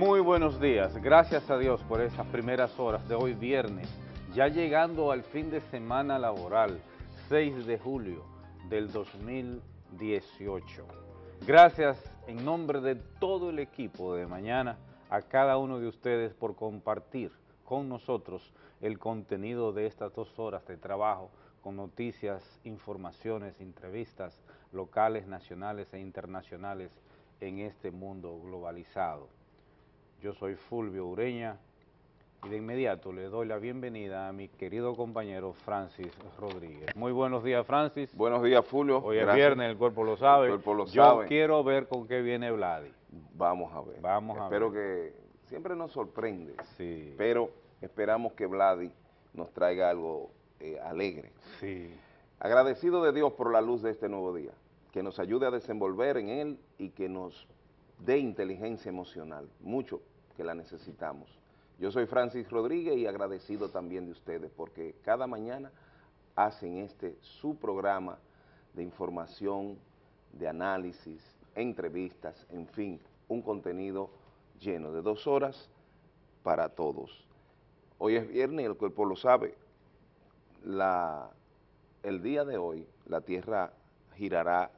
Muy buenos días, gracias a Dios por esas primeras horas de hoy viernes, ya llegando al fin de semana laboral, 6 de julio del 2018. Gracias en nombre de todo el equipo de mañana a cada uno de ustedes por compartir con nosotros el contenido de estas dos horas de trabajo con noticias, informaciones, entrevistas locales, nacionales e internacionales en este mundo globalizado. Yo soy Fulvio Ureña y de inmediato le doy la bienvenida a mi querido compañero Francis Rodríguez. Muy buenos días, Francis. Buenos días, Fulvio. Hoy es viernes, el cuerpo lo sabe. El cuerpo lo Yo sabe. quiero ver con qué viene Vladi. Vamos a ver. Vamos a Espero ver. que siempre nos sorprende, Sí, pero esperamos que Vladi nos traiga algo eh, alegre. sí. Agradecido de Dios por la luz de este nuevo día, que nos ayude a desenvolver en él y que nos dé inteligencia emocional, mucho que la necesitamos. Yo soy Francis Rodríguez y agradecido también de ustedes porque cada mañana hacen este su programa de información, de análisis, entrevistas, en fin, un contenido lleno de dos horas para todos. Hoy es viernes y el cuerpo lo sabe. La, el día de hoy la Tierra girará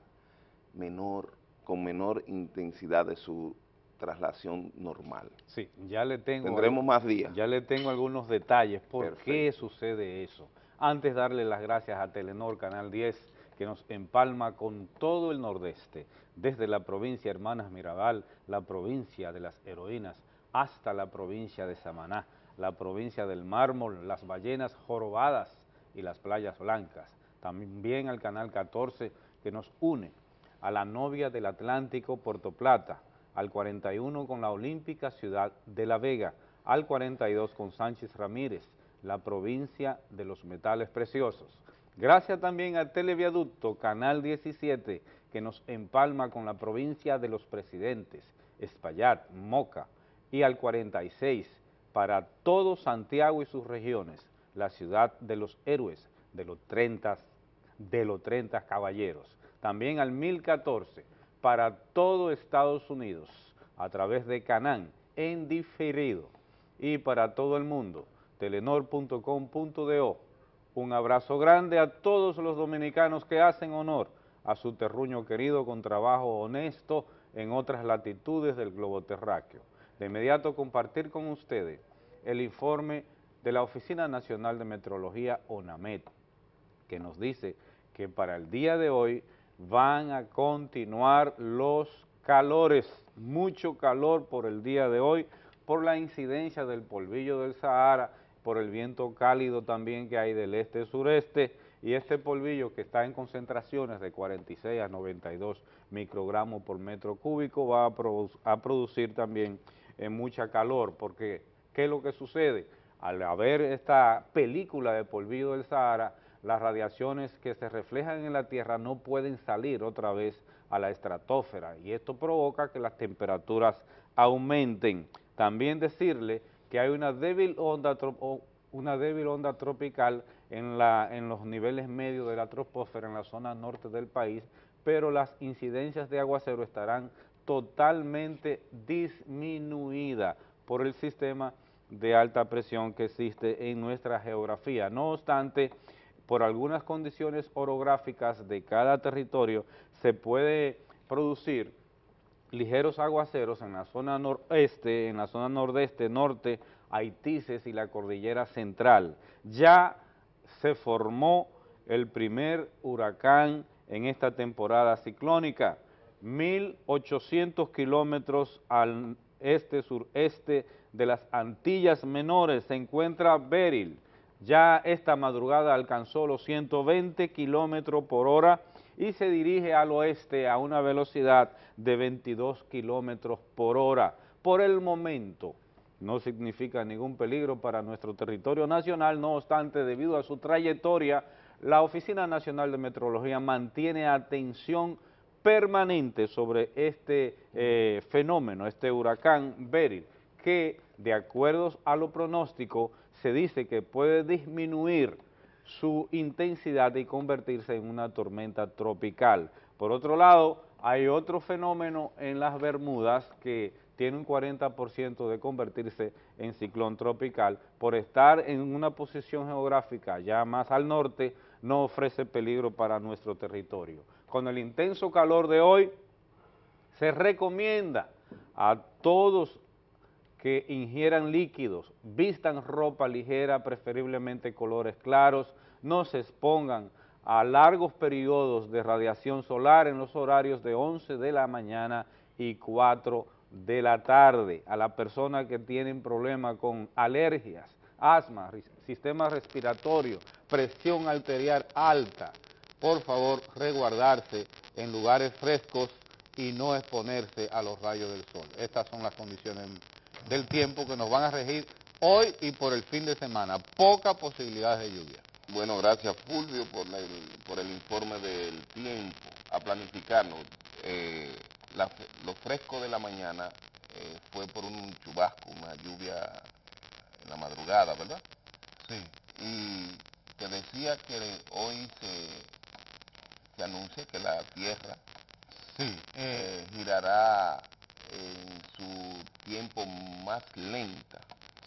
menor, con menor intensidad de su traslación normal. Sí, ya le tengo... Tendremos más días. Ya le tengo algunos detalles por Perfecto. qué sucede eso. Antes darle las gracias a Telenor Canal 10 que nos empalma con todo el nordeste, desde la provincia Hermanas Mirabal, la provincia de las heroínas, hasta la provincia de Samaná, la provincia del mármol, las ballenas jorobadas y las playas blancas. También al Canal 14 que nos une a la novia del Atlántico Puerto Plata, al 41 con la Olímpica Ciudad de La Vega, al 42 con Sánchez Ramírez, la provincia de los metales preciosos. Gracias también al Televiaducto Canal 17 que nos empalma con la provincia de los presidentes, Espaillat, Moca, y al 46 para todo Santiago y sus regiones, la ciudad de los héroes, de los 30, de los 30 caballeros. También al 1014 para todo Estados Unidos, a través de Canán, en diferido. Y para todo el mundo, telenor.com.do. Un abrazo grande a todos los dominicanos que hacen honor a su terruño querido con trabajo honesto en otras latitudes del globo terráqueo. De inmediato compartir con ustedes el informe de la Oficina Nacional de Metrología, ONAMET, que nos dice que para el día de hoy van a continuar los calores, mucho calor por el día de hoy, por la incidencia del polvillo del Sahara, por el viento cálido también que hay del este-sureste, y este polvillo que está en concentraciones de 46 a 92 microgramos por metro cúbico va a, produ- a producir también eh, mucha calor, porque ¿qué es lo que sucede? Al haber esta película de polvillo del Sahara, las radiaciones que se reflejan en la Tierra no pueden salir otra vez a la estratosfera y esto provoca que las temperaturas aumenten. También decirle que hay una débil onda, una débil onda tropical en, la, en los niveles medios de la troposfera en la zona norte del país, pero las incidencias de aguacero estarán totalmente disminuidas por el sistema de alta presión que existe en nuestra geografía. No obstante, por algunas condiciones orográficas de cada territorio se puede producir ligeros aguaceros en la zona noreste, en la zona nordeste, norte, Haitises y la cordillera central. Ya se formó el primer huracán en esta temporada ciclónica, 1.800 kilómetros al este-sureste de las Antillas Menores se encuentra Beryl. Ya esta madrugada alcanzó los 120 kilómetros por hora y se dirige al oeste a una velocidad de 22 kilómetros por hora. Por el momento no significa ningún peligro para nuestro territorio nacional, no obstante, debido a su trayectoria, la Oficina Nacional de Metrología mantiene atención permanente sobre este eh, fenómeno, este huracán Beryl, que de acuerdo a lo pronóstico se dice que puede disminuir su intensidad y convertirse en una tormenta tropical. Por otro lado, hay otro fenómeno en las Bermudas que tiene un 40% de convertirse en ciclón tropical. Por estar en una posición geográfica ya más al norte, no ofrece peligro para nuestro territorio. Con el intenso calor de hoy, se recomienda a todos que ingieran líquidos, vistan ropa ligera, preferiblemente colores claros, no se expongan a largos periodos de radiación solar en los horarios de 11 de la mañana y 4 de la tarde. A las personas que tienen problemas con alergias, asma, sistema respiratorio, presión arterial alta, por favor resguardarse en lugares frescos y no exponerse a los rayos del sol. Estas son las condiciones del tiempo que nos van a regir hoy y por el fin de semana. Poca posibilidad de lluvia. Bueno, gracias Fulvio por, por el informe del tiempo, a planificarnos. Eh, lo fresco de la mañana eh, fue por un chubasco, una lluvia en la madrugada, ¿verdad? Sí. Y te decía que hoy se, se anuncia que la Tierra sí. Eh, girará en su tiempo más lenta.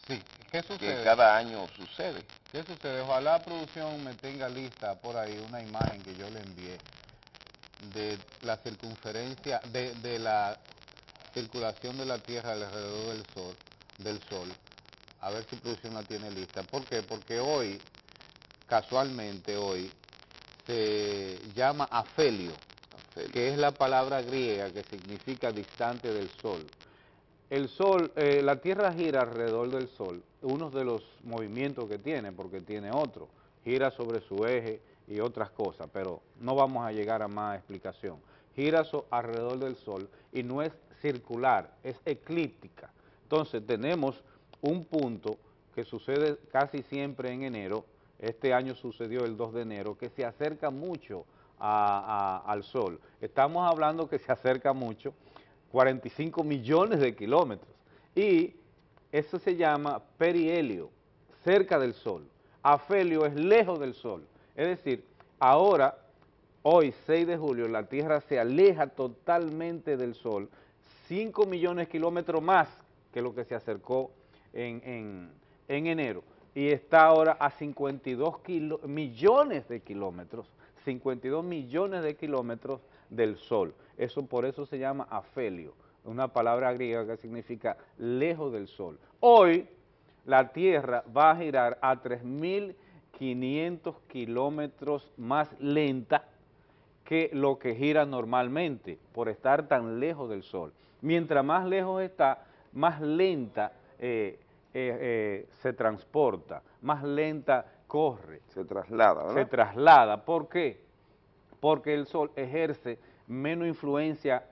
Sí, ¿qué sucede? Que cada año sucede. ¿Qué sucede? Ojalá la producción me tenga lista por ahí una imagen que yo le envié de la circunferencia, de, la circulación de la Tierra alrededor del Sol, del Sol. A ver si producción la tiene lista. ¿Por qué? Porque hoy, casualmente hoy, se llama afelio, que es la palabra griega que significa distante del Sol. El Sol, eh, la Tierra gira alrededor del Sol, uno de los movimientos que tiene, porque tiene otro, gira sobre su eje y otras cosas, pero no vamos a llegar a más explicación. Gira alrededor del Sol y no es circular, es eclíptica. Entonces tenemos un punto que sucede casi siempre en enero, este año sucedió el 2 de enero, que se acerca mucho al Sol. Estamos hablando que se acerca mucho, 45 millones de kilómetros, y eso se llama perihelio, cerca del Sol. Afelio es lejos del Sol, es decir, ahora, hoy 6 de julio, la Tierra se aleja totalmente del Sol, 5 millones de kilómetros más que lo que se acercó en, en enero, y está ahora a 52 millones de kilómetros 52 millones de kilómetros del Sol. Eso por eso se llama afelio, una palabra griega que significa lejos del Sol. Hoy la Tierra va a girar a 3.500 kilómetros más lenta que lo que gira normalmente por estar tan lejos del Sol. Mientras más lejos está, más lenta eh, eh, eh, se transporta, más lenta corre. Se traslada, ¿verdad? Se traslada. ¿Por qué? Porque el Sol ejerce menos influencia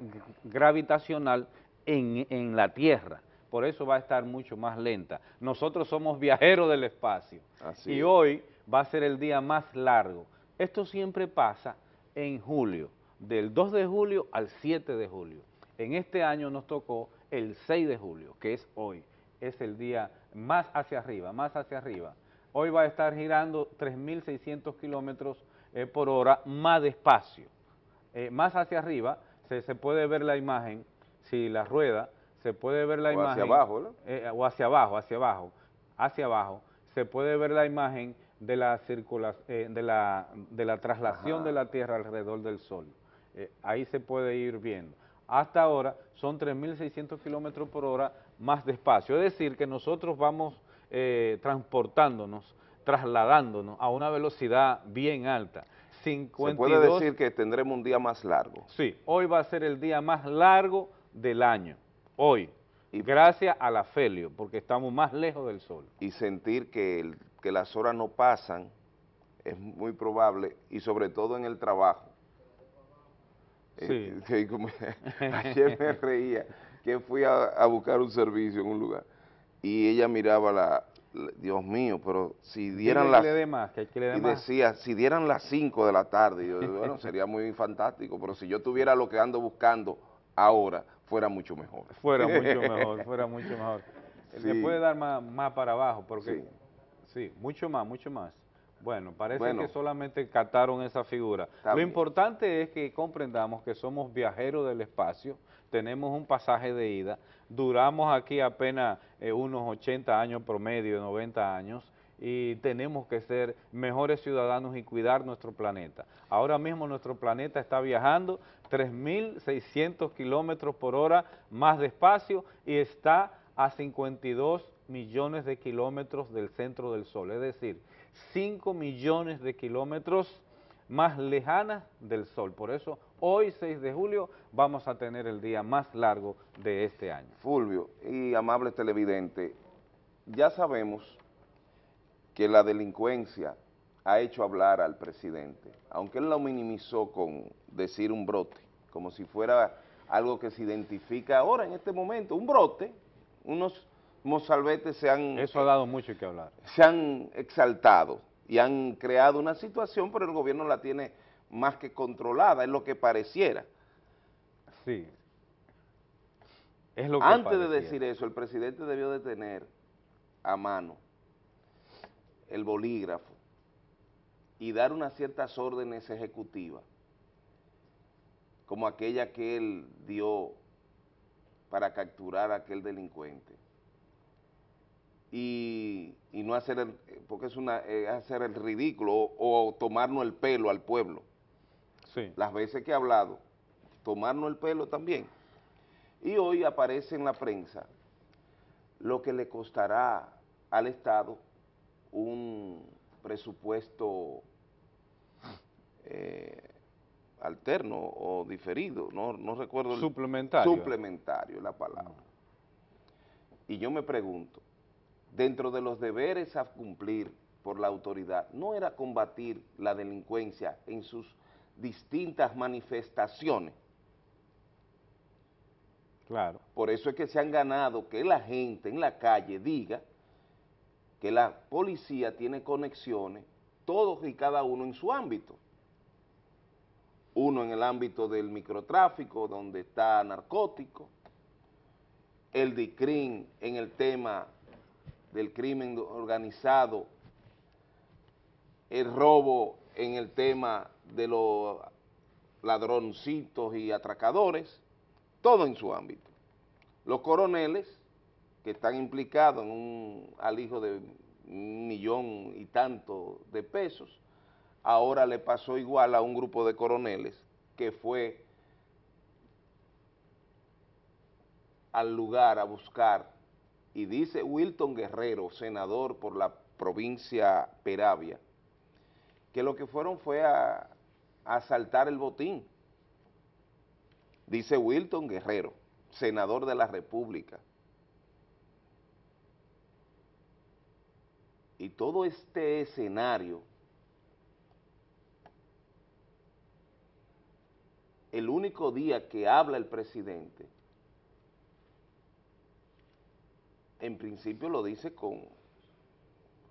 gravitacional en, la Tierra. Por eso va a estar mucho más lenta. Nosotros somos viajeros del espacio. y hoy va a ser el día más largo. Esto siempre pasa en julio, del 2 de julio al 7 de julio. En este año nos tocó el 6 de julio, que es hoy. Es el día más hacia arriba, más hacia arriba hoy va a estar girando 3.600 kilómetros eh, por hora más despacio. Eh, más hacia arriba se, puede ver la imagen, si la rueda, se puede ver la o imagen... hacia abajo, ¿no? Eh, o hacia abajo, hacia abajo, hacia abajo, se puede ver la imagen de la, de la, de la traslación de la Tierra alrededor del Sol. ahí se puede ir viendo. Hasta ahora son 3.600 kilómetros por hora más despacio, es decir, que nosotros vamos eh, transportándonos, trasladándonos a una velocidad bien alta. 52, Se puede decir que tendremos un día más largo. Sí, hoy va a ser el día más largo del año, hoy, y, gracias a la Felio, porque estamos más lejos del sol. Y sentir que, que las horas no pasan es muy probable, y sobre todo en el trabajo. Sí. Eh, ayer me reía que fui a, a buscar un servicio en un lugar y ella miraba la, Dios mío, pero si dieran las... y decía, si dieran las 5 de la tarde, yo, bueno, sería muy fantástico, pero si yo tuviera lo que ando buscando ahora, fuera mucho mejor. Fuera mucho mejor, fuera mucho mejor. Se puede dar más, para abajo, porque... Sí. mucho más, mucho más. Bueno, parece que solamente cataron esa figura. Lo importante es que comprendamos que somos viajeros del espacio, tenemos un pasaje de ida, duramos aquí apenas eh, unos 80 años promedio, 90 años, y tenemos que ser mejores ciudadanos y cuidar nuestro planeta. Ahora mismo nuestro planeta está viajando 3.600 kilómetros por hora más despacio y está a 52 millones de kilómetros del centro del Sol, es decir, 5 millones de kilómetros más lejanas del Sol. Por eso, hoy, 6 de julio, vamos a tener el día más largo de este año. Fulvio y amable televidente, ya sabemos que la delincuencia ha hecho hablar al presidente, aunque él lo minimizó con decir un brote, como si fuera algo que se identifica ahora en este momento, un brote, unos mozalbetes se han... Eso ha dado mucho que hablar. Se han exaltado y han creado una situación, pero el gobierno la tiene más que controlada, es lo que pareciera. Sí. Es lo que Antes de decir eso, el presidente debió de tener a mano el bolígrafo y dar unas ciertas órdenes ejecutivas, como aquella que él dio para capturar a aquel delincuente. Y, no hacer el, porque es una hacer el ridículo o, tomarnos el pelo al pueblo. Sí. Las veces que he hablado, tomarnos el pelo también. Y hoy aparece en la prensa lo que le costará al Estado un presupuesto eh, alterno o diferido, no, no recuerdo. Suplementario. suplementario la palabra. Y yo me pregunto, dentro de los deberes a cumplir por la autoridad, ¿no era combatir la delincuencia en sus distintas manifestaciones? Claro. Por eso es que se han ganado que la gente en la calle diga que la policía tiene conexiones, todos y cada uno en su ámbito. Uno en el ámbito del microtráfico, donde está narcótico, el DICRIN en el tema del crimen organizado, el robo en el tema de los ladroncitos y atracadores, todo en su ámbito. Los coroneles que están implicados en un alijo de un millón y tanto de pesos, ahora le pasó igual a un grupo de coroneles que fue al lugar a buscar, y dice Wilton Guerrero, senador por la provincia Peravia, que lo que fueron fue a, a asaltar el botín. Dice Wilton Guerrero, senador de la República, y todo este escenario, el único día que habla el presidente, en principio lo dice con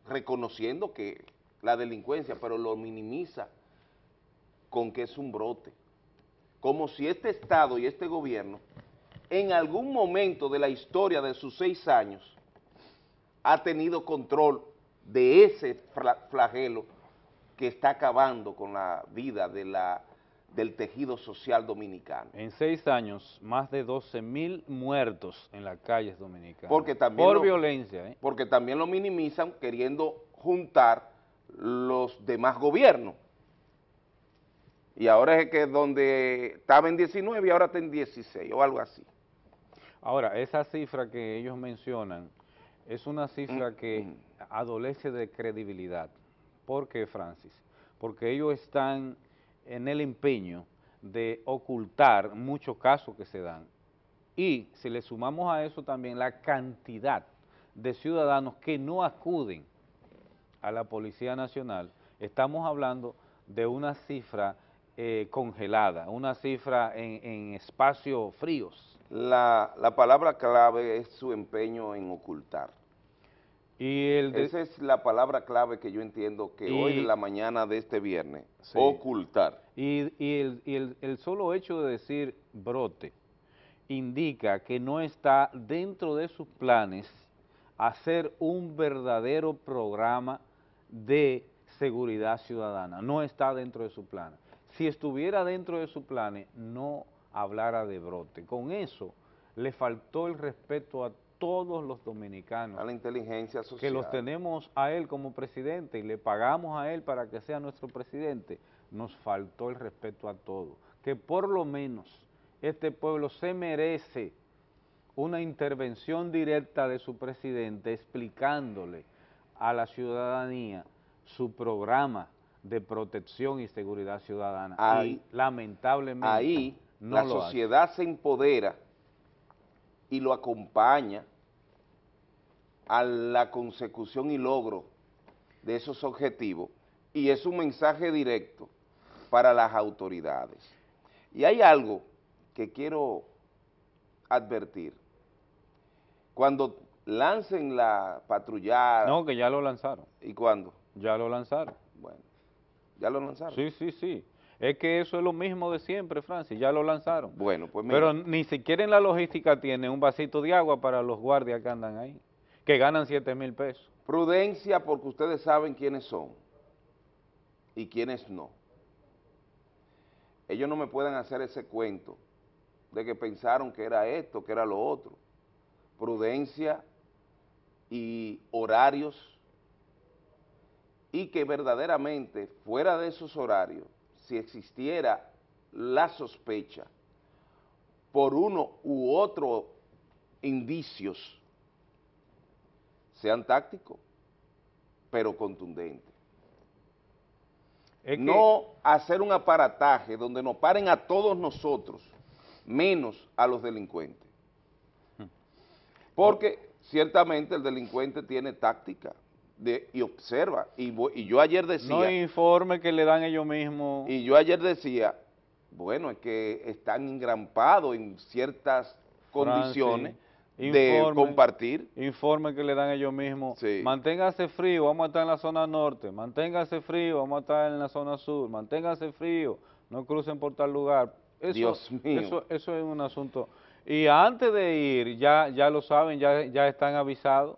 reconociendo que la delincuencia, pero lo minimiza con que es un brote. Como si este Estado y este gobierno en algún momento de la historia de sus seis años ha tenido control de ese flagelo que está acabando con la vida de la, del tejido social dominicano. En seis años, más de 12 mil muertos en las calles dominicanas. Porque también por violencia. ¿eh? Porque también lo minimizan queriendo juntar los demás gobiernos. Y ahora es que donde estaba en 19 y ahora está en 16 o algo así. Ahora, esa cifra que ellos mencionan es una cifra mm, que mm. adolece de credibilidad. ¿Por qué, Francis? Porque ellos están en el empeño de ocultar muchos casos que se dan. Y si le sumamos a eso también la cantidad de ciudadanos que no acuden a la Policía Nacional, estamos hablando de una cifra eh, congelada, una cifra en, en espacios fríos. La, la, palabra clave es su empeño en ocultar. Y el Esa es la palabra clave que yo entiendo que hoy en la mañana de este viernes, ocultar. Y, y, el, y el, el solo hecho de decir brote indica que no está dentro de sus planes hacer un verdadero programa de seguridad ciudadana, no está dentro de su plan. Si estuviera dentro de su plan, no hablara de brote. Con eso le faltó el respeto a todos los dominicanos. A la inteligencia social. Que los tenemos a él como presidente y le pagamos a él para que sea nuestro presidente. Nos faltó el respeto a todos. Que por lo menos este pueblo se merece una intervención directa de su presidente explicándole a la ciudadanía su programa de protección y seguridad ciudadana. Ahí, y lamentablemente ahí la sociedad se empodera y lo acompaña a la consecución y logro de esos objetivos y es un mensaje directo para las autoridades. Y hay algo que quiero advertir. Cuando lancen la patrullada... No, que ya lo lanzaron. ¿Y cuándo? Ya lo lanzaron. Bueno, ¿ya lo lanzaron? Sí, sí, sí. Es que eso es lo mismo de siempre, Francis, ya lo lanzaron. Bueno, pues mira. Pero ni siquiera en la logística tiene un vasito de agua para los guardias que andan ahí, que ganan 7 mil pesos. Prudencia porque ustedes saben quiénes son y quiénes no. Ellos no me pueden hacer ese cuento de que pensaron que era esto, que era lo otro. Prudencia y horarios y que verdaderamente fuera de esos horarios, si existiera la sospecha por uno u otro indicios, sean tácticos, pero contundentes. no hacer un aparataje donde nos paren a todos nosotros, menos a los delincuentes. Hmm. Porque ciertamente el delincuente tiene táctica y observa. Y, y, yo ayer decía... No informe que le dan ellos mismos. Y yo ayer decía, bueno, es que están engrampados en ciertas condiciones de compartir. Informe que le dan ellos mismos. Manténgase frío, vamos a estar en la zona norte. Manténgase frío, vamos a estar en la zona sur. Manténgase frío, no crucen por tal lugar. Eso, Dios mío. Eso, eso es un asunto... Y antes de ir, ya, ya lo saben, ya, ya están avisados,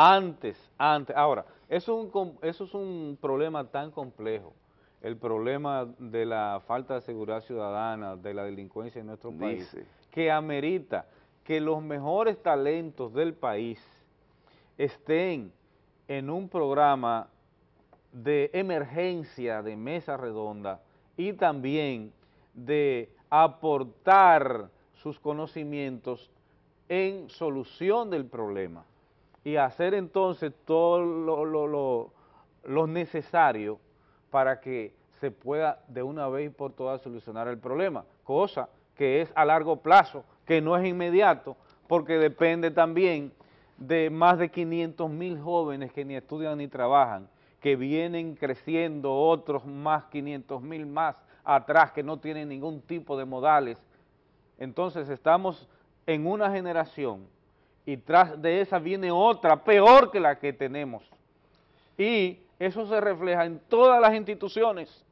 antes, antes, ahora, eso es, un, eso es un problema tan complejo, el problema de la falta de seguridad ciudadana, de la delincuencia en nuestro país, que amerita que los mejores talentos del país estén en un programa de emergencia de mesa redonda y también de aportar sus conocimientos en solución del problema y hacer entonces todo lo, necesario para que se pueda de una vez por todas solucionar el problema, cosa que es a largo plazo, que no es inmediato, porque depende también de más de 500 mil jóvenes que ni estudian ni trabajan, que vienen creciendo otros más 500 mil más atrás que no tienen ningún tipo de modales. Entonces estamos en una generación y tras de esa viene otra peor que la que tenemos. Y eso se refleja en todas las instituciones.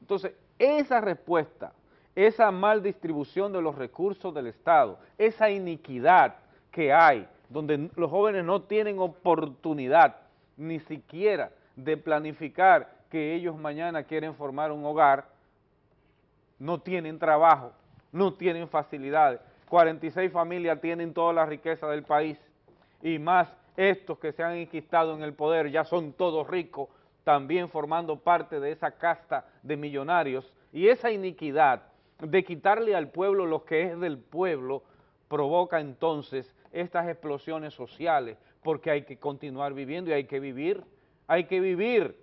Entonces, esa respuesta, esa mal distribución de los recursos del Estado, esa iniquidad que hay, donde los jóvenes no tienen oportunidad ni siquiera de planificar que ellos mañana quieren formar un hogar, no tienen trabajo, no tienen facilidades. 46 familias tienen toda la riqueza del país. Y más estos que se han enquistado en el poder, ya son todos ricos, también formando parte de esa casta de millonarios. Y esa iniquidad de quitarle al pueblo lo que es del pueblo provoca entonces estas explosiones sociales porque hay que continuar viviendo y hay que vivir, hay que vivir.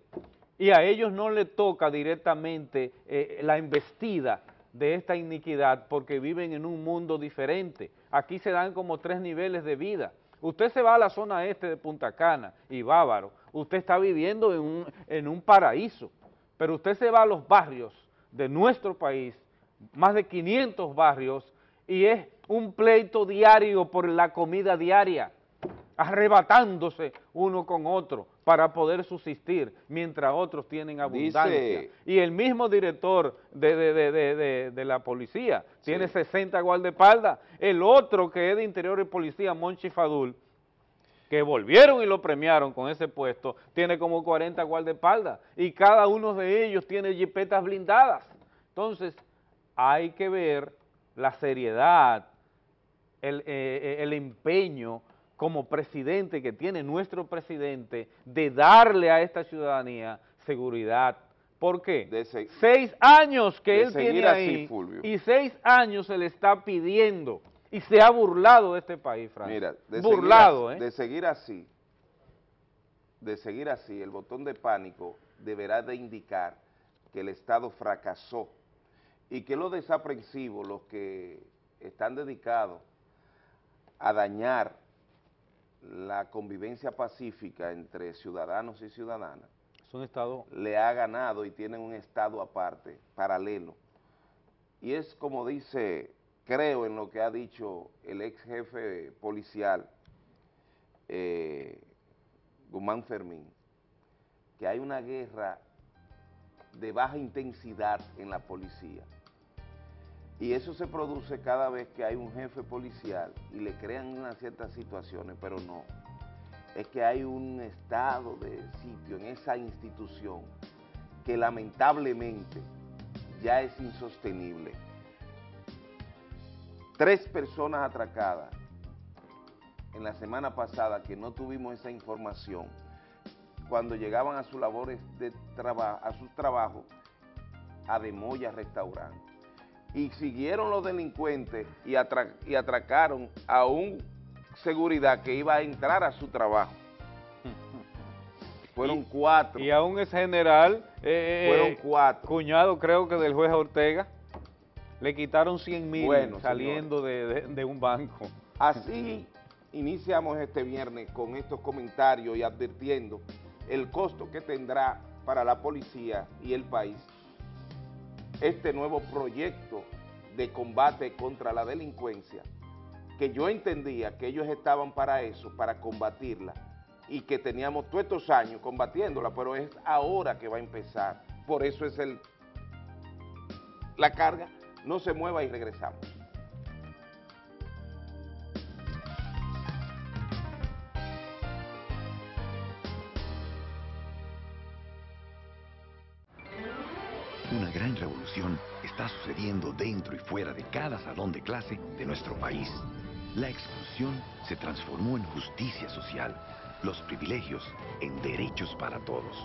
Y a ellos no le toca directamente eh, la embestida de esta iniquidad porque viven en un mundo diferente. Aquí se dan como tres niveles de vida. Usted se va a la zona este de Punta Cana y Bávaro, usted está viviendo en un, en un paraíso, pero usted se va a los barrios de nuestro país, más de 500 barrios, y es un pleito diario por la comida diaria arrebatándose uno con otro para poder subsistir, mientras otros tienen abundancia. y el mismo director de, la policía tiene 60 guardaespaldas, el otro que es de interior y policía, Monchi Fadul, que volvieron y lo premiaron con ese puesto, tiene como 40 guardaespaldas y cada uno de ellos tiene jipetas blindadas. Entonces, hay que ver la seriedad, el, eh, eh, el empeño como presidente que tiene nuestro presidente de darle a esta ciudadanía seguridad. ¿Por qué? seis años que él tiene ahí y seis años se le está pidiendo y se ha burlado de este país, Francis. Mira, de burlado, seguir, ¿eh? De seguir así, de seguir así, el botón de pánico deberá de indicar que el Estado fracasó y que los desaprensivos, los que están dedicados a dañar la convivencia pacífica entre ciudadanos y ciudadanas, es un estado le ha ganado y tienen un estado aparte, paralelo. Y es como dice, creo en lo que ha dicho el ex jefe policial, eh, Guzmán Fermín, que hay una guerra de baja intensidad en la policía. Y eso se produce cada vez que hay un jefe policial y le crean unas ciertas situaciones, pero no. Es que hay un estado de sitio en esa institución que lamentablemente ya es insostenible. Tres personas atracadas en la semana pasada que no tuvimos esa información, cuando llegaban a sus labores de trabajo, a sus trabajos, a Demoya Restaurante y siguieron los delincuentes y, atracaron a un seguridad que iba a entrar a su trabajo. Fueron cuatro. Y a un ex general, eh, fueron cuatro. cuñado creo que del juez Ortega, le quitaron 100 mil saliendo de un banco. Así iniciamos este viernes con estos comentarios y advirtiendo el costo que tendrá para la policía y el país este nuevo proyecto de combate contra la delincuencia, que yo entendía que ellos estaban para eso, para combatirla, y que teníamos todos estos años combatiéndola, pero es ahora que va a empezar. Por eso es el la carga, no se mueva y regresamos. Está sucediendo dentro y fuera de cada salón de clase de nuestro país. La exclusión se transformó en justicia social, los privilegios en derechos para todos.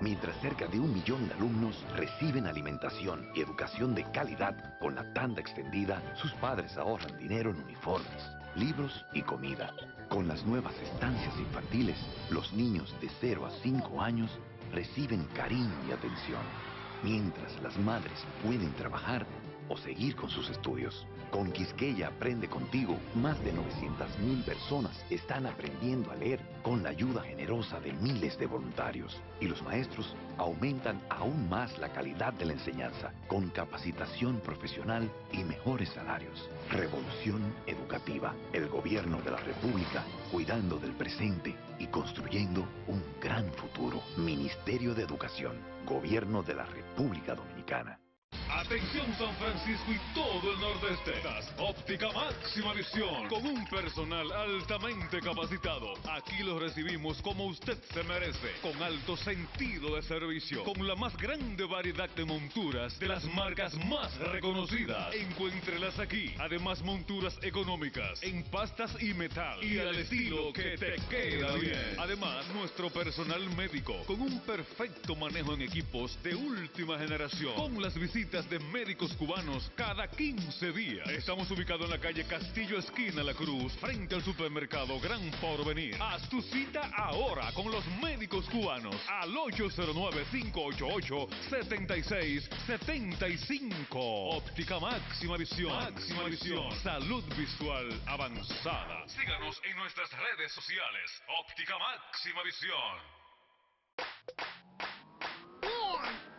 Mientras cerca de un millón de alumnos reciben alimentación y educación de calidad con la tanda extendida, sus padres ahorran dinero en uniformes, libros y comida. Con las nuevas estancias infantiles, los niños de 0 a 5 años reciben cariño y atención mientras las madres pueden trabajar o seguir con sus estudios. Con Quisqueya Aprende Contigo, más de 900.000 personas están aprendiendo a leer con la ayuda generosa de miles de voluntarios. Y los maestros aumentan aún más la calidad de la enseñanza, con capacitación profesional y mejores salarios. Revolución Educativa, el gobierno de la República, cuidando del presente y construyendo un gran futuro. Ministerio de Educación, Gobierno de la República Dominicana. Atención San Francisco y todo el nordeste. Óptica máxima visión con un personal altamente capacitado. Aquí lo recibimos como usted se merece, con alto sentido de servicio, con la más grande variedad de monturas de las marcas más reconocidas. Encuéntrelas aquí. Además monturas económicas en pastas y metal y al estilo que te queda bien. Además nuestro personal médico con un perfecto manejo en equipos de última generación con las visitas de médicos cubanos cada 15 días. Estamos ubicados en la calle Castillo Esquina La Cruz, frente al supermercado Gran Porvenir. Haz tu cita ahora con los médicos cubanos al 809-588-7675. Óptica máxima visión. Máxima visión. Salud visual avanzada. Síganos en nuestras redes sociales. Óptica máxima visión.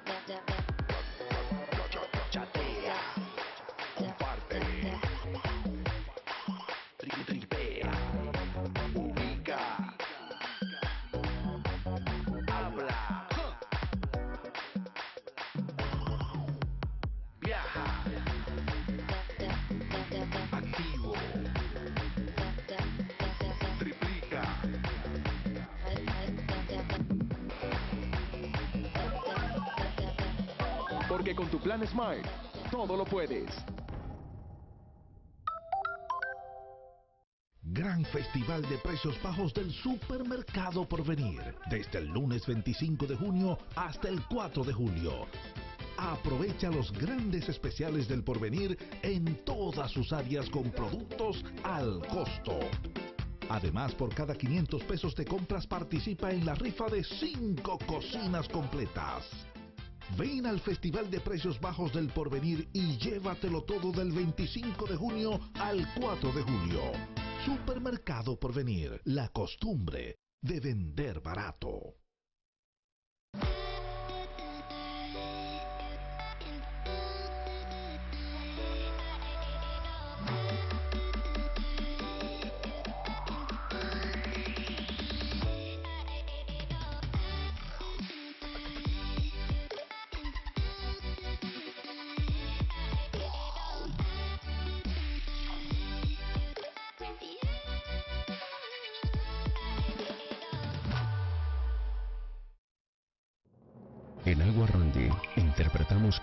Activo. Con tu plan Smart, todo lo puedes. Gran Festival de Precios Bajos del Supermercado por venir, desde el lunes 25 de junio hasta el 4 de julio. Aprovecha los grandes especiales del porvenir en todas sus áreas con productos al costo. Además, por cada 500 pesos de compras participa en la rifa de 5 cocinas completas. Ven al Festival de Precios Bajos del Porvenir y llévatelo todo del 25 de junio al 4 de julio. Supermercado Porvenir, la costumbre de vender barato.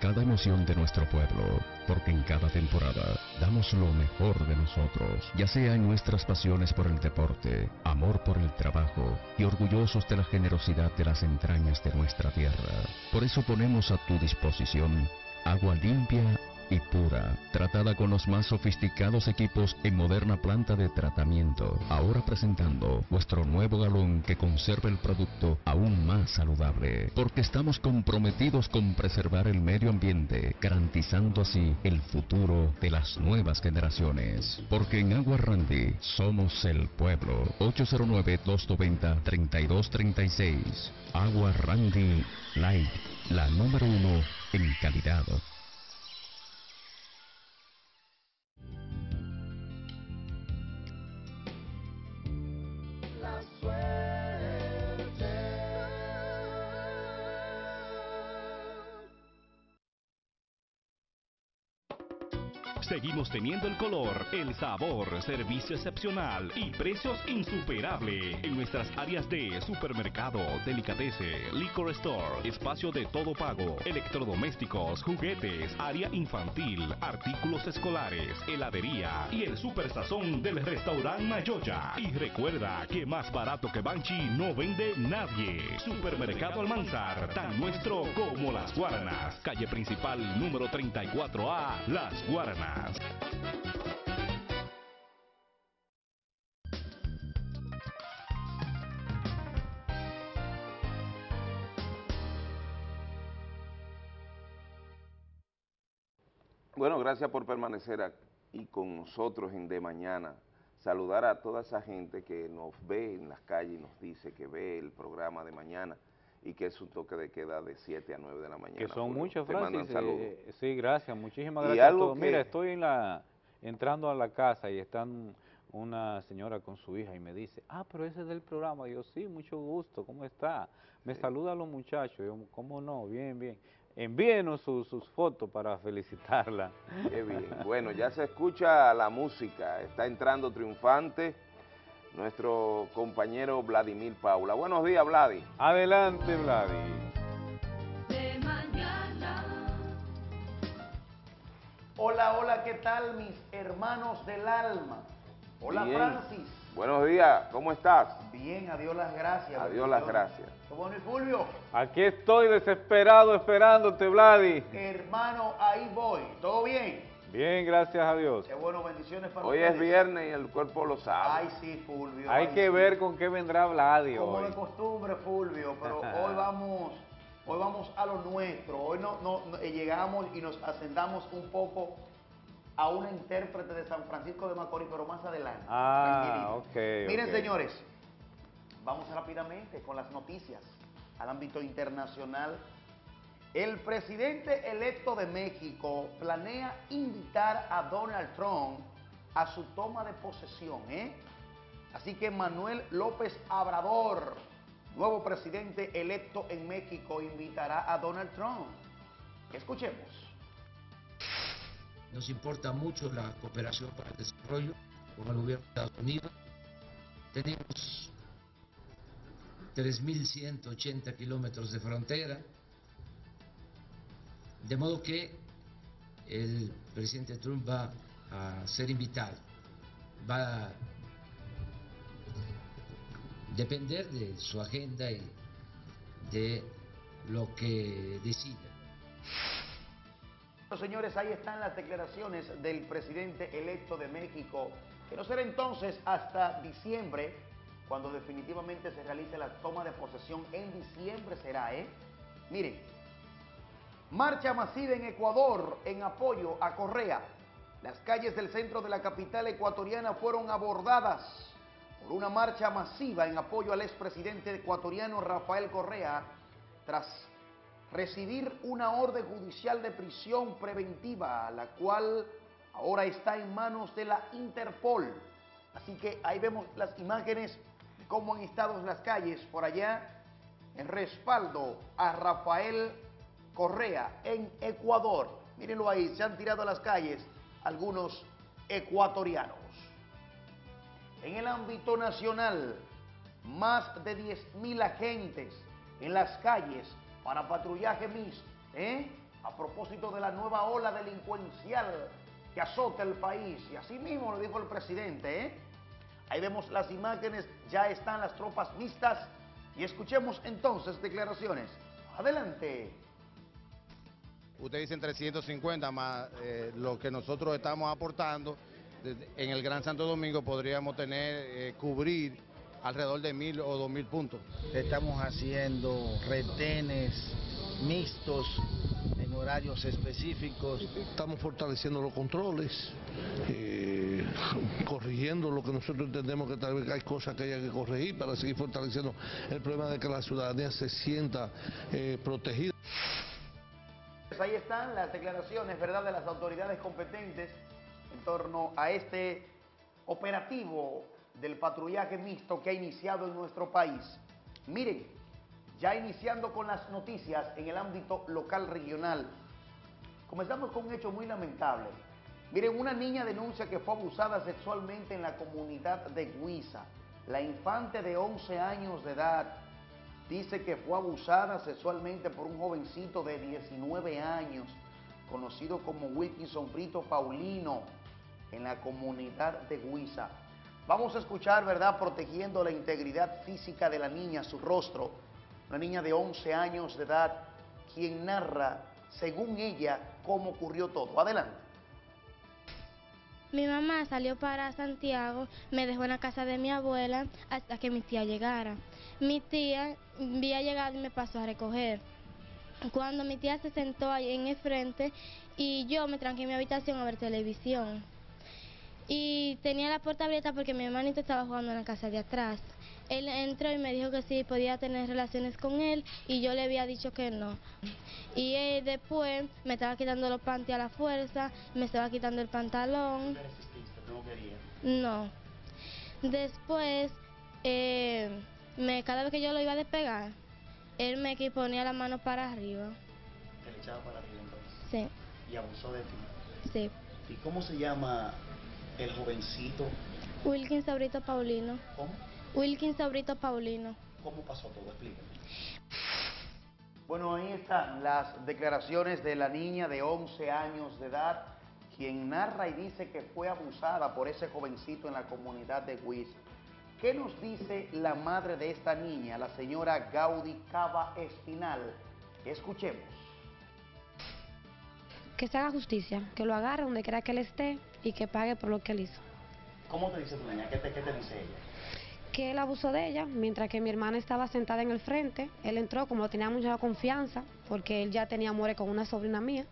Cada emoción de nuestro pueblo, porque en cada temporada damos lo mejor de nosotros, ya sea en nuestras pasiones por el deporte, amor por el trabajo y orgullosos de la generosidad de las entrañas de nuestra tierra. Por eso ponemos a tu disposición agua limpia y pura, tratada con los más sofisticados equipos en moderna planta de tratamiento. Ahora presentando nuestro nuevo galón que conserva el producto aún más saludable, porque estamos comprometidos con preservar el medio ambiente, garantizando así el futuro de las nuevas generaciones. Porque en Agua Randy somos el pueblo. 809-290-3236. Agua Randy Light, la número uno en calidad. Seguimos teniendo el color, el sabor, servicio excepcional y precios insuperables en nuestras áreas de supermercado, delicatese, liquor store, espacio de todo pago, electrodomésticos, juguetes, área infantil, artículos escolares, heladería y el super sazón del restaurante Mayoya. Y recuerda que más barato que Banchi no vende nadie. Supermercado Almanzar, tan nuestro como las Guaranas. Calle principal número 34A, Las Guaranas. Bueno, gracias por permanecer aquí con nosotros en De Mañana. Saludar a toda esa gente que nos ve en las calles y nos dice que ve el programa de mañana y que es un toque de queda de 7 a 9 de la mañana. Que son muchos, Francis. eh, sí, gracias, muchísimas Y gracias a todos. Mira, estoy en la, entrando a la casa y están una señora con su hija y me dice, ah, pero ese es del programa. Y yo, sí, mucho gusto, ¿cómo está? Me saluda a los muchachos. Yo, ¿cómo no? Bien, bien. Envíenos su- sus fotos para felicitarla. Qué bien. Bueno, ya se escucha la música. Está entrando triunfante nuestro compañero Vladimir Paula. Buenos días, Vladi. Adelante, Vladi. de mañana. Hola, hola, ¿qué tal mis hermanos del alma? Hola Bien. Francis. Buenos días, ¿cómo estás? Bien, adiós las gracias. Adiós las gracias. ¿Qué bueno y Fulvio? Aquí estoy desesperado esperándote, Vladi. Hermano, ahí voy. ¿Todo bien? Bien, gracias a Dios. Qué bueno, bendiciones para Hoy ustedes. es viernes y el cuerpo lo sabe. Ay, sí, Fulvio. Hay ay, que sí. ver con qué vendrá Vladi Como hoy. de costumbre, Fulvio, pero hoy vamos, hoy vamos a lo nuestro. Hoy no, no- no- eh, llegamos y nos ascendamos un poco a una intérprete de San Francisco de Macorís, pero más adelante. Ah, ok, Miren, señores, vamos rápidamente con las noticias al ámbito internacional. El presidente electo de México planea invitar a Donald Trump a su toma de posesión, ¿eh? Así que Manuel López Obrador, nuevo presidente electo en México, invitará a Donald Trump. Escuchemos. Nos importa mucho la cooperación para el desarrollo con el gobierno de Estados Unidos. Tenemos 3.180 kilómetros de frontera. De modo que el presidente Trump va a ser invitado, va a depender de su agenda y de lo que decida. Señores, ahí están las declaraciones del presidente electo de México, que no será entonces hasta diciembre, cuando definitivamente se realice la toma de posesión. En diciembre será, ¿eh? Miren, marcha masiva en Ecuador en apoyo a Correa. Las calles del centro de la capital ecuatoriana fueron abordadas por una marcha masiva en apoyo al expresidente ecuatoriano Rafael Correa tras recibir una orden judicial de prisión preventiva, la cual ahora está en manos de la Interpol. Así que ahí vemos las imágenes de cómo han estado las calles por allá en respaldo a Rafael Correa en Ecuador. Mírenlo ahí, se han tirado a las calles algunos ecuatorianos. En el ámbito nacional, más de 10.000 agentes en las calles para patrullaje mixto, ¿eh? a propósito de la nueva ola delincuencial que azota el país. Y así mismo lo dijo el presidente. ¿eh? Ahí vemos las imágenes, ya están las tropas mixtas y escuchemos entonces declaraciones. Adelante. Ustedes dicen 350 más eh, lo que nosotros estamos aportando. En el Gran Santo Domingo podríamos tener, eh, cubrir alrededor de mil o dos mil puntos. Estamos haciendo retenes mixtos en horarios específicos. Estamos fortaleciendo los controles, eh, corrigiendo lo que nosotros entendemos que tal vez hay cosas que hay que corregir para seguir fortaleciendo el problema de que la ciudadanía se sienta eh, protegida. Pues ahí están las declaraciones, ¿verdad?, de las autoridades competentes en torno a este operativo del patrullaje mixto que ha iniciado en nuestro país. Miren, ya iniciando con las noticias en el ámbito local regional, comenzamos con un hecho muy lamentable. Miren, una niña denuncia que fue abusada sexualmente en la comunidad de Guisa. La infante de 11 años de edad dice que fue abusada sexualmente por un jovencito de 19 años, conocido como Wilkinson Brito Paulino, en la comunidad de Guisa. Vamos a escuchar, ¿verdad?, protegiendo la integridad física de la niña, su rostro, una niña de 11 años de edad, quien narra, según ella, cómo ocurrió todo. Adelante. Mi mamá salió para Santiago, me dejó en la casa de mi abuela hasta que mi tía llegara. Mi tía había llegado y me pasó a recoger. Cuando mi tía se sentó ahí en el frente y yo me tranqué en mi habitación a ver televisión. Y tenía la puerta abierta porque mi hermanito estaba jugando en la casa de atrás. Él entró y me dijo que sí podía tener relaciones con él y yo le había dicho que no. Y él después me estaba quitando los panties a la fuerza, me estaba quitando el pantalón. No. Después, eh, me, cada vez que yo lo iba a despegar, él me ponía la mano para arriba. ¿Te le echaba para arriba entonces? Sí, ¿Y abusó de ti? sí. ¿Y cómo se llama el jovencito? Wilkin Sabrito Paulino. ¿Cómo? Wilkin Sabrito Paulino. ¿Cómo pasó todo? Explícame. Bueno, ahí están las declaraciones de la niña de 11 años de edad, quien narra y dice que fue abusada por ese jovencito en la comunidad de Huiz. ¿Qué nos dice la madre de esta niña, la señora Gaudí Cava Espinal? Escuchemos. Que se haga justicia, que lo agarre donde quiera que él esté y que pague por lo que él hizo. ¿Cómo te dice tu niña? ¿Qué te, qué te dice ella? Que él abusó de ella, mientras que mi hermana estaba sentada en el frente. Él entró, como tenía mucha confianza, porque él ya tenía amores con una sobrina mía.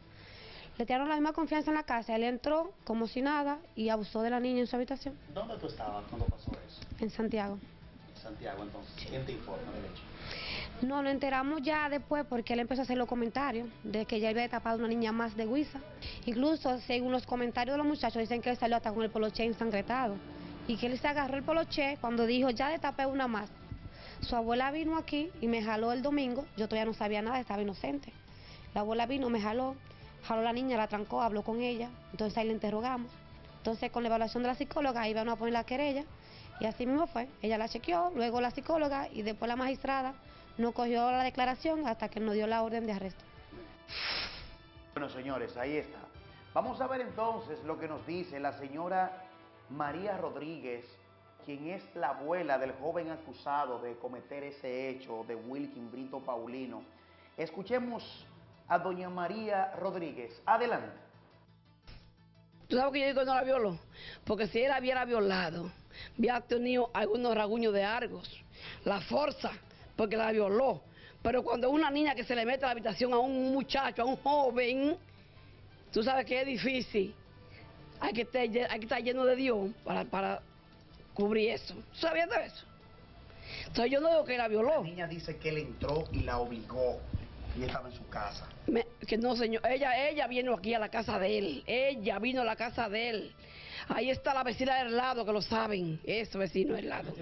Le tiraron la misma confianza en la casa. Él entró como si nada y abusó de la niña en su habitación, ¿Dónde tú estabas cuando pasó eso? en Santiago. En Santiago, entonces. ¿Quién te informa del hecho? No, lo enteramos ya después porque él empezó a hacer los comentarios de que ya había tapado una niña más de Huiza. Incluso, según los comentarios de los muchachos, dicen que él salió hasta con el poloche ensangretado. Y que él se agarró el poloche cuando dijo, ya destapé una más. Su abuela vino aquí y me jaló el domingo. Yo todavía no sabía nada, estaba inocente. La abuela vino, me jaló, jaló a la niña, la trancó, habló con ella. Entonces ahí le interrogamos. Entonces, con la evaluación de la psicóloga, ahí iban a poner la querella. Y así mismo fue. Ella la chequeó, luego la psicóloga y después la magistrada no cogió la declaración hasta que nos dio la orden de arresto. Bueno, señores, ahí está. Vamos a ver entonces lo que nos dice la señora María Rodríguez, quien es la abuela del joven acusado de cometer ese hecho de Wilkin Brito Paulino. Escuchemos a doña María Rodríguez. Adelante. ¿Tú sabes que yo digo que no la violó? Porque si él hubiera violado, había tenido algunos raguños de argos, la fuerza, porque la violó. Pero cuando una niña que se le mete a la habitación a un muchacho, a un joven, tú sabes que es difícil. Hay que estar, lle- hay que estar lleno de Dios para, para cubrir eso. ¿Tú sabías de eso? Entonces yo no digo que la violó. La niña dice que él entró y la obligó. Y estaba en su casa. Me- que no, señor. Ella, ella vino aquí a la casa de él. Ella vino a la casa de él. Ahí está la vecina del lado, que lo saben. Eso, vecino del lado.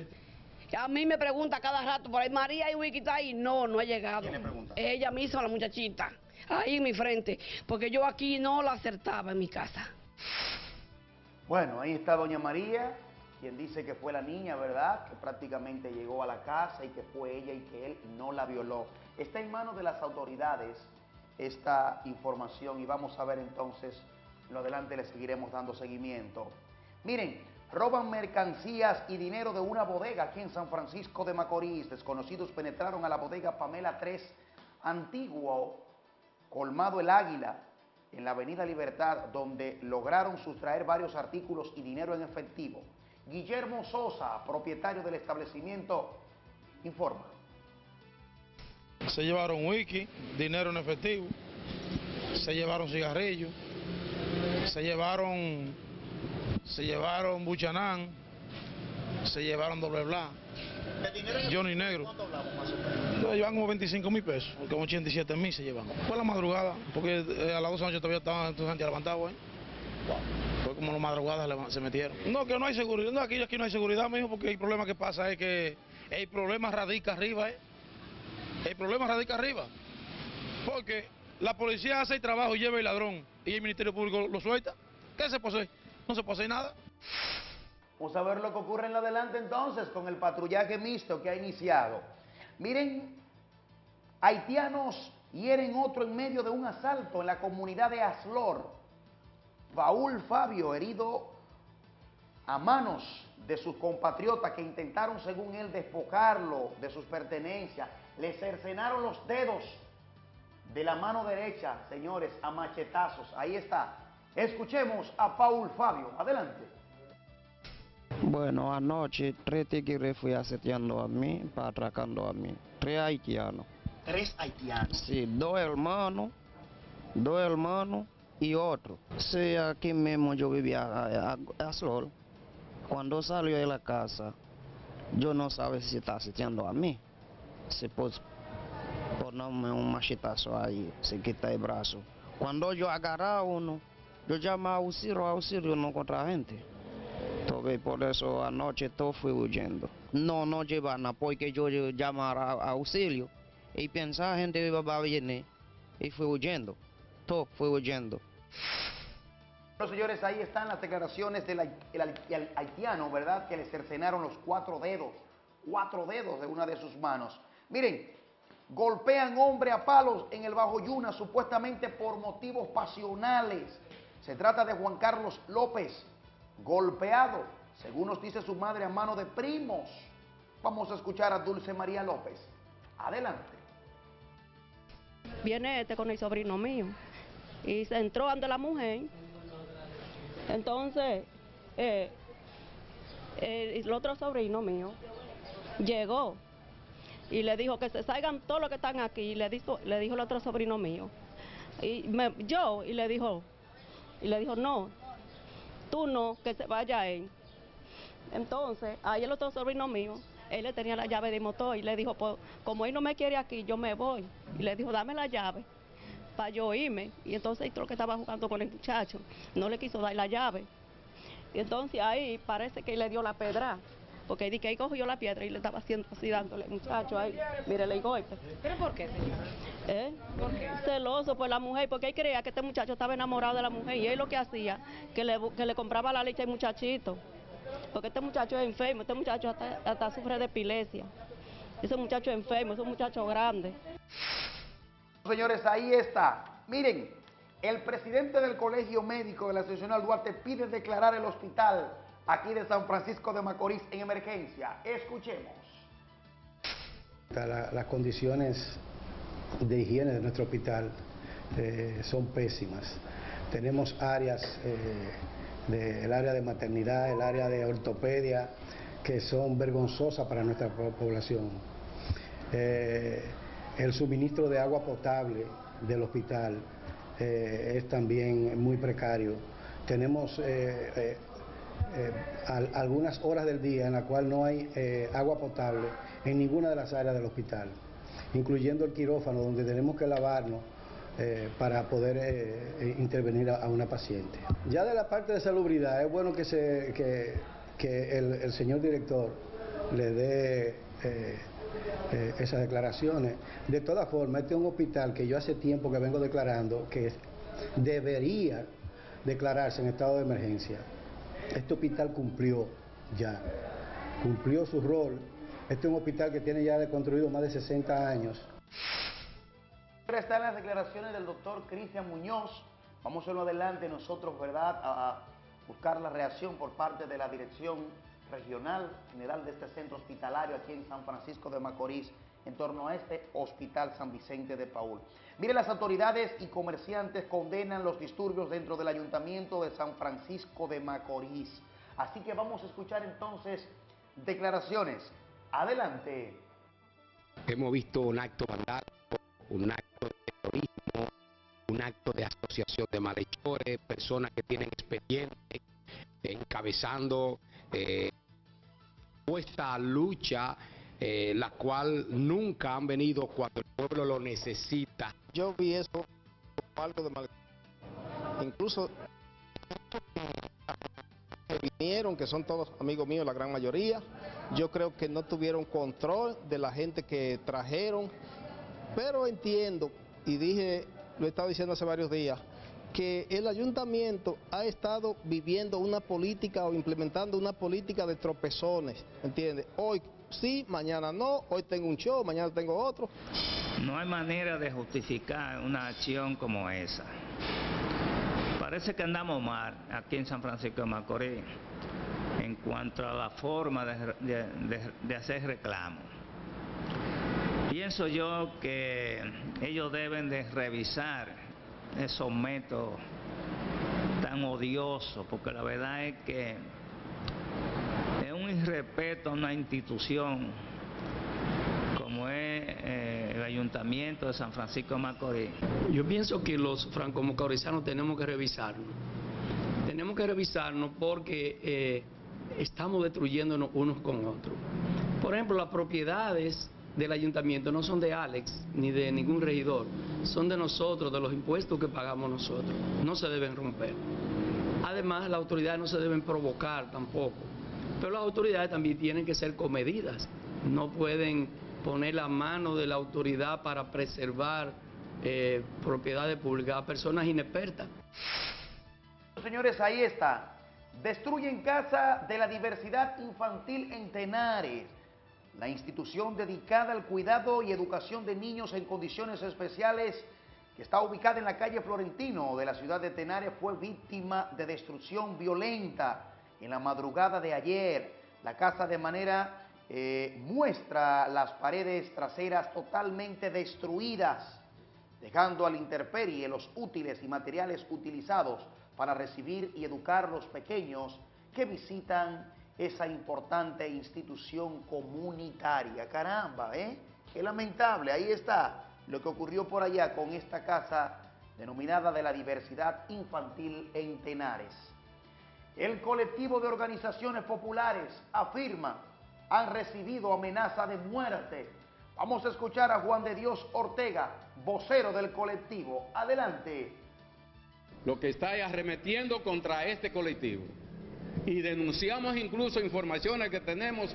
A mí me pregunta cada rato por ahí, María y Wiki está ahí. No, no ha llegado. ¿Quién le pregunta? Ella misma, la muchachita. Ahí en mi frente. Porque yo aquí no la acertaba en mi casa. Bueno, ahí está doña María, quien dice que fue la niña, ¿verdad? Que prácticamente llegó a la casa y que fue ella y que él no la violó. Está en manos de las autoridades esta información y vamos a ver entonces, lo adelante le seguiremos dando seguimiento. Miren, roban mercancías y dinero de una bodega aquí en San Francisco de Macorís. Desconocidos penetraron a la bodega Pamela 3, antiguo colmado El Águila, en la Avenida Libertad, donde lograron sustraer varios artículos y dinero en efectivo. Guillermo Sosa, propietario del establecimiento, informa. Se llevaron wiki, dinero en efectivo, se llevaron cigarrillos, se llevaron, se llevaron buchanán, se llevaron doble blanc, Johnny Negro. Se llevan como 25 mil pesos, como 87 mil se llevan. Fue la madrugada, porque eh, a las 12 de la noche todavía estaban estos gente levantados ahí. Fue como la madrugada se metieron. No, que no hay seguridad, no, aquí, aquí no hay seguridad, mijo, porque el problema que pasa es que el problema radica arriba, ¿eh? El problema radica arriba. Porque la policía hace el trabajo y lleva el ladrón y el Ministerio Público lo suelta. ¿Qué se hacer? No se hacer nada. Vamos a ver lo que ocurre en lo adelante entonces con el patrullaje mixto que ha iniciado. Miren, haitianos hieren otro en medio de un asalto en la comunidad de Aslor. Paul Fabio herido a manos de sus compatriotas que intentaron, según él, despojarlo de sus pertenencias. Le cercenaron los dedos de la mano derecha, señores, a machetazos. Ahí está. Escuchemos a Paul Fabio. Adelante. Bueno, anoche tres tigres fui aseteando a mí, para atracando a mí. Tres haitianos. Tres haitianos. Sí, dos hermanos, dos hermanos y otro. Sí, aquí mismo yo vivía a, a, a Sol. Cuando salió de la casa, yo no sabía si está aseteando a mí. Se pues ponerme un machetazo ahí, se quita el brazo. Cuando yo agarré a uno, yo llamé a auxilio, auxilio, no contra gente. Entonces, por eso anoche todo fui huyendo. No, no llevan porque yo llamara auxilio y pensaba gente iba a venir y fui huyendo. Todo fui huyendo. Bueno, señores, ahí están las declaraciones del hai- el hai- el haitiano, ¿verdad? Que le cercenaron los cuatro dedos, cuatro dedos de una de sus manos. Miren, golpean hombre a palos en el Bajo Yuna, supuestamente por motivos pasionales. Se trata de Juan Carlos López, golpeado, según nos dice su madre, a mano de primos. Vamos a escuchar a Dulce María López. Adelante. viene este con el sobrino mío y se entró ante la mujer. Entonces, eh, el otro sobrino mío llegó y le dijo que se salgan todos los que están aquí. Y le dijo, le dijo el otro sobrino mío. Y me- yo, y le dijo, y le dijo, no, tú no, que se vaya él. Entonces, ahí el otro sobrino mío, él le tenía la llave de motor y le dijo, pues, como él no me quiere aquí, yo me voy. Y le dijo, dame la llave para yo irme. Y entonces el que estaba jugando con el muchacho no le quiso dar la llave. Y entonces ahí parece que le dio la pedra. Porque di que ahí cogió la piedra y le estaba haciendo así dándole al muchacho ahí. Mire el golpe. ¿Pero por qué, señora? ¿Eh? Celoso por la mujer, porque él creía que este muchacho estaba enamorado de la mujer y él lo que hacía, que le, que le compraba la leche al muchachito. Porque este muchacho es enfermo, este muchacho hasta, hasta sufre de epilepsia. Ese muchacho es enfermo, es un muchacho grande. Señores, ahí está. Miren, El presidente del Colegio Médico de la Asociación Duarte pide declarar el hospital aquí de San Francisco de Macorís en emergencia. Escuchemos. La- las condiciones de higiene de nuestro hospital eh, son pésimas. Tenemos áreas, eh, de- el área de maternidad, el área de ortopedia, que son vergonzosas para nuestra po- población. Eh, el suministro de agua potable del hospital eh, es también muy precario. Tenemos eh, al- algunas horas del día en la cual no hay eh, agua potable en ninguna de las áreas del hospital, incluyendo el quirófano donde tenemos que lavarnos eh, para poder eh, intervenir a, una paciente. Ya de la parte de salubridad es bueno que, el, señor director le dé esas declaraciones. De todas formas, este es un hospital que yo hace tiempo que vengo declarando que debería declararse en estado de emergencia. Este hospital cumplió ya, cumplió su rol. Este es un hospital que tiene ya construido más de 60 años. Están las declaraciones del doctor Cristian Muñoz. Vamos a adelante nosotros, ¿verdad?, a buscar la reacción por parte de la Dirección Regional General de este centro hospitalario aquí en San Francisco de Macorís en torno a este Hospital San Vicente de Paul. Mire, las autoridades y comerciantes condenan los disturbios dentro del Ayuntamiento de San Francisco de Macorís. Así que vamos a escuchar entonces declaraciones. Adelante. Hemos visto un acto vandálico, un acto de terrorismo, un acto de asociación de malhechores, personas que tienen expedientes, encabezando eh, esta lucha, eh, la cual nunca han venido cuando el pueblo lo necesita. Yo vi eso algo de mal. Incluso que vinieron, que son todos amigos míos, la gran mayoría, yo creo que no tuvieron control de la gente que trajeron, pero entiendo, y dije, lo he estado diciendo hace varios días, que el ayuntamiento ha estado viviendo una política o implementando una política de tropezones, ¿entiendes? Hoy sí, mañana no, hoy tengo un show, mañana tengo otro. No hay manera de justificar una acción como esa. Parece que andamos mal aquí en San Francisco de Macorís en cuanto a la forma de, hacer reclamo. Pienso yo que ellos deben de revisar esos métodos tan odiosos, porque la verdad es que irrespeto a una institución como es eh, el Ayuntamiento de San Francisco de Macorís. Yo pienso que los franco-macorizanos tenemos que revisarnos. Tenemos que revisarnos porque eh, estamos destruyéndonos unos con otros. Por ejemplo, las propiedades del ayuntamiento no son de Alex ni de ningún regidor, son de nosotros, de los impuestos que pagamos nosotros. No se deben romper. Además, las autoridades no se deben provocar tampoco. Pero las autoridades también tienen que ser comedidas. No pueden poner la mano de la autoridad para preservar eh, propiedades públicas a personas inexpertas. Señores, ahí está. Destruyen casa de la diversidad infantil en Tenares. La institución dedicada al cuidado y educación de niños en condiciones especiales que está ubicada en la calle Florentino de la ciudad de Tenares fue víctima de destrucción violenta en la madrugada de ayer. La casa de manera eh, muestra las paredes traseras totalmente destruidas dejando a la intemperie los útiles y materiales utilizados para recibir y educar los pequeños que visitan esa importante institución comunitaria. Caramba, ¿eh? Qué lamentable, ahí está lo que ocurrió por allá con esta casa denominada de la diversidad infantil en Tenares. El colectivo de organizaciones populares afirma han recibido amenaza de muerte. Vamos a escuchar a Juan de Dios Ortega, vocero del colectivo. Adelante. lo que está arremetiendo contra este colectivo. Y denunciamos incluso informaciones que tenemos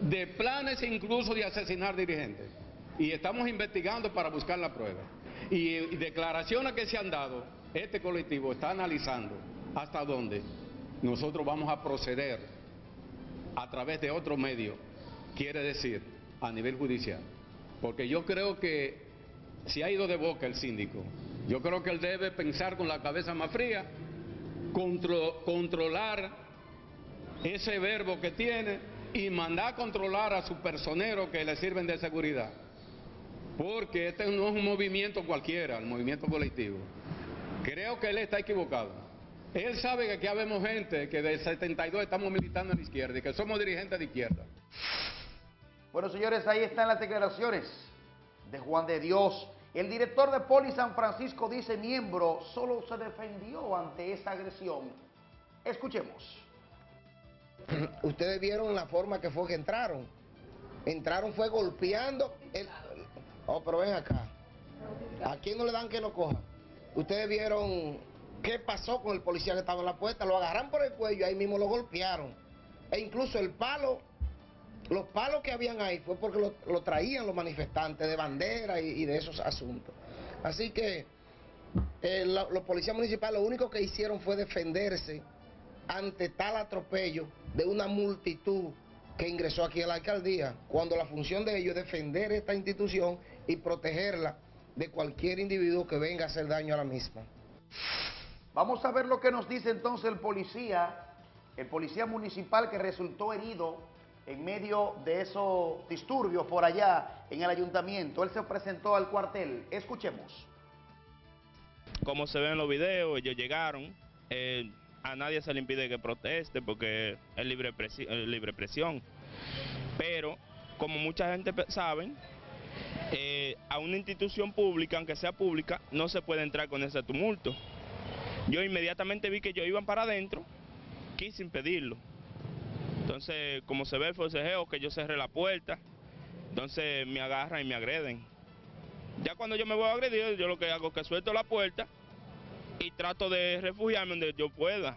de planes incluso de asesinar dirigentes. Y estamos investigando para buscar la prueba. Y, y declaraciones que se han dado, este colectivo está analizando hasta dónde nosotros vamos a proceder a través de otro medio, quiere decir, a nivel judicial. Porque yo creo que si ha ido de boca el síndico Yo creo que él debe pensar con la cabeza más fría, contro- controlar ese verbo que tiene y mandar a controlar a sus personeros que le sirven de seguridad. Porque este no es un movimiento cualquiera, el movimiento colectivo. Creo que él está equivocado. Él sabe que aquí habemos gente que del 72 estamos militando en la izquierda y que somos dirigentes de izquierda. Bueno, señores, ahí están las declaraciones de Juan de Dios. El director de Poli San Francisco dice miembro solo se defendió ante esa agresión. Escuchemos. Ustedes vieron la forma que fue que entraron. Entraron fue golpeando. El... Oh, pero ven acá. ¿A quién no le dan que lo coja? Ustedes vieron qué pasó con el policía que estaba en la puerta. Lo agarran por el cuello, ahí mismo lo golpearon. E incluso el palo, los palos que habían ahí fue porque lo, traían los manifestantes de bandera y, de esos asuntos. Así que eh, los policías municipales lo único que hicieron fue defenderse ante tal atropello de una multitud que ingresó aquí a la alcaldía, cuando la función de ellos es defender esta institución y protegerla de cualquier individuo que venga a hacer daño a la misma. Vamos a ver lo que nos dice entonces el policía, el policía municipal que resultó herido en medio de esos disturbios por allá en el ayuntamiento. Él se presentó al cuartel. Escuchemos. como se ve en los videos, ellos llegaron, eh, a nadie se le impide que proteste porque es libre, presi- eh. Pero, como mucha gente sabe, eh, a una institución pública, aunque sea pública, no se puede entrar con ese tumulto. Yo inmediatamente vi que ellos iban para adentro, quise impedirlo. Entonces, como se ve el forcejeo, que yo cerré la puerta, entonces me agarran y me agreden. Ya cuando yo me voy a agredir, yo lo que hago es que suelto la puerta y trato de refugiarme donde yo pueda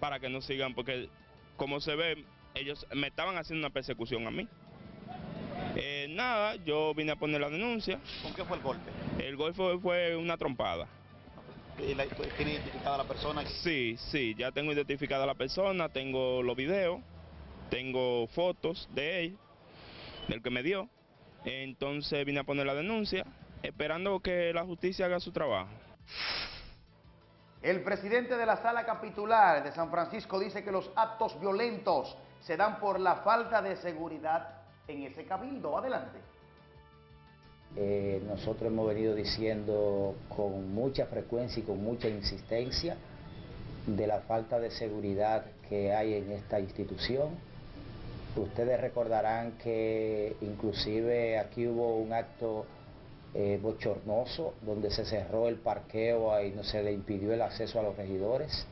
para que no sigan, porque como se ve, ellos me estaban haciendo una persecución a mí. Eh, nada, yo vine a poner la denuncia. ¿Con qué fue el golpe? El golpe fue, fue una trompada. ¿Y la- ¿Tiene identificada la persona? Sí, sí, ya tengo identificada a la persona, tengo los videos, tengo fotos de él, del que me dio. Entonces vine a poner la denuncia, esperando que la justicia haga su trabajo. El presidente de la sala capitular de San Francisco dice que los actos violentos se dan por la falta de seguridad en ese cabildo. Adelante. Eh, nosotros hemos venido diciendo con mucha frecuencia y con mucha insistencia de la falta de seguridad que hay en esta institución. Ustedes recordarán que inclusive aquí hubo un acto eh, bochornoso donde se cerró el parqueo y no se le impidió el acceso a los regidores.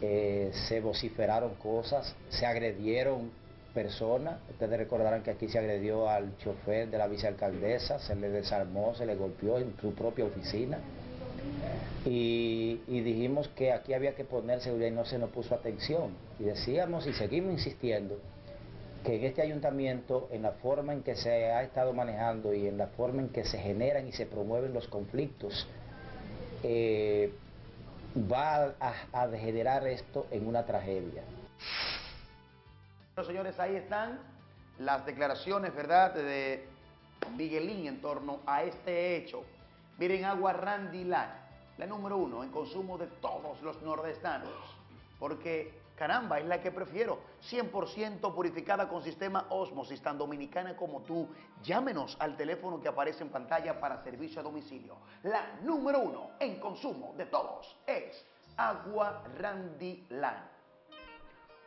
Eh, se vociferaron cosas, se agredieron personas. Ustedes recordarán que aquí se agredió al chofer de la vicealcaldesa, se le desarmó, se le golpeó en su propia oficina. Y, dijimos que aquí había que poner seguridad y no se nos puso atención. Y decíamos y seguimos insistiendo que en este ayuntamiento, en la forma en que se ha estado manejando y en la forma en que se generan y se promueven los conflictos, eh, va a, a degenerar esto en una tragedia. Bueno, señores, ahí están las declaraciones, ¿verdad?, de Miguelín en torno a este hecho. Miren, agua Randilán, la número uno en consumo de todos los nordestanos, porque caramba, es la que prefiero, 100% purificada con sistema Osmosis, tan dominicana como tú. Llámenos al teléfono que aparece en pantalla para servicio a domicilio. La número uno en consumo de todos es agua Randilán.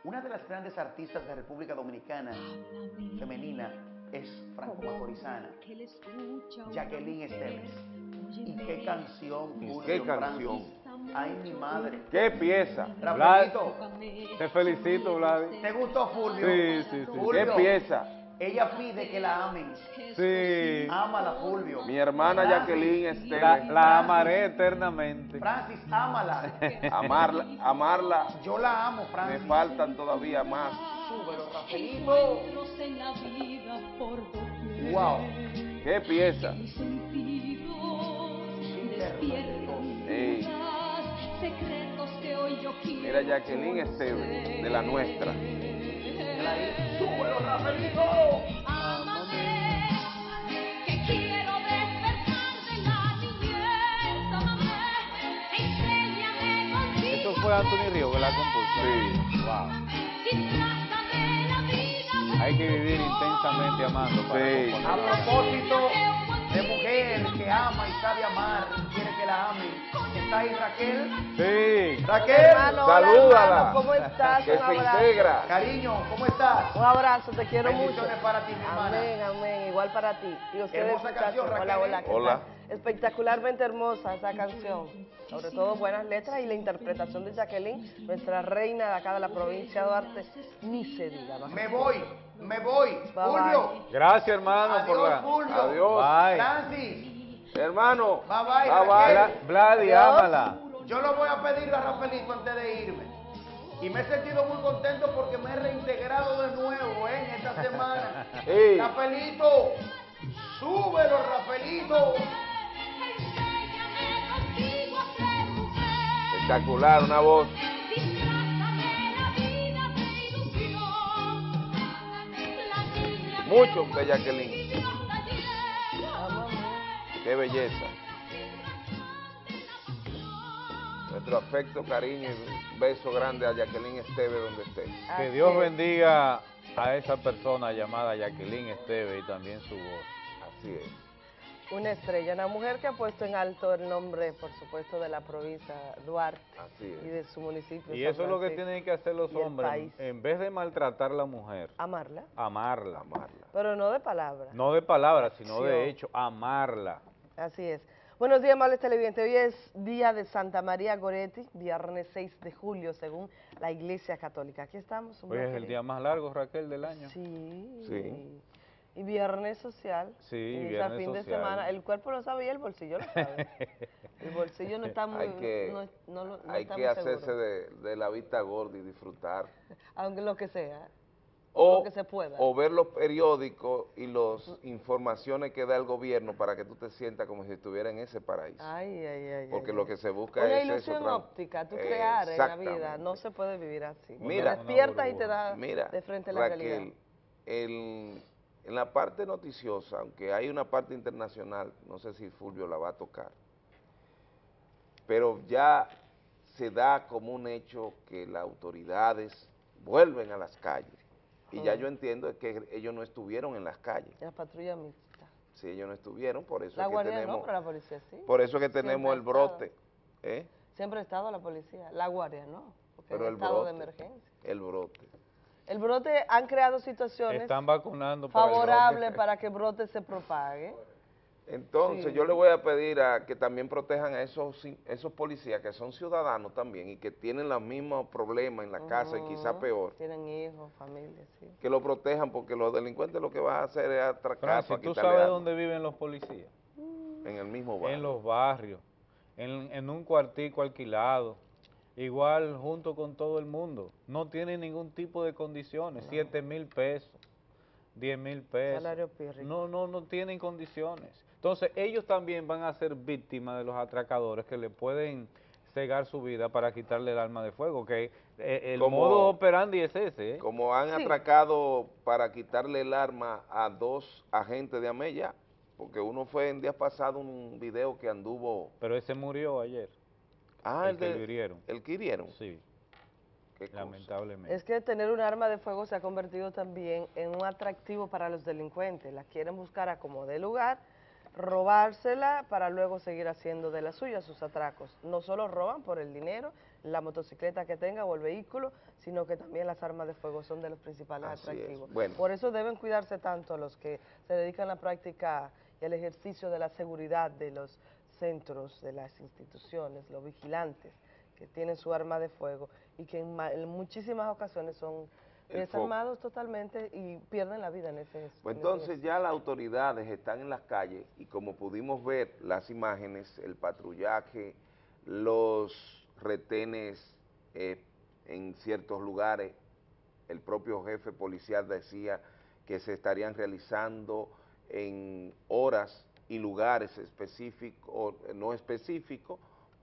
Una de las grandes artistas de República Dominicana femenina es franco-macorizana, Jacqueline Esteves. ¿Y qué canción, Julio ¿Qué canción? Ay, mi madre. ¿Qué pieza? Vlad, te felicito, Vlad. ¿Te gustó, Fulvio? Sí, sí, sí. Fulvio, ¿Qué pieza? Ella pide que la amen. Sí. Ámala, Fulvio. Mi hermana Francis, Jacqueline Esteves. La, la amaré eternamente. Francis, ámala. Amarla, amarla. Yo la amo, Me Francis. faltan todavía más. Súbelo, Rafaelito. Wow. ¿Qué pieza? Ey, Mira Jacqueline Esteves, de la nuestra. Esto fue Anthony Río que la compuso. Sí. Wow. Hay que vivir intensamente amando. Para sí. A propósito de mujer que ama y sabe amar, quiere que la amen. ¿Está ahí Raquel? Sí. Raquel, Hermano, hola, salúdala. hermano, ¿Cómo estás? Que Un se abrazo. integra. Cariño, ¿cómo estás? Un abrazo, te quiero mucho. Bendiciones para ti, mi hermana. Amén, amén. Igual para ti. Y ustedes, Hermosa canción, Hola, Raquel, hola. ¿eh? ¿qué Hola. Espectacularmente hermosa esa canción. Sobre todo buenas letras y la interpretación de Jacqueline, nuestra reina de acá de la provincia de Duarte, ni se diga. Me voy, me voy. Bye, Fulvio. Gracias, hermano, por la... Fulvio. Adiós. Bye. Francis. Hermano. Bye, bye, Bye, Raquel. Bla- Vladi, ámala. Yo lo voy a pedir a Rafaelito antes de irme. Y me he sentido muy contento porque me he reintegrado de nuevo ¿eh? en esta semana. Sí. Rafaelito, súbelo, Rafaelito. Espectacular, una voz. Mucho de Jacqueline. Qué belleza. Nuestro afecto, cariño y beso grande a Jacqueline Esteve donde esté. Que Dios bendiga a esa persona llamada Jacqueline Esteve y también su voz. Así es. Una estrella, una mujer que ha puesto en alto el nombre, por supuesto, de la provincia Duarte Así y de su municipio. Y San eso es lo que tienen que hacer los hombres. En vez de maltratar a la mujer, Amarla, amarla. Amarla. pero no de palabras. No de palabras, sino de hecho, amarla. Así es. Buenos días, amables televidentes. Hoy es día de Santa María Goretti, viernes 6 de julio, según la Iglesia Católica. Aquí estamos. Hoy es el de- día más largo, Raquel, del año. Sí. Sí. Y viernes social. Sí, y viernes fin de social. semana. El cuerpo lo sabe y el bolsillo lo sabe. el bolsillo no está muy... Hay que, no, no no hay está que muy hacerse de, de la vista gorda y disfrutar. Aunque lo que sea. O, lo que se pueda. o ver los periódicos y las informaciones que da el gobierno para que tú te sientas como si estuvieras en ese paraíso. Ay, ay, ay. Porque ay, lo que se busca Una es eso. ilusión óptica, tú crear en la vida, no se puede vivir así. Mira. te despiertas y te da Mira, de frente a la Raquel, realidad. el- en la parte noticiosa, aunque hay una parte internacional, no sé si Fulvio la va a tocar, pero ya se da como un hecho que las autoridades vuelven a las calles. Y ya yo entiendo que ellos no estuvieron en las calles. La patrulla mixta. Si ellos no estuvieron, por eso La es que guardia tenemos, no, pero la policía sí. por eso es que tenemos el brote. ¿eh? Siempre ha estado la policía. La guardia no, porque Pero es el estado de brote. emergencia. El brote. El brote han creado situaciones Están vacunando favorables para que el brote se propague. Entonces Sí. yo le voy a pedir a que también protejan a esos, esos policías que son ciudadanos también y que tienen los mismos problemas en la casa y quizá peor, Tienen hijos, familia, sí. que lo protejan porque los delincuentes lo que van a hacer es atracar Francis, para ¿tú sabes dónde viven los policías? en el mismo barrio. En los barrios, en, en un cuartico alquilado, igual junto con todo el mundo. No tienen ningún tipo de condiciones, siete mil pesos, diez mil pesos. Salario pírrico. No, no, no tienen condiciones. Entonces ellos también van a ser víctimas de los atracadores que le pueden cegar su vida para quitarle el arma de fuego, que eh, el Como- modo operandi es ese. ¿eh? Como han Sí. atracado para quitarle el arma a dos agentes de Amella, porque uno fue en días pasado un video que anduvo... Pero ese murió ayer. Ah, el el que de- hirieron. ¿El que hirieron? Sí. Qué cosa. Lamentablemente. Es que tener un arma de fuego se ha convertido también en un atractivo para los delincuentes. La quieren buscar a como de lugar, robársela para luego seguir haciendo de la suya sus atracos. No solo roban por el dinero, la motocicleta que tenga o el vehículo, sino que también las armas de fuego son de los principales Así es. atractivos. Bueno. Por eso deben cuidarse tanto los que se dedican a la práctica y al ejercicio de la seguridad de los centros, de las instituciones, los vigilantes que tienen su arma de fuego y que en, en muchísimas ocasiones son desarmados totalmente y pierden la vida en ese Pues entonces ya las autoridades están en las calles y como pudimos ver las imágenes, el patrullaje, los retenes eh, en ciertos lugares, el propio jefe policial decía que se estarían realizando en horas y lugares específicos, o no específicos,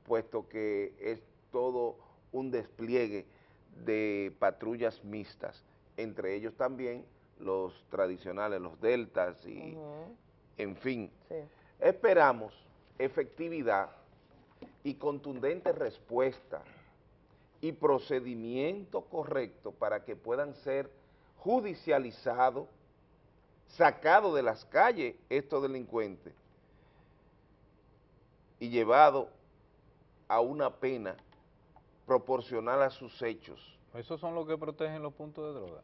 puesto que es todo un despliegue de patrullas mixtas, entre ellos también los tradicionales, los deltas y, en fin. sí. Esperamos efectividad y contundente respuesta y procedimiento correcto para que puedan ser judicializados, sacados de las calles estos delincuentes y llevados a una pena proporcional a sus hechos. Esos son los que protegen los puntos de droga.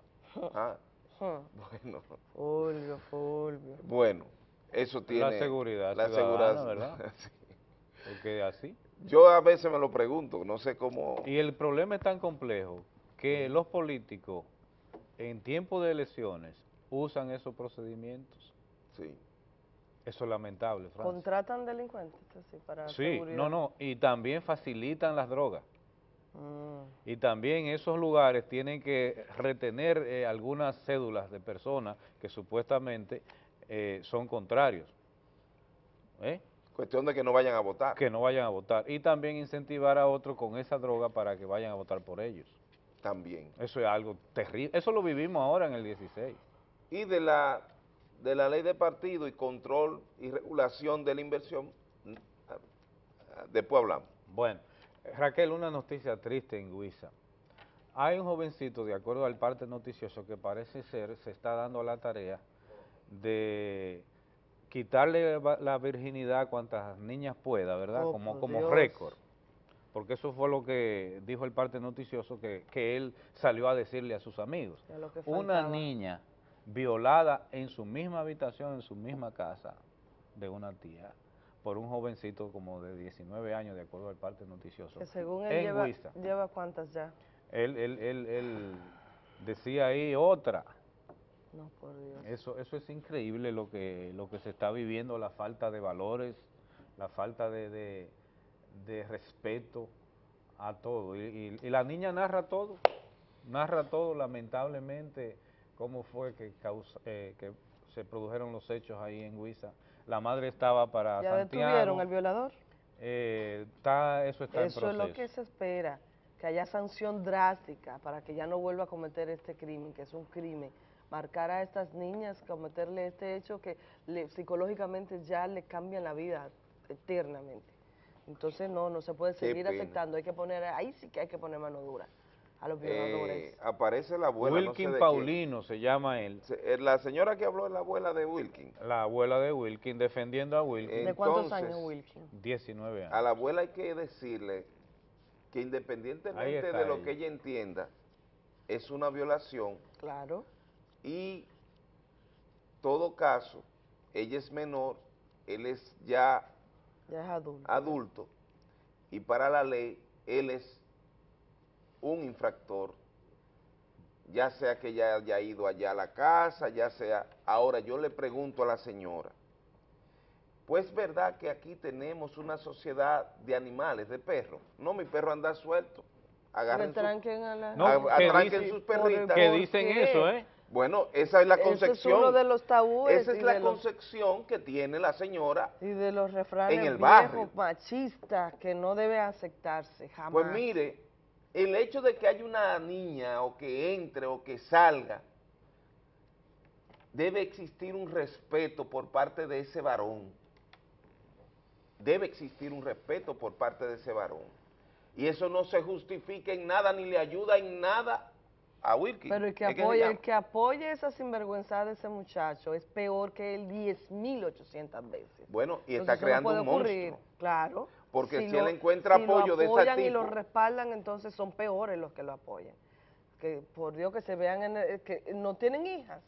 Ah, bueno. Fulvio, Fulvio. Bueno, eso tiene... La seguridad La seguridad, ¿verdad? sí. Porque así. Yo a veces me lo pregunto, no sé cómo... Y el problema es tan complejo que los políticos en tiempo de elecciones usan esos procedimientos. Sí. Eso es lamentable, Francis. ¿Contratan delincuentes así para Sí, seguridad? no, no, y también facilitan las drogas. Mm. Y también esos lugares tienen que retener eh, algunas cédulas de personas que supuestamente eh, son contrarios. ¿Eh? Cuestión de que no vayan a votar. Que no vayan a votar. Y también incentivar a otros con esa droga para que vayan a votar por ellos. También. Eso es algo terrible. Eso lo vivimos ahora en el 16. Y de la, de la ley de partido y control y regulación de la inversión, mm, después hablamos. Bueno, Raquel, una noticia triste en Guisa. Hay un jovencito, de acuerdo al parte noticioso, que parece ser, se está dando la tarea de quitarle la virginidad a cuantas niñas pueda, ¿verdad? Oh, como como Dios. récord. Porque eso fue lo que dijo el parte noticioso, que, que él salió a decirle a sus amigos. Una niña violada en su misma habitación, en su misma casa de una tía, por un jovencito como de 19 años, de acuerdo al parte noticioso. Que según él lleva, cuántas ya. Él, él, él, él decía ahí otra. No, por Dios. Eso, eso es increíble lo que, lo que se está viviendo, la falta de valores, la falta de, de, de respeto a todo. Y, y- y la niña narra todo, narra todo lamentablemente cómo fue que, causa- eh, que se produjeron los hechos ahí en Huiza. La madre estaba para ¿Ya Santiago. detuvieron al violador? Eh, está, eso está Eso en es proceso. lo que se espera, que haya sanción drástica para que ya no vuelva a cometer este crimen, que es un crimen. Marcar a estas niñas, cometerle este hecho que le- psicológicamente ya le cambian la vida eternamente. Entonces no, no se puede seguir pena. aceptando, hay que poner, ahí sí que hay que poner mano dura a los violadores. Eh, aparece la abuela, no sé Wilkin quién. Paulino se llama él. Se- eh, La señora que habló es la abuela de Wilkin. La abuela de Wilkin defendiendo a Wilkin. ¿De cuántos entonces, años, Wilkin? 19 años. A la abuela hay que decirle que independientemente de lo ella. que ella entienda, es una violación Claro. y todo caso, ella es menor, él es ya Ya es adulto. adulto y para la ley él es un infractor, ya sea que ya haya ido allá a la casa, ya sea... Ahora yo le pregunto a la señora, pues verdad que aquí tenemos una sociedad de animales, de perros, no mi perro anda suelto, agarren su- a la... No, a- dice- sus perritas. Que dicen qué? eso, ¿eh? Bueno, esa es la Ese es concepción. uno de los tabúes Esa es la los- concepción que tiene la señora. Y de los refranes En el viejos, barrio. machistas que no debe aceptarse jamás. Pues mire, el hecho de que haya una niña o que entre o que salga, debe existir un respeto por parte de ese varón. Debe existir un respeto por parte de ese varón. Y eso no se justifica en nada ni le ayuda en nada a Wilkie. Pero el que, apoya, el que apoye esa sinvergüenza de ese muchacho es peor que él 10.800 veces. Bueno, y Entonces, está no creando un monstruo. Claro. Porque si lo- él encuentra si apoyo de ese apoyan y lo tipo- respaldan, entonces son peores los que lo apoyan. Que por Dios que se vean, en el- que no tienen hijas,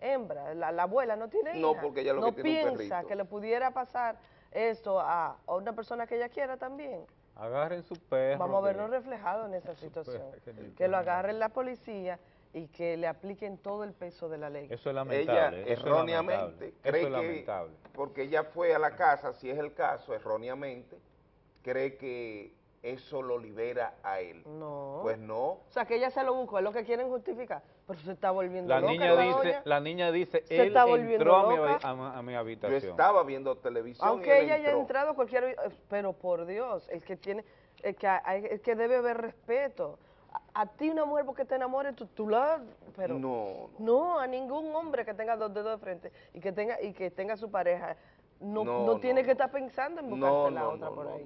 hembra, la, la abuela no tiene hijas. No, porque ella lo no que tiene es un piensa perrito. que le pudiera pasar esto a, a una persona que ella quiera también. Agarren su perro. Vamos a que- vernos reflejados en esa situación. que Que lo agarren la policía y que le apliquen todo el peso de la ley. Eso es Ella lamentable. eso es erróneamente lamentable, cree eso es que, lamentable. porque ella fue a la casa, si es el caso, erróneamente, cree que eso lo libera a él. No. Pues no, O sea, que ella se lo buscó, es lo que quieren justificar. Pero se está volviendo La loca niña la dice, la niña dice, Se él está volviendo entró a mi, loca. a, a mi yo habitación. estaba viendo televisión y Aunque él ella haya entrado cualquier... eh, Pero por Dios, el que tiene... El que, hay- el que debe haber respeto. A, a ti una mujer porque te enamores, tú, tú la... Pero No, no, a ningún hombre que tenga dos dedos de frente y que tenga y que tenga su pareja, no, No, tiene no. que estar pensando en No, buscarse la no, otra no, por no, ahí.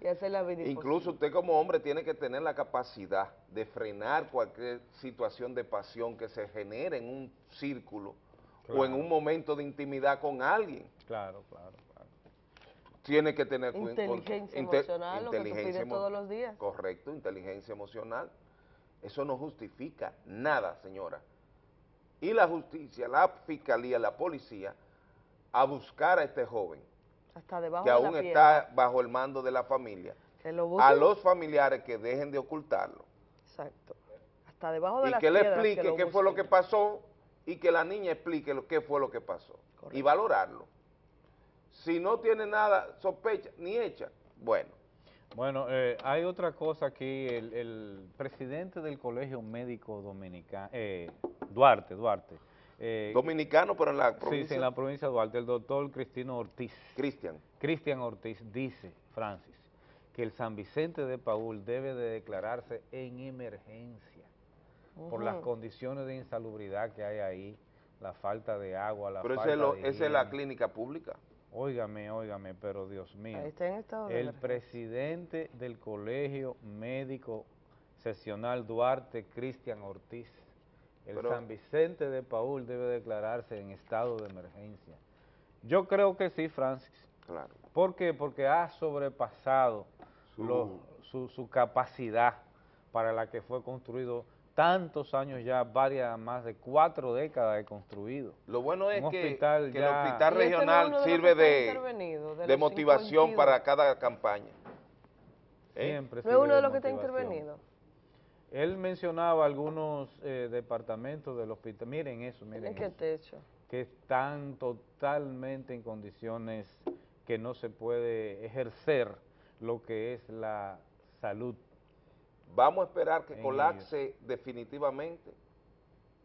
Y hacer la vida Incluso usted como hombre tiene que tener la capacidad de frenar cualquier situación de pasión que se genere en un círculo o en un momento de intimidad con alguien. Claro, claro, claro. Tiene que tener Inteligencia inte- emocional, lo que tú pides todos los días. Correcto, inteligencia emocional. Eso no justifica nada, señora. Y la justicia, la fiscalía, la policía, a buscar a este joven Hasta debajo que de aún la está bajo el mando de la familia, Que lo a los familiares que dejen de ocultarlo Exacto. Hasta debajo de y que le explique lo qué fue lo que pasó y que la niña explique lo qué fue lo que pasó y valorarlo. Si no tiene nada, sospecha, ni hecha, bueno. Bueno, eh, hay otra cosa aquí, el, el presidente del Colegio Médico Dominicano, eh, Duarte, Duarte. Eh, Dominicano, pero en la provincia. sí, en la provincia de Duarte, el doctor Cristino Ortiz. Cristian. Cristian Ortiz dice, Francis, que el San Vicente de Paul debe de declararse en emergencia por las condiciones de insalubridad que hay ahí, la falta de agua, la Pero esa falta es, lo- de esa es la clínica pública. Óigame, óigame, pero Dios mío. Ahí está en estado de El emergencia. presidente del Colegio Médico Seccional Duarte, Cristian Ortiz, el Pero- San Vicente de Paul debe declararse en estado de emergencia. Yo creo que sí, Francis. Claro. ¿Por qué? Porque ha sobrepasado Su- lo- su, su capacidad para la que fue construido tantos años ya, varias, más de cuatro décadas de construido. Lo bueno es Un que, hospital que el hospital este regional sirve de, motivación 52. para cada campaña. ¿Eh? Siempre No es uno de los que está intervenido. Él mencionaba algunos eh, departamentos del hospital, miren eso, miren ¿En qué eso, techo? que están totalmente en condiciones que no se puede ejercer lo que es la salud. Vamos a esperar que colapse definitivamente,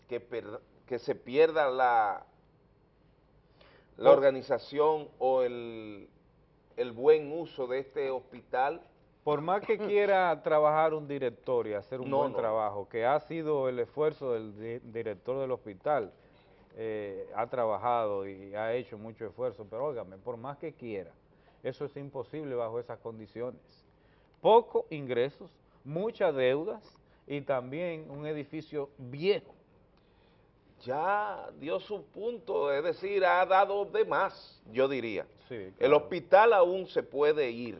que, per- que se pierda la, la organización o el, el buen uso de este hospital. Por más que quiera trabajar un director y hacer un No, buen no. trabajo, que ha sido el esfuerzo del di- director del hospital, eh, ha trabajado y ha hecho mucho esfuerzo, pero óigame, por más que quiera, eso es imposible bajo esas condiciones. Pocos ingresos, muchas deudas y también un edificio viejo. Ya dio su punto, es decir, ha dado de más, yo diría. Sí, El hospital aún se puede ir,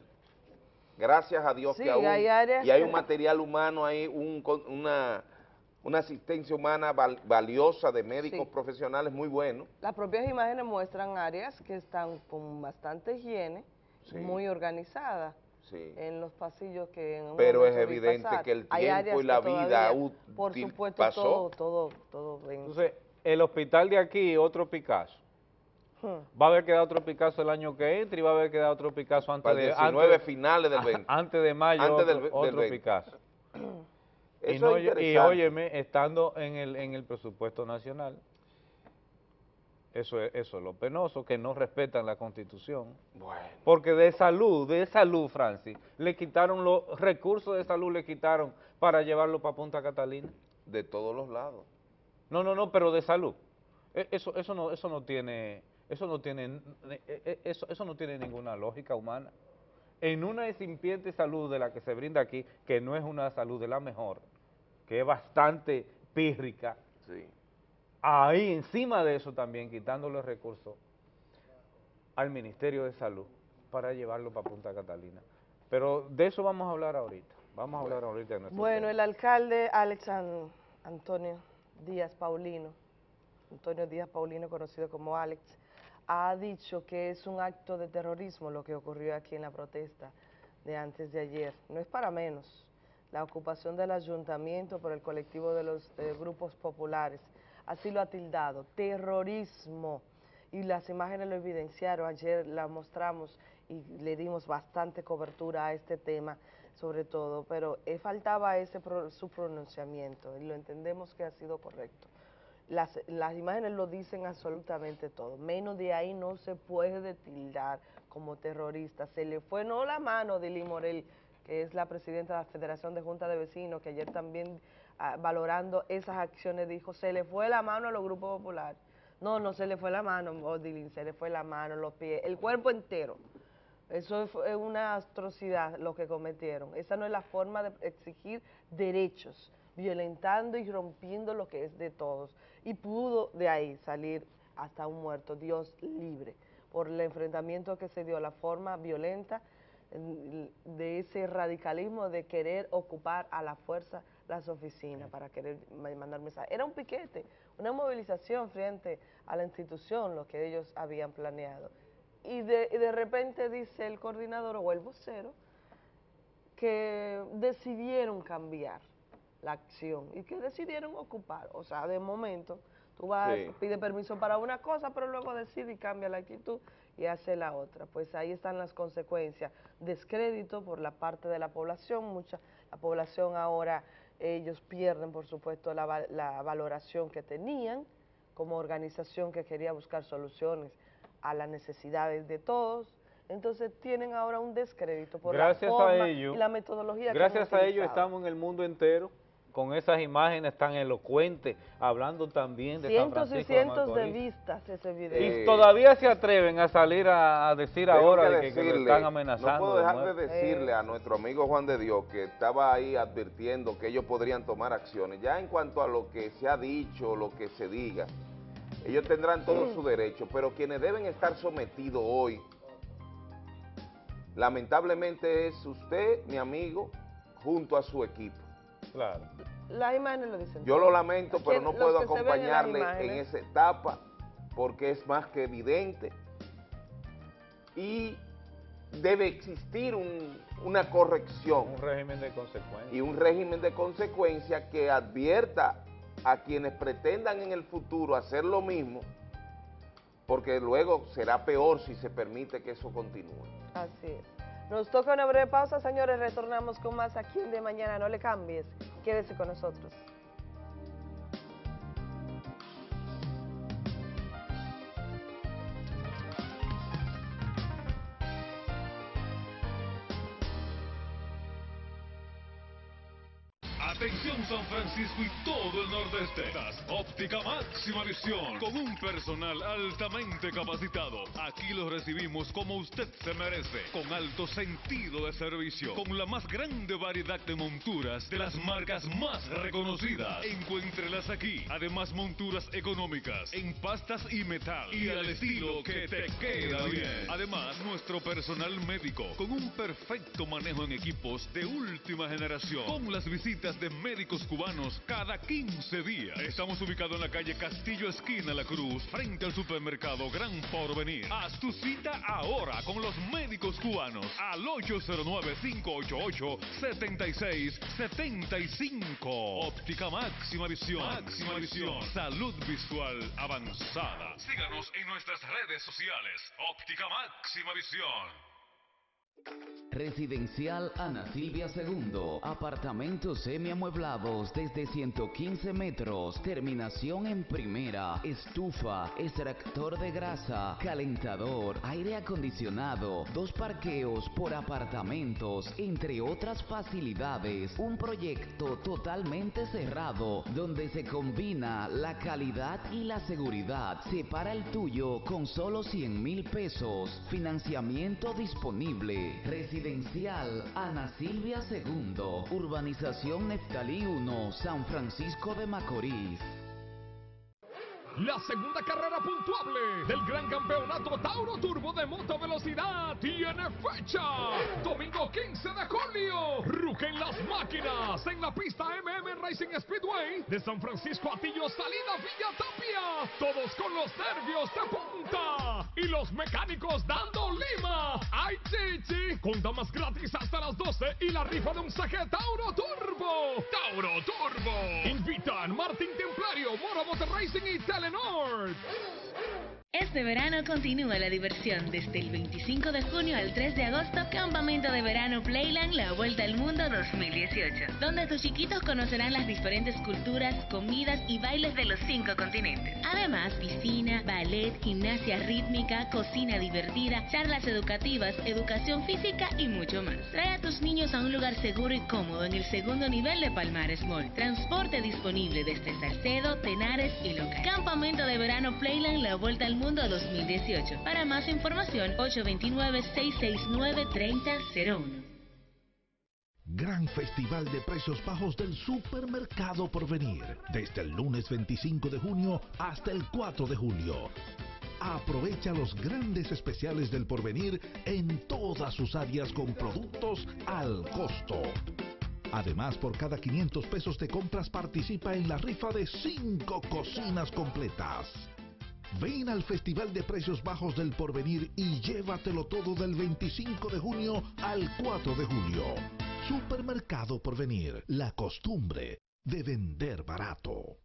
gracias a Dios Sí, que aún, hay áreas y hay que- un material humano ahí, un, una, una asistencia humana val- valiosa de médicos Sí. profesionales muy buenos. Las propias imágenes muestran áreas que están con bastante higiene, Sí. muy organizadas. Sí. en los pasillos que en un Pero es evidente pasar. que el tiempo y la vida útil por supuesto pasó. todo todo todo. Entonces, el hospital de aquí, otro Picasso. Hmm. Va a haber quedado otro Picasso el año que entra y va a haber quedado otro Picasso antes de 19 antes- finales del 20. Antes de mayo Antes otro, del otro 20. Picasso. y, no- es y interesante. óyeme, estando en el, en el presupuesto nacional, eso es, eso es lo penoso, que no respetan la Constitución. Bueno. Porque de salud, de salud, Francis, le quitaron los recursos de salud, le quitaron para llevarlo para Punta Catalina. De todos los lados. No, no, no, pero de salud. E- Eso, eso no, eso no tiene, eso no tiene, e- e- eso, eso no tiene ninguna lógica humana. En una incipiente salud de la que se brinda aquí, que no es una salud de la mejor, que es bastante pírrica, Sí. ahí encima de eso también quitándole recursos al Ministerio de Salud para llevarlo para Punta Catalina. Pero de eso vamos a hablar ahorita. Vamos a hablar ahorita de nuestro Bueno, tema. el alcalde Alex An- Antonio Díaz Paulino, Antonio Díaz Paulino, conocido como Alex, ha dicho que es un acto de terrorismo lo que ocurrió aquí en la protesta de antes de ayer. No es para menos la ocupación del ayuntamiento por el colectivo de los eh, grupos populares. Así lo ha tildado, terrorismo. Y las imágenes lo evidenciaron, ayer la mostramos y le dimos bastante cobertura a este tema, sobre todo, pero eh, faltaba ese pro- su pronunciamiento y lo entendemos que ha sido correcto. Las, las imágenes lo dicen absolutamente todo, menos de ahí no se puede tildar como terrorista. Se le fue no la mano de Morel, que es la presidenta de la Federación de Junta de Vecinos, que ayer también ah, valorando esas acciones dijo, se le fue la mano a los grupos populares. No, no se le fue la mano, Odilín, se le fue la mano, los pies, el cuerpo entero. Eso es es una atrocidad lo que cometieron. Esa no es la forma de exigir derechos, violentando y rompiendo lo que es de todos. Y pudo de ahí salir hasta un muerto, Dios libre, por el enfrentamiento que se dio, la forma violenta en- de ese radicalismo de querer ocupar a la fuerza las oficinas para querer ma- mandar mensajes. Era un piquete, una movilización frente a la institución, lo que ellos habían planeado. Y de, y de repente dice el coordinador o el vocero que decidieron cambiar la acción y que decidieron ocupar. O sea, de momento, tú vas, Sí. pide permiso para una cosa, pero luego decide y cambia la actitud y hace la otra. Pues ahí están las consecuencias. Descrédito por la parte de la población, mucha la población ahora, ellos pierden, por supuesto, la, la valoración que tenían como organización que quería buscar soluciones a las necesidades de todos. Entonces tienen ahora un descrédito por Gracias la forma a ello, y la metodología que gracias han a ello estamos en el mundo entero con esas imágenes tan elocuentes, hablando también de San cientos y Francisco de cientos de vistas ese video. Y todavía se atreven a salir a, a decir Tengo ahora que de que, que lo decirle, están amenazando. No puedo de dejar de decirle a nuestro amigo Juan de Dios que estaba ahí advirtiendo que ellos podrían tomar acciones. Ya en cuanto a lo que se ha dicho, lo que se diga, ellos tendrán todo Mm. su derecho, pero quienes deben estar sometidos hoy, lamentablemente es usted, mi amigo, junto a su equipo. Claro. Las imágenes lo dicen. Yo lo lamento, pero no puedo en acompañarle en esa etapa porque es más que evidente y debe existir un- una corrección Un régimen de consecuencias. y un régimen de consecuencia que advierta a quienes pretendan en el futuro hacer lo mismo, porque luego será peor si se permite que eso continúe. Así es. Nos toca una breve pausa, señores. Retornamos con más aquí en de mañana. No le cambies. Quédese con nosotros. Atención San Francisco y todo el nordeste. Óptica Máxima Visión. Con un personal altamente capacitado. Aquí los recibimos como usted se merece. Con alto sentido de servicio. Con la más grande variedad de monturas de las marcas más reconocidas. Encuéntrelas aquí. Además monturas económicas. En pastas y metal. Y al estilo que te queda bien. Además nuestro personal médico. Con un perfecto manejo en equipos de última generación. Con las visitas de médicos cubanos cada 15 días. Estamos ubicados en la calle Castillo Esquina La Cruz, frente al supermercado Gran Porvenir. Haz tu cita ahora con los médicos cubanos al 809-588-7675. Óptica Máxima Visión. Máxima Visión. Salud visual avanzada. Síganos en nuestras redes sociales. Óptica Máxima Visión. Residencial Ana Silvia II. Apartamentos semiamueblados desde 115 metros. Terminación en primera. Estufa, extractor de grasa, calentador, aire acondicionado, dos parqueos por apartamentos, entre otras facilidades. Un proyecto totalmente cerrado donde se combina la calidad y la seguridad. Separa el tuyo con solo 100 mil pesos. Financiamiento disponible. Residencial Ana Silvia II. Urbanización Neftalí 1, San Francisco de Macorís. La segunda carrera puntuable del gran campeonato Tauro Turbo de moto velocidad tiene fecha. Domingo 15 de julio. Rugen las máquinas en la pista MM Racing Speedway de San Francisco Atillo, salida Villa Tapia. Todos con los nervios de punta y los mecánicos dando lima. ¡Ay, chichi! Con damas gratis hasta las 12 y la rifa de un saque Tauro Turbo. Tauro Turbo. Invitan Martín Templario, Morabote Racing y Telenor. Este verano continúa la diversión. Desde el 25 de junio al 3 de agosto, Campamento de Verano Playland La Vuelta al Mundo 2018, donde tus chiquitos conocerán las diferentes culturas, comidas y bailes de los cinco continentes. Además, piscina, ballet, gimnasia rítmica, cocina divertida, charlas educativas, educación física y mucho más. Trae a tus niños a un lugar seguro y cómodo en el segundo nivel de Palmares Mall. Transporte disponible desde Salcedo, Tenares y Local. Campamento de Verano Playland La Vuelta al Mundo Mundo 2018. Para más información, 829-669-3001. Gran Festival de Precios Bajos del Supermercado Porvenir, desde el lunes 25 de junio hasta el 4 de julio. Aprovecha los grandes especiales del Porvenir en todas sus áreas con productos al costo. Además, por cada 500 pesos de compras participa en la rifa de 5 cocinas completas. Ven al Festival de Precios Bajos del Porvenir y llévatelo todo del 25 de junio al 4 de julio. Supermercado Porvenir, la costumbre de vender barato.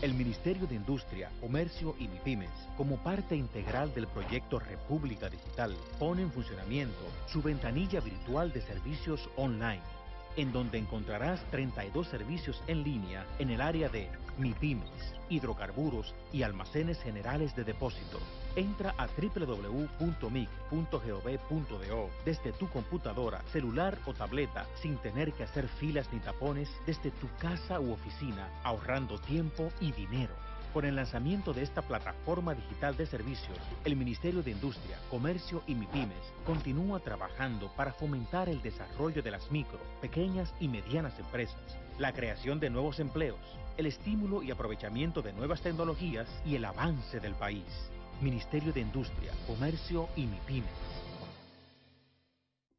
El Ministerio de Industria, Comercio y MIPIMES, como parte integral del proyecto República Digital, pone en funcionamiento su ventanilla virtual de servicios online, en donde encontrarás 32 servicios en línea en el área de MIPIMES, hidrocarburos y almacenes generales de depósito. Entra a www.mic.gov.do desde tu computadora, celular o tableta sin tener que hacer filas ni tapones desde tu casa u oficina, ahorrando tiempo y dinero. Con el lanzamiento de esta plataforma digital de servicios, el Ministerio de Industria, Comercio y MIPIMES continúa trabajando para fomentar el desarrollo de las micro, pequeñas y medianas empresas, la creación de nuevos empleos, el estímulo y aprovechamiento de nuevas tecnologías y el avance del país. Ministerio de Industria, Comercio y MIPIMES.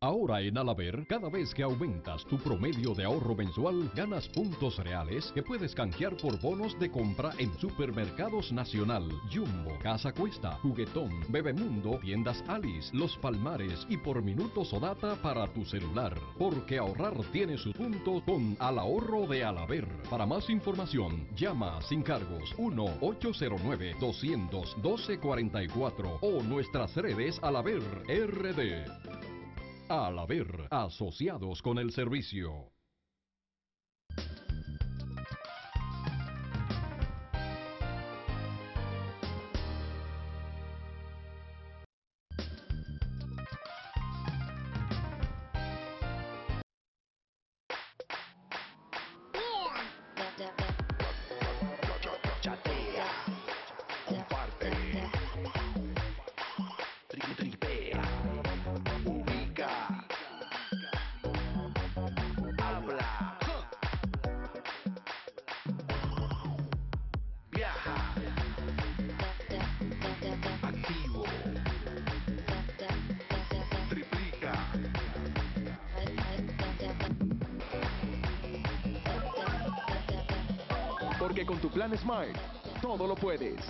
Ahora en Alaber, cada vez que aumentas tu promedio de ahorro mensual, ganas puntos reales que puedes canjear por bonos de compra en Supermercados Nacional, Jumbo, Casa Cuesta, Juguetón, Bebemundo, Tiendas Alice, Los Palmares y por minutos o data para tu celular. Porque ahorrar tiene sus puntos con Al Ahorro de Alaber. Para más información, llama sin cargos 1-809-200-1244 o nuestras redes Alaber RD. Al haber asociados con el servicio. Todo lo puedes.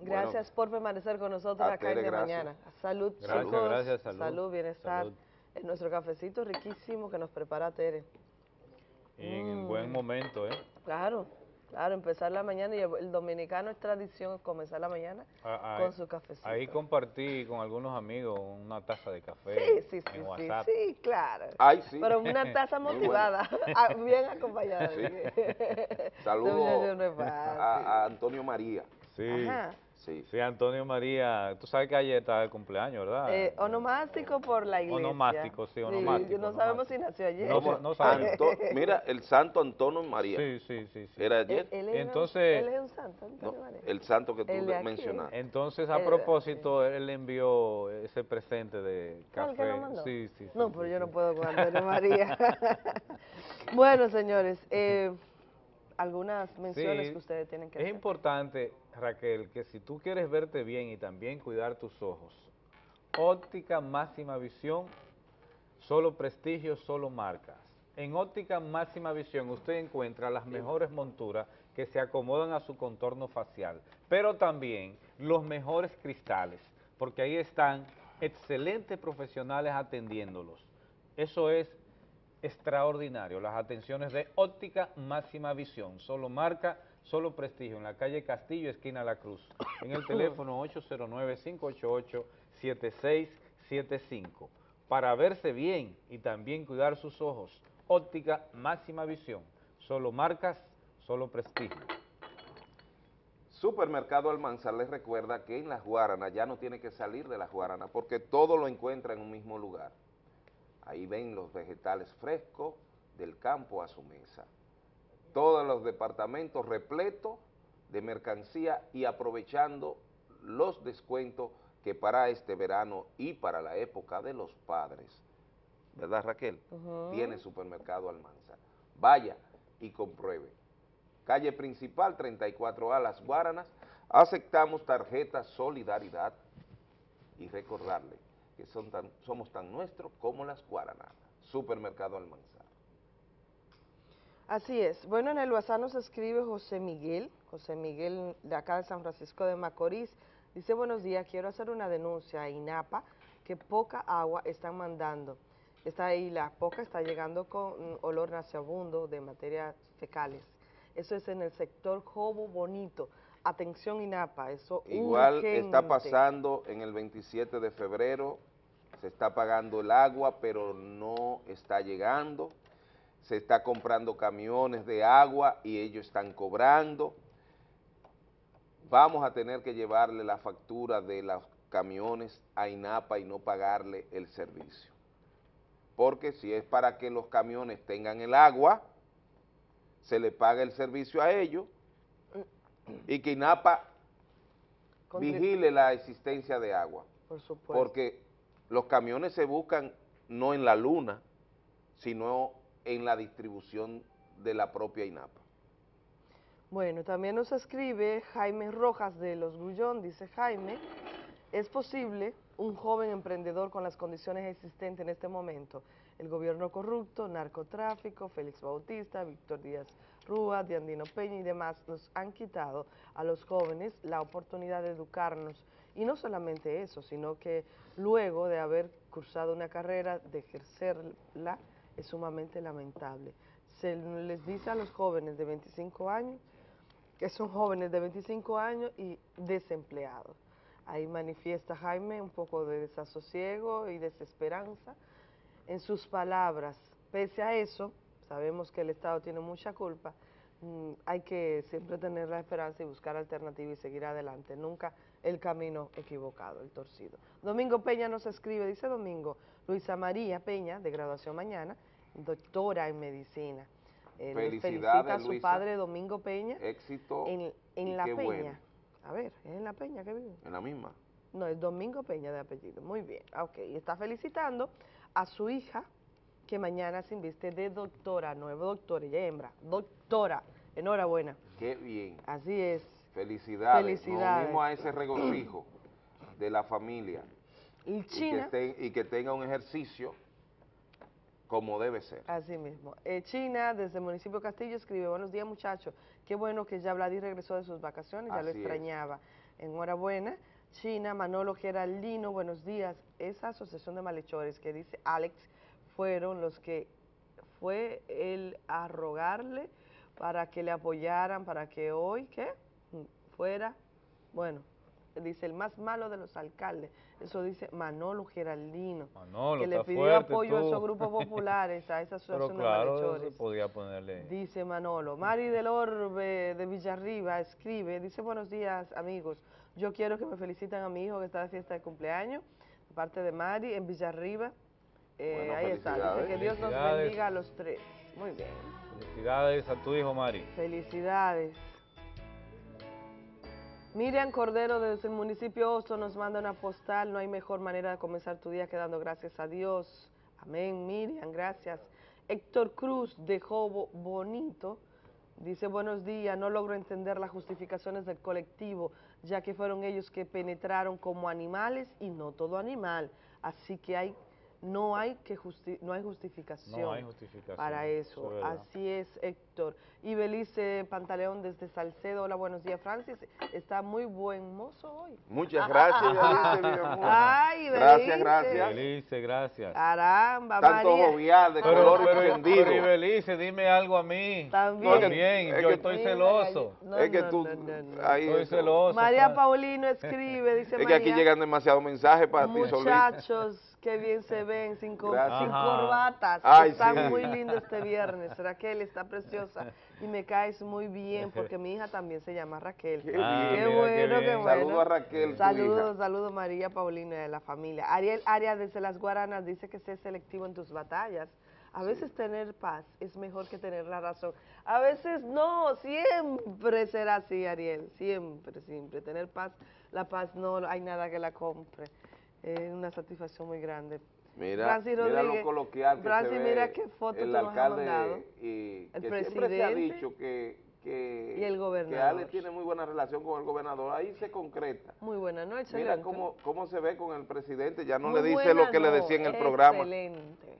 Gracias por permanecer con nosotros A acá en de gracias. mañana. Salud, Gracias, chicos. gracias, salud. bienestar. Salud. En nuestro cafecito riquísimo que nos prepara Tere. Y en Mm. buen momento, ¿eh? Claro, claro, empezar la mañana y el, dominicano es tradición comenzar la mañana Ah, con ahí- su cafecito. Ahí compartí con algunos amigos una taza de café Sí, sí, sí, en sí, WhatsApp. sí, claro. Ay, sí. Pero una taza motivada, ah, bien acompañada. Sí. Saludos a Antonio María. Sí. Ajá. Sí. Sí, Antonio María, tú sabes que ayer estaba el cumpleaños, ¿verdad? Eh, onomástico por la iglesia. Onomástico, sí, onomástico, no sabemos si nació ayer. No, no sabemos. Anto- mira, el santo Antonio María. Sí, sí, sí. sí. Era ayer. Él, él es un- Entonces- él es un santo, Antonio María. El santo que tú mencionaste. Entonces, a propósito, él le envió ese presente de ¿Fue el café. que lo mandó? Sí, sí, sí. No, pero yo no puedo con Antonio María. bueno, señores, eh, algunas menciones Sí, que ustedes tienen que Es hacer. importante, Raquel, que si tú quieres verte bien y también cuidar tus ojos, óptica máxima visión, solo prestigio, solo marcas. En óptica máxima visión usted encuentra las mejores monturas que se acomodan a su contorno facial, pero también los mejores cristales, porque ahí están excelentes profesionales atendiéndolos. Eso es extraordinario, las atenciones de óptica máxima visión, solo marca, solo prestigio, en la calle Castillo, esquina La Cruz, en el teléfono 809-588-7675, para verse bien y también cuidar sus ojos, óptica máxima visión, solo marcas, solo prestigio. Supermercado Almanzar les recuerda que en las Guaranas ya no tiene que salir de las Guaranas porque todo lo encuentra en un mismo lugar. Ahí ven los vegetales frescos del campo a su mesa. Todos los departamentos repletos de mercancía y aprovechando los descuentos que para este verano y para la época de los padres, ¿verdad Raquel? Tiene supermercado Almanzar. Vaya y compruebe. Calle principal 34A Las Guaranas, aceptamos tarjeta Solidaridad y recordarle que son tan- somos tan nuestros como las Guaranas. Supermercado Almanzar. Así es. Bueno, en el WhatsApp nos escribe José Miguel, José Miguel de acá de San Francisco de Macorís. Dice, buenos días, quiero hacer una denuncia a INAPA que poca agua están mandando. Está ahí, la poca está llegando con olor nauseabundo de materias fecales. Eso es en el sector Jobo Bonito. Atención INAPA, eso Igual está pasando en el 27 de febrero, se está pagando el agua, pero no está llegando. Se está comprando camiones de agua y ellos están cobrando. Vamos a tener que llevarle la factura de los camiones a INAPA y no pagarle el servicio. Porque si es para que los camiones tengan el agua, se le paga el servicio a ellos y que INAPA vigile la existencia de agua. Por supuesto. Porque los camiones se buscan no en la luna, sino en la distribución de la propia INAPA. Bueno, también nos escribe Jaime Rojas de Los Grullón, dice Jaime, ¿es posible un joven emprendedor con las condiciones existentes en este momento? El gobierno corrupto, narcotráfico, Félix Bautista, Víctor Díaz Rúa, Diandino Peña y demás nos han quitado a los jóvenes la oportunidad de educarnos. Y no solamente eso, sino que luego de haber cursado una carrera, de ejercerla, es sumamente lamentable. Se les dice a los jóvenes de 25 años que son jóvenes de 25 años y desempleados. Ahí manifiesta Jaime un poco de desasosiego y desesperanza en sus palabras. Pese a eso, sabemos que el Estado tiene mucha culpa, mm, hay que siempre tener la esperanza y buscar alternativas y seguir adelante, nunca el camino equivocado, el torcido. Domingo Peña nos escribe, dice Domingo, Luisa María Peña, de graduación mañana, doctora en medicina. Eh, le felicita a Felicidades, su Luisa. padre Domingo Peña Éxito en, La Peña. bueno. A ver, ¿es en La Peña que vive? en la misma. No, es Domingo Peña de apellido. Muy bien, ok. Y está felicitando a su hija que mañana se inviste de doctora, nuevo doctora, ella es hembra, doctora. Enhorabuena. Qué bien. Así es. Felicidades. Felicidades. Nos unimos a ese regocijo de la familia. Y Y que, China, ten- y que tenga un ejercicio como debe ser. así mismo. Eh, China, desde el municipio de Castillo, escribe, buenos días muchachos, qué bueno que ya Vladi regresó de sus vacaciones, ya lo Así es. extrañaba. Enhorabuena. China, Manolo Geraldino, buenos días. Esa asociación de malhechores que dice Alex fueron los que fue él a rogarle para que le apoyaran, para que hoy, ¿qué? Fuera, bueno, dice el más malo de los alcaldes, eso dice Manolo Geraldino, Manolo, que le pidió apoyo a esos grupos populares, a esa asociación de claro, malhechores. se podía ponerle... Dice Manolo. Mari del Orbe de Villarriba escribe, dice buenos días amigos, yo quiero que me feliciten a mi hijo que está de fiesta de cumpleaños, de parte de Mari en Villarriba. Eh, Bueno, ahí está, dice que Dios nos bendiga a los tres. Muy bien, Felicidades a tu hijo, Mari. felicidades. Miriam Cordero desde el municipio Oso nos manda una postal, no hay mejor manera de comenzar tu día que dando gracias a Dios. Amén, Miriam, gracias. Héctor Cruz de Jobo Bonito dice buenos días, no logro entender las justificaciones del colectivo, ya que fueron ellos que penetraron como animales y no todo animal, así que hay no hay que justi- no hay justificación, No hay justificación, para eso es. Así es, Héctor. Y Belice Pantaleón desde Salcedo, hola, buenos días, Francis. Está muy buen mozo hoy. Muchas gracias, Belice. Ay, Gracias, Belice. gracias. Belice, gracias. Caramba, Tanto María. jovial, de Pero, color pero, encendido. pero, y Belice, dime algo a mí. También. También, Es yo que- estoy Mira, celoso. no, es que tú, no, no, no. ahí Estoy celoso. María pa- Paulino escribe, dice Es que aquí María, llegan demasiados mensajes para ti, muchachos, Qué bien se ven, sin, Gracias. sin corbatas. Ay, Están sí. muy lindos este viernes. Raquel está preciosa y me caes muy bien porque mi hija también se llama Raquel. Qué mira, bueno, qué bueno. Saludo a Raquel, Saludos, saludos María Paulina a la familia. Ariel Arias desde Las Guaranas dice que sé selectivo en tus batallas. A veces tener paz es mejor que tener la razón. A veces no, siempre será así, Ariel. Siempre, siempre. Tener paz, la paz no hay nada que la compre. Es una satisfacción muy grande. Mira, Francis mira lo coloquial que Francis, se ve mira qué foto el alcalde y El que siempre se ha presidente dicho que, que, y el que gobernador. Ale tiene muy buena relación con el gobernador, ahí se concreta. Muy buena noche. Mira cómo, cómo se ve con el presidente, ya no Muy le dice lo que le decía en el programa. Excelente.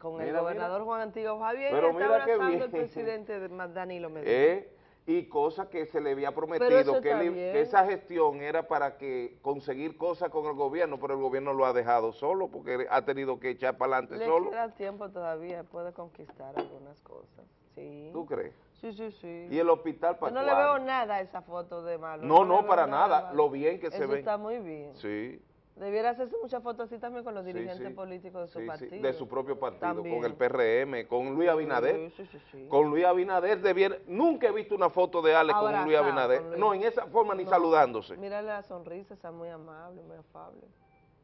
Con el Mira, gobernador Juan Antiguo Javier Pero está mira qué abrazando bien. el presidente Danilo Medina. ¿Eh? Y cosas que se le había prometido, que, esa gestión era para que conseguir cosas con el gobierno, pero el gobierno lo ha dejado solo porque ha tenido que echar para adelante Le solo. queda tiempo todavía, puede conquistar algunas cosas. Sí. ¿Tú crees? Sí, sí, sí. ¿Y el hospital Yo para no le veo nada a esa foto de malo. No, le no, para nada. Lo bien que se ve. está muy bien. Sí. Debiera hacerse muchas fotos así también con los dirigentes sí. políticos de su Sí, partido. de su propio partido, También. con el PRM, con Luis Abinader. Sí, sí, sí, sí. Con Luis Abinader debiera, nunca he visto una foto de Ale con Luis Abinader. con Luis. No, en esa forma ni No. saludándose. Mira la sonrisa, está muy amable, muy afable.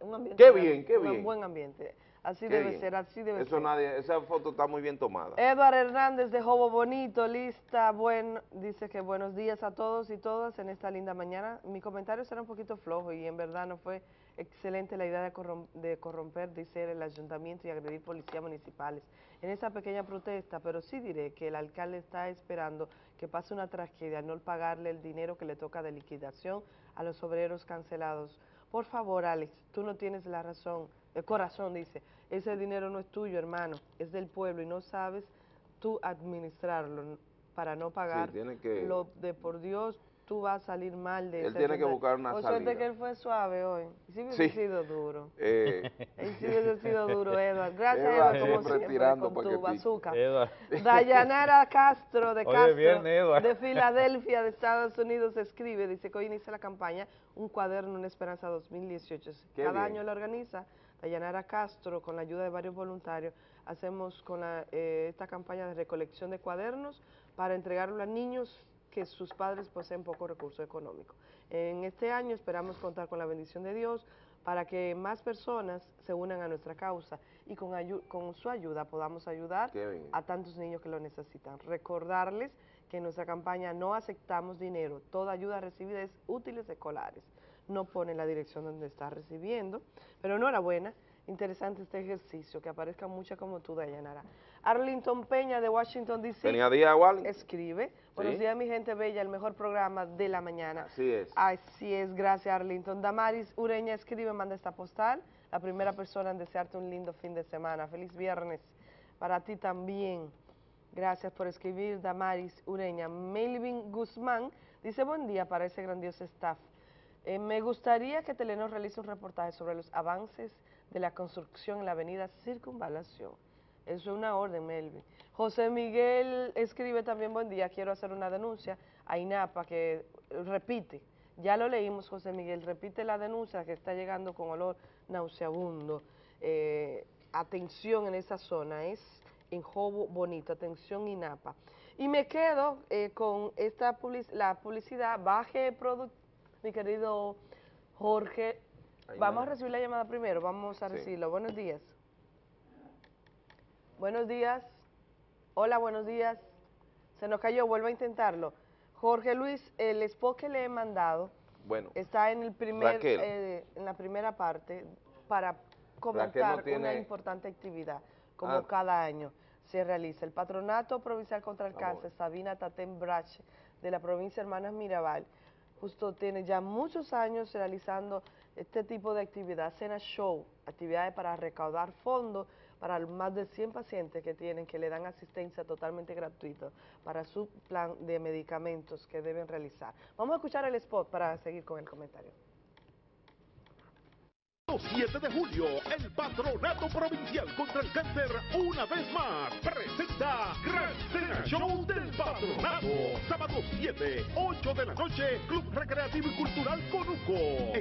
Un ambiente Qué bien, qué un bien. buen ambiente. Así Qué debe bien. ser, así debe Eso ser. nadie, esa foto está muy bien tomada. Edward Hernández de Jobo Bonito, lista, buen, dice que buenos días a todos y todas en esta linda mañana. Mi comentario será un poquito flojo y en verdad no fue excelente la idea de, corrom- de corromper, dice el ayuntamiento y agredir policías municipales en esa pequeña protesta, pero sí diré que el alcalde está esperando que pase una tragedia al no pagarle el dinero que le toca de liquidación a los obreros cancelados. Por favor, Alex, tú no tienes la razón, el corazón dice, ese dinero no es tuyo, hermano, es del pueblo y no sabes tú administrarlo para no pagar tiene que- lo de por Dios, tú vas a salir mal de Él ese tiene que buscar una Por suerte que él fue suave hoy, y si hubiese Sí. sido duro. Eh, Él sí hubiese sido duro, Edward. Gracias, Edward Edward, como siempre tirando con tu bazooka. Dayanara Castro de Castro, viernes, de Filadelfia, de Estados Unidos, escribe, dice que hoy inicia la campaña Un cuaderno, una esperanza 2018. Qué Cada bien. año la organiza Dayanara Castro con la ayuda de varios voluntarios. Hacemos con la, eh, esta campaña de recolección de cuadernos para entregarlo a niños que sus padres poseen poco recurso económico. En este año esperamos contar con la bendición de Dios para que más personas se unan a nuestra causa y con, ayu- con su ayuda podamos ayudar a tantos niños que lo necesitan. Recordarles que en nuestra campaña no aceptamos dinero, toda ayuda recibida es útiles escolares. No pone la dirección donde está recibiendo, pero enhorabuena, interesante este ejercicio, que aparezca mucha como tú, Dayanara. Arlington Peña de Washington, D.C. Escribe. Buenos Sí. días, mi gente bella, el mejor programa de la mañana. Así es. Así es, gracias Arlington. Damaris Ureña escribe, manda esta postal. La primera persona en desearte un lindo fin de semana. Feliz viernes para ti también. Gracias por escribir, Damaris Ureña. Melvin Guzmán dice, buen día para ese grandioso staff. Eh, me gustaría que Telenor realice un reportaje sobre los avances de la construcción en la avenida Circunvalación. Eso es una orden, Melvin. José Miguel escribe también, buen día, quiero hacer una denuncia a INAPA que repite, ya lo leímos José Miguel, repite la denuncia que está llegando con olor nauseabundo. Eh, atención en esa zona, es en Jobo Bonito, atención INAPA. Y me quedo eh, con esta public- la publicidad, baje product, mi querido Jorge. Ahí Vamos a recibir la llamada primero, vamos a Sí. recibirlo. Buenos días. Buenos días. Hola, buenos días. Se nos cayó, vuelvo a intentarlo. Jorge Luis, el spot que le he mandado Bueno, está en el primer, eh, en la primera parte para comentar no tiene- una importante actividad, como Ah. cada año se realiza. El Patronato Provincial contra el Cáncer, Sabina Tatén Brache, de la provincia Hermanas Mirabal, justo tiene ya muchos años realizando este tipo de actividad, cena show, actividades para recaudar fondos para más de 100 pacientes que tienen, que le dan asistencia totalmente gratuita para su plan de medicamentos que deben realizar. Vamos a escuchar el spot para seguir con el comentario. 7 de julio, el Patronato Provincial contra el Cáncer, una vez más, presenta Gran Cena del Patronato. Sábado 7, 8 de la noche, Club Recreativo y Cultural Conuco.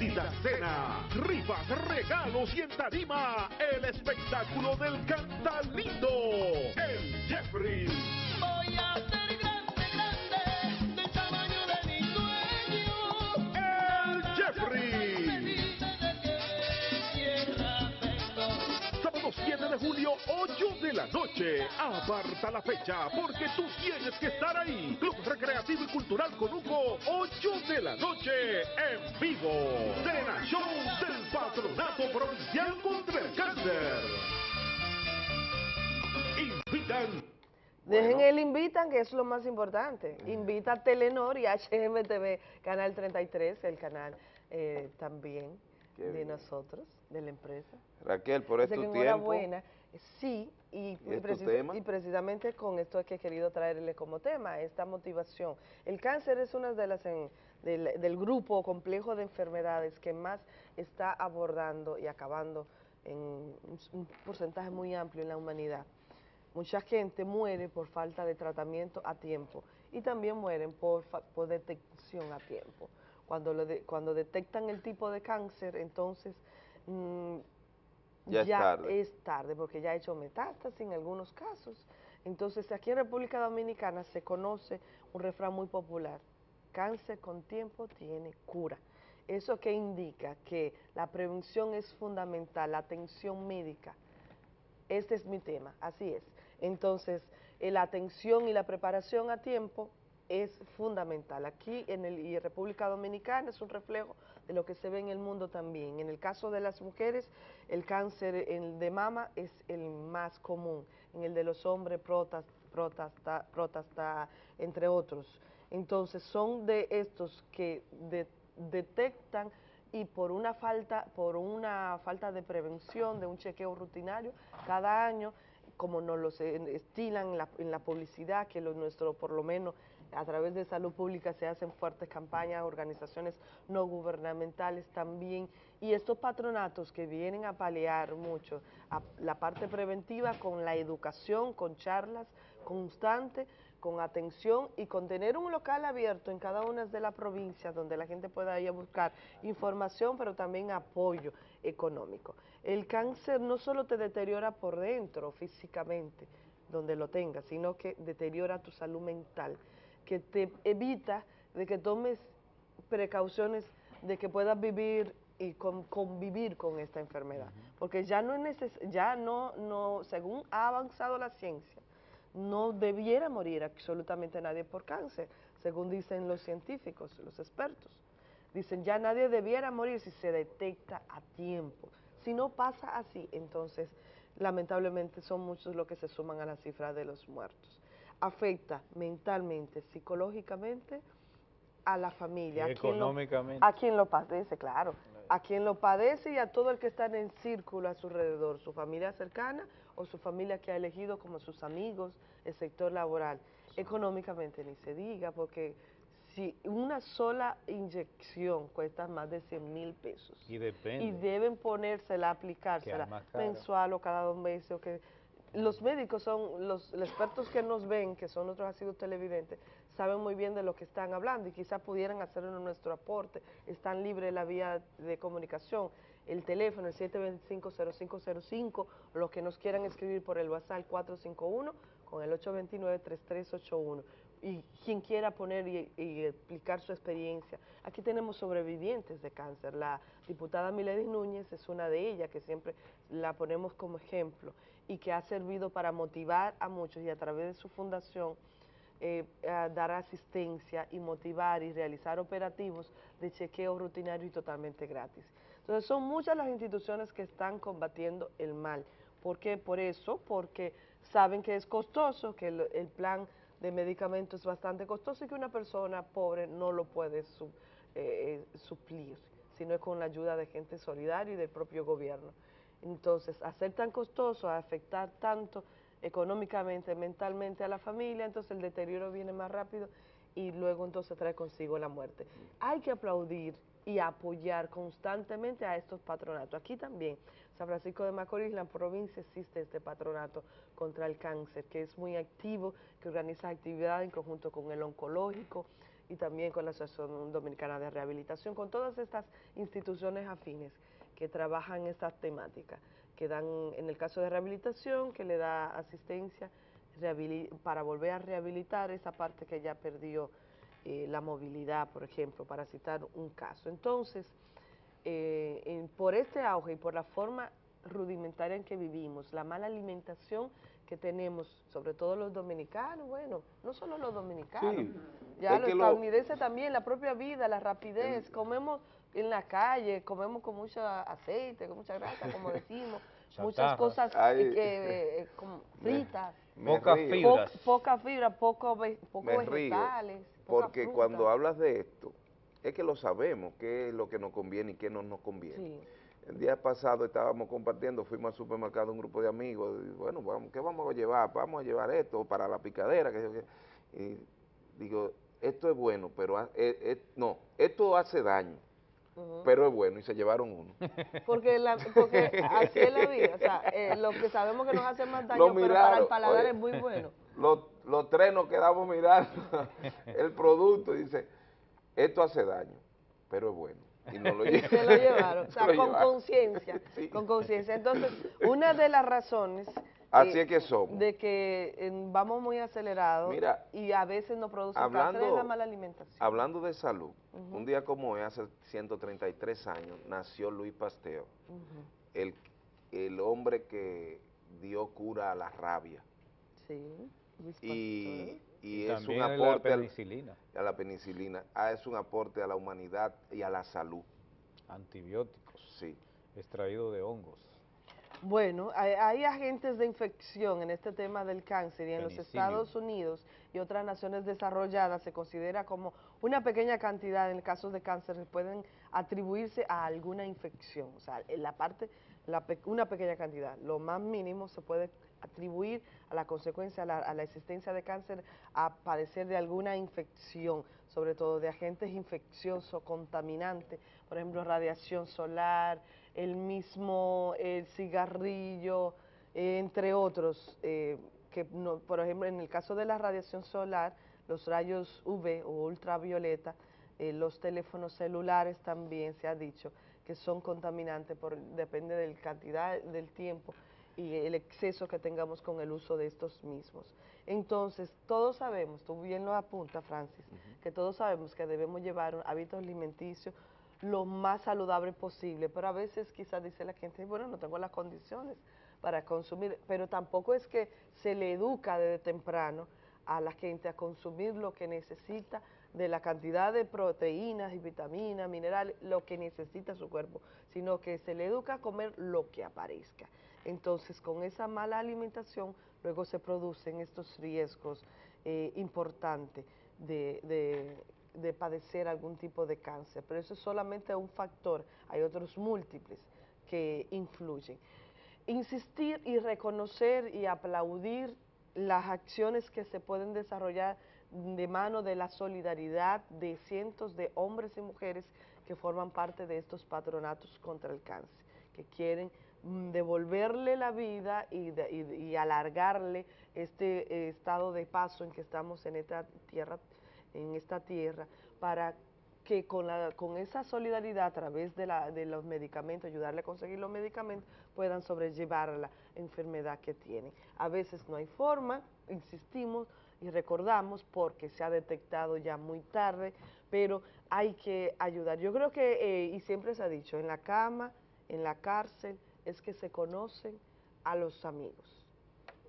Exquisita cena, rifas, regalos y en tarima, el espectáculo del Cantalindo, el Jeffrey. Voy a julio, 8 de la noche. Aparta la fecha porque tú tienes que estar ahí. Club Recreativo y Cultural Conuco, 8 de la noche, en vivo. Cena Show del Patronato Provincial contra el Cáncer. Invitan Dejen el invitan, que es lo más importante. Invita a Telenor y HMTV, Canal 33, el canal eh, también Qué de bien. nosotros, de la empresa. Raquel, por este tiempo. enhorabuena. Sí, y, ¿Y y es tu preci- tema? y precisamente con esto es que he querido traerle como tema, esta motivación. El cáncer es una de las en- del, del grupo complejo de enfermedades que más está abordando y acabando en un, un porcentaje muy amplio en la humanidad. Mucha gente muere por falta de tratamiento a tiempo y también mueren por, por detección a tiempo. Cuando, lo de- cuando detectan el tipo de cáncer, entonces mm, Ya es tarde. es tarde, porque ya ha hecho metástasis en algunos casos. Entonces, aquí en República Dominicana se conoce un refrán muy popular, cáncer con tiempo tiene cura. ¿Eso qué indica? Que la prevención es fundamental, la atención médica. Este es mi tema, así es. Entonces, eh, la atención y la preparación a tiempo es fundamental. Aquí en el, y República Dominicana es un reflejo lo que se ve en el mundo también. En el caso de las mujeres, el cáncer de mama es el más común. En el de los hombres, próstata, próstata, entre otros. Entonces, son de estos que de- detectan y por una falta, por una falta de prevención, de un chequeo rutinario, cada año, como nos lo estilan en la, en la publicidad, que lo nuestro, por lo menos a través de salud pública se hacen fuertes campañas, organizaciones no gubernamentales también, y estos patronatos que vienen a paliar mucho la parte preventiva con la educación, con charlas constantes, con atención y con tener un local abierto en cada una de las provincias donde la gente pueda ir a buscar información, pero también apoyo económico. El cáncer no solo te deteriora por dentro físicamente, donde lo tengas, sino que deteriora tu salud mental, que te evita de que tomes precauciones de que puedas vivir y con- convivir con esta enfermedad, porque ya no es neces- ya no, no, según ha avanzado la ciencia, no debiera morir absolutamente nadie por cáncer, según dicen los científicos, los expertos. Dicen, ya nadie debiera morir si se detecta a tiempo. Si no pasa así, entonces lamentablemente son muchos los que se suman a la cifra de los muertos. Afecta mentalmente, psicológicamente a la familia. Y a quien lo- económicamente. a quien lo padece, claro. A quien lo padece y a todo el que está en el círculo a su alrededor, su familia cercana o su familia que ha elegido como sus amigos, el sector laboral. Económicamente ni se diga, porque si una sola inyección cuesta más de 100 mil pesos Y depende. y deben ponérsela, aplicársela mensual o cada dos meses. O que los médicos son, los, expertos que nos ven, que son nuestros asiduos televidentes, saben muy bien de lo que están hablando y quizás pudieran hacernos nuestro aporte. Están libres la vía de comunicación, el teléfono, el 725-0505, o los que nos quieran escribir por el WhatsApp 451 con el 829-3381 y quien quiera poner y, y explicar su experiencia. Aquí tenemos sobrevivientes de cáncer. La diputada Milady Núñez es una de ellas que siempre la ponemos como ejemplo y que ha servido para motivar a muchos y a través de su fundación eh, dar asistencia y motivar y realizar operativos de chequeo rutinario y totalmente gratis. Entonces son muchas las instituciones que están combatiendo el mal. ¿Por qué? Por eso, porque saben que es costoso, que el, plan de medicamentos es bastante costoso y que una persona pobre no lo puede su- eh, suplir, sino es con la ayuda de gente solidaria y del propio gobierno. Entonces, hacer tan costoso, afectar tanto económicamente, mentalmente a la familia, entonces el deterioro viene más rápido y luego entonces trae consigo la muerte. Hay que aplaudir y apoyar constantemente a estos patronatos. Aquí también, San Francisco de Macorís, la provincia, existe este patronato contra el cáncer, que es muy activo, que organiza actividades en conjunto con el oncológico y también con la Asociación Dominicana de Rehabilitación, con todas estas instituciones afines que trabajan estas temáticas, que dan, en el caso de rehabilitación, que le da asistencia para volver a rehabilitar esa parte que ya perdió eh, la movilidad, por ejemplo, para citar un caso. Entonces, eh, en- por este auge y por la forma rudimentaria en que vivimos, la mala alimentación que tenemos, sobre todo los dominicanos, bueno, no solo los dominicanos, Sí, ya los lo- estadounidenses también, la propia vida, la rapidez, comemos en la calle, comemos con mucho aceite, con mucha grasa, como decimos, muchas cosas Ay. que, eh, como fritas, Me Pocas río. fibras. po- poca fibra, poco, ve- poco Me vegetales, porque fruta. cuando hablas de esto, es que lo sabemos, qué es lo que nos conviene y qué no nos conviene. Sí. El día pasado estábamos compartiendo, fuimos al supermercado un grupo de amigos, y bueno, vamos, ¿qué vamos a llevar? Vamos a llevar esto para la picadera, que y digo, esto es bueno, pero eh, eh, no, esto hace daño, Ujú. pero es bueno, y se llevaron uno. Porque, la, porque así es la vida, o sea, eh, lo que sabemos que nos hace más daño, Lo pero para el miraron, paladar oye. es muy bueno. Los, los tres nos quedamos mirando el producto y dice, esto hace daño, pero es bueno. Y nos lo, Y lle- se lo llevaron, o sea, Se con llevaron. conciencia, con conciencia. Entonces, una de las razones Así eh, es que somos. de que eh, vamos muy acelerados Mira, y a veces nos produce hablando- cáncer la mala alimentación. Hablando de salud, un día como hoy, hace 133 años, nació Luis Pasteur, Ujú. el, el hombre que dio cura a la rabia. Sí, Luis Y, Pasteur. y Y es un también a la aporte penicilina. a la penicilina, ah, es un aporte a la humanidad y a la salud. Antibióticos. Sí. Extraído de hongos. Bueno, hay, hay agentes de infección en este tema del cáncer y en los. Estados Unidos y otras naciones desarrolladas se considera como una pequeña cantidad en el caso de cáncer que pueden atribuirse a alguna infección, o sea, en la parte, la una pequeña cantidad, lo más mínimo se puede atribuir a la consecuencia, a la, a la existencia de cáncer, a padecer de alguna infección, sobre todo de agentes infecciosos, contaminantes, por ejemplo, radiación solar, el mismo el cigarrillo, eh, entre otros, eh, que no- por ejemplo, en el caso de la radiación solar, los rayos UV o ultravioleta, eh, los teléfonos celulares también se ha dicho que son contaminantes, por, depende de la cantidad del tiempo y el exceso que tengamos con el uso de estos mismos. Entonces, todos sabemos, tú bien lo apunta Francis, que todos sabemos que debemos llevar un hábito alimenticio lo más saludable posible, pero a veces quizás dice la gente, bueno, no tengo las condiciones para consumir, pero tampoco es que se le educa desde temprano a la gente a consumir lo que necesita de la cantidad de proteínas y vitaminas, minerales, lo que necesita su cuerpo, sino que se le educa a comer lo que aparezca. Entonces, con esa mala alimentación, luego se producen estos riesgos eh, importantes de, de- de padecer algún tipo de cáncer. Pero eso es solamente un factor, hay otros múltiples que influyen. Insistir y reconocer y aplaudir las acciones que se pueden desarrollar de mano de la solidaridad de cientos de hombres y mujeres que forman parte de estos patronatos contra el cáncer, que quieren mm, devolverle la vida y, alargarle este eh, estado de paso en que estamos en esta tierra, en esta tierra, para que con, la, con esa solidaridad a través de, la, de los medicamentos, ayudarle a conseguir los medicamentos, puedan sobrellevar la enfermedad que tienen. A veces no hay forma, insistimos y recordamos porque se ha detectado ya muy tarde, pero hay que ayudar. Yo creo que, eh, y siempre se ha dicho, en la cama, en la cárcel, es que se conocen a los amigos.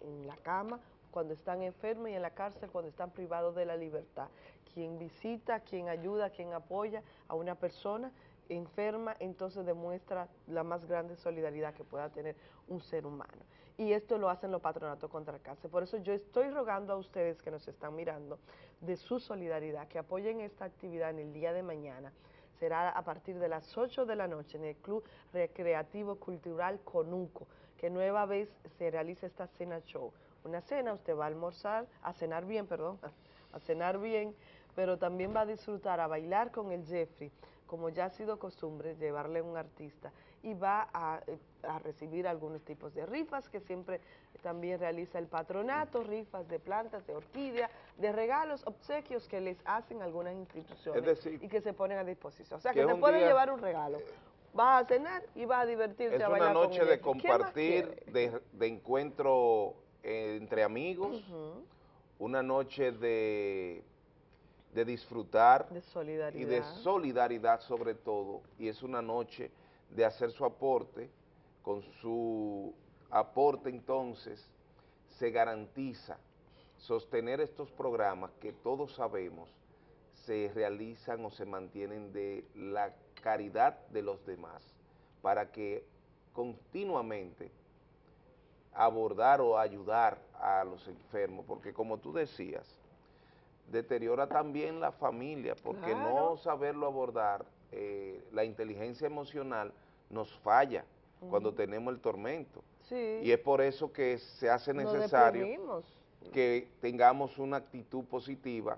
En la cama, cuando están enfermos y en la cárcel cuando están privados de la libertad. Quien visita, quien ayuda, quien apoya a una persona enferma, entonces demuestra la más grande solidaridad que pueda tener un ser humano. Y esto lo hacen los patronatos contra el cáncer. Por eso yo estoy rogando a ustedes que nos están mirando de su solidaridad, que apoyen esta actividad en el día de mañana. Será a partir de las 8 de la noche en el Club Recreativo Cultural Conuco, que nueva vez se realiza esta cena show. Una cena, usted va a almorzar, a cenar bien, perdón, a cenar bien, pero también va a disfrutar a bailar con el Jeffrey, como ya ha sido costumbre, llevarle un artista, y va a, eh, a recibir algunos tipos de rifas que siempre también realiza el patronato, rifas de plantas, de orquídea, de regalos, obsequios que les hacen algunas instituciones Es decir, y que se ponen a disposición. O sea, que que, es se puede día- llevar un regalo. Va a cenar y va a divertirse Es a una bailar con noche el de Jeffrey. ¿Qué más compartir, de, de encuentro eh, entre amigos, una noche de, de disfrutar De y de solidaridad sobre todo, y es una noche de hacer su aporte, con su aporte entonces se garantiza sostener estos programas que todos sabemos se realizan o se mantienen de la caridad de los demás, para que continuamente abordar o ayudar a los enfermos, porque como tú decías, deteriora también la familia, porque no saberlo abordar, eh, la inteligencia emocional nos falla cuando tenemos el tormento. Sí. Y es por eso que se hace necesario que tengamos una actitud positiva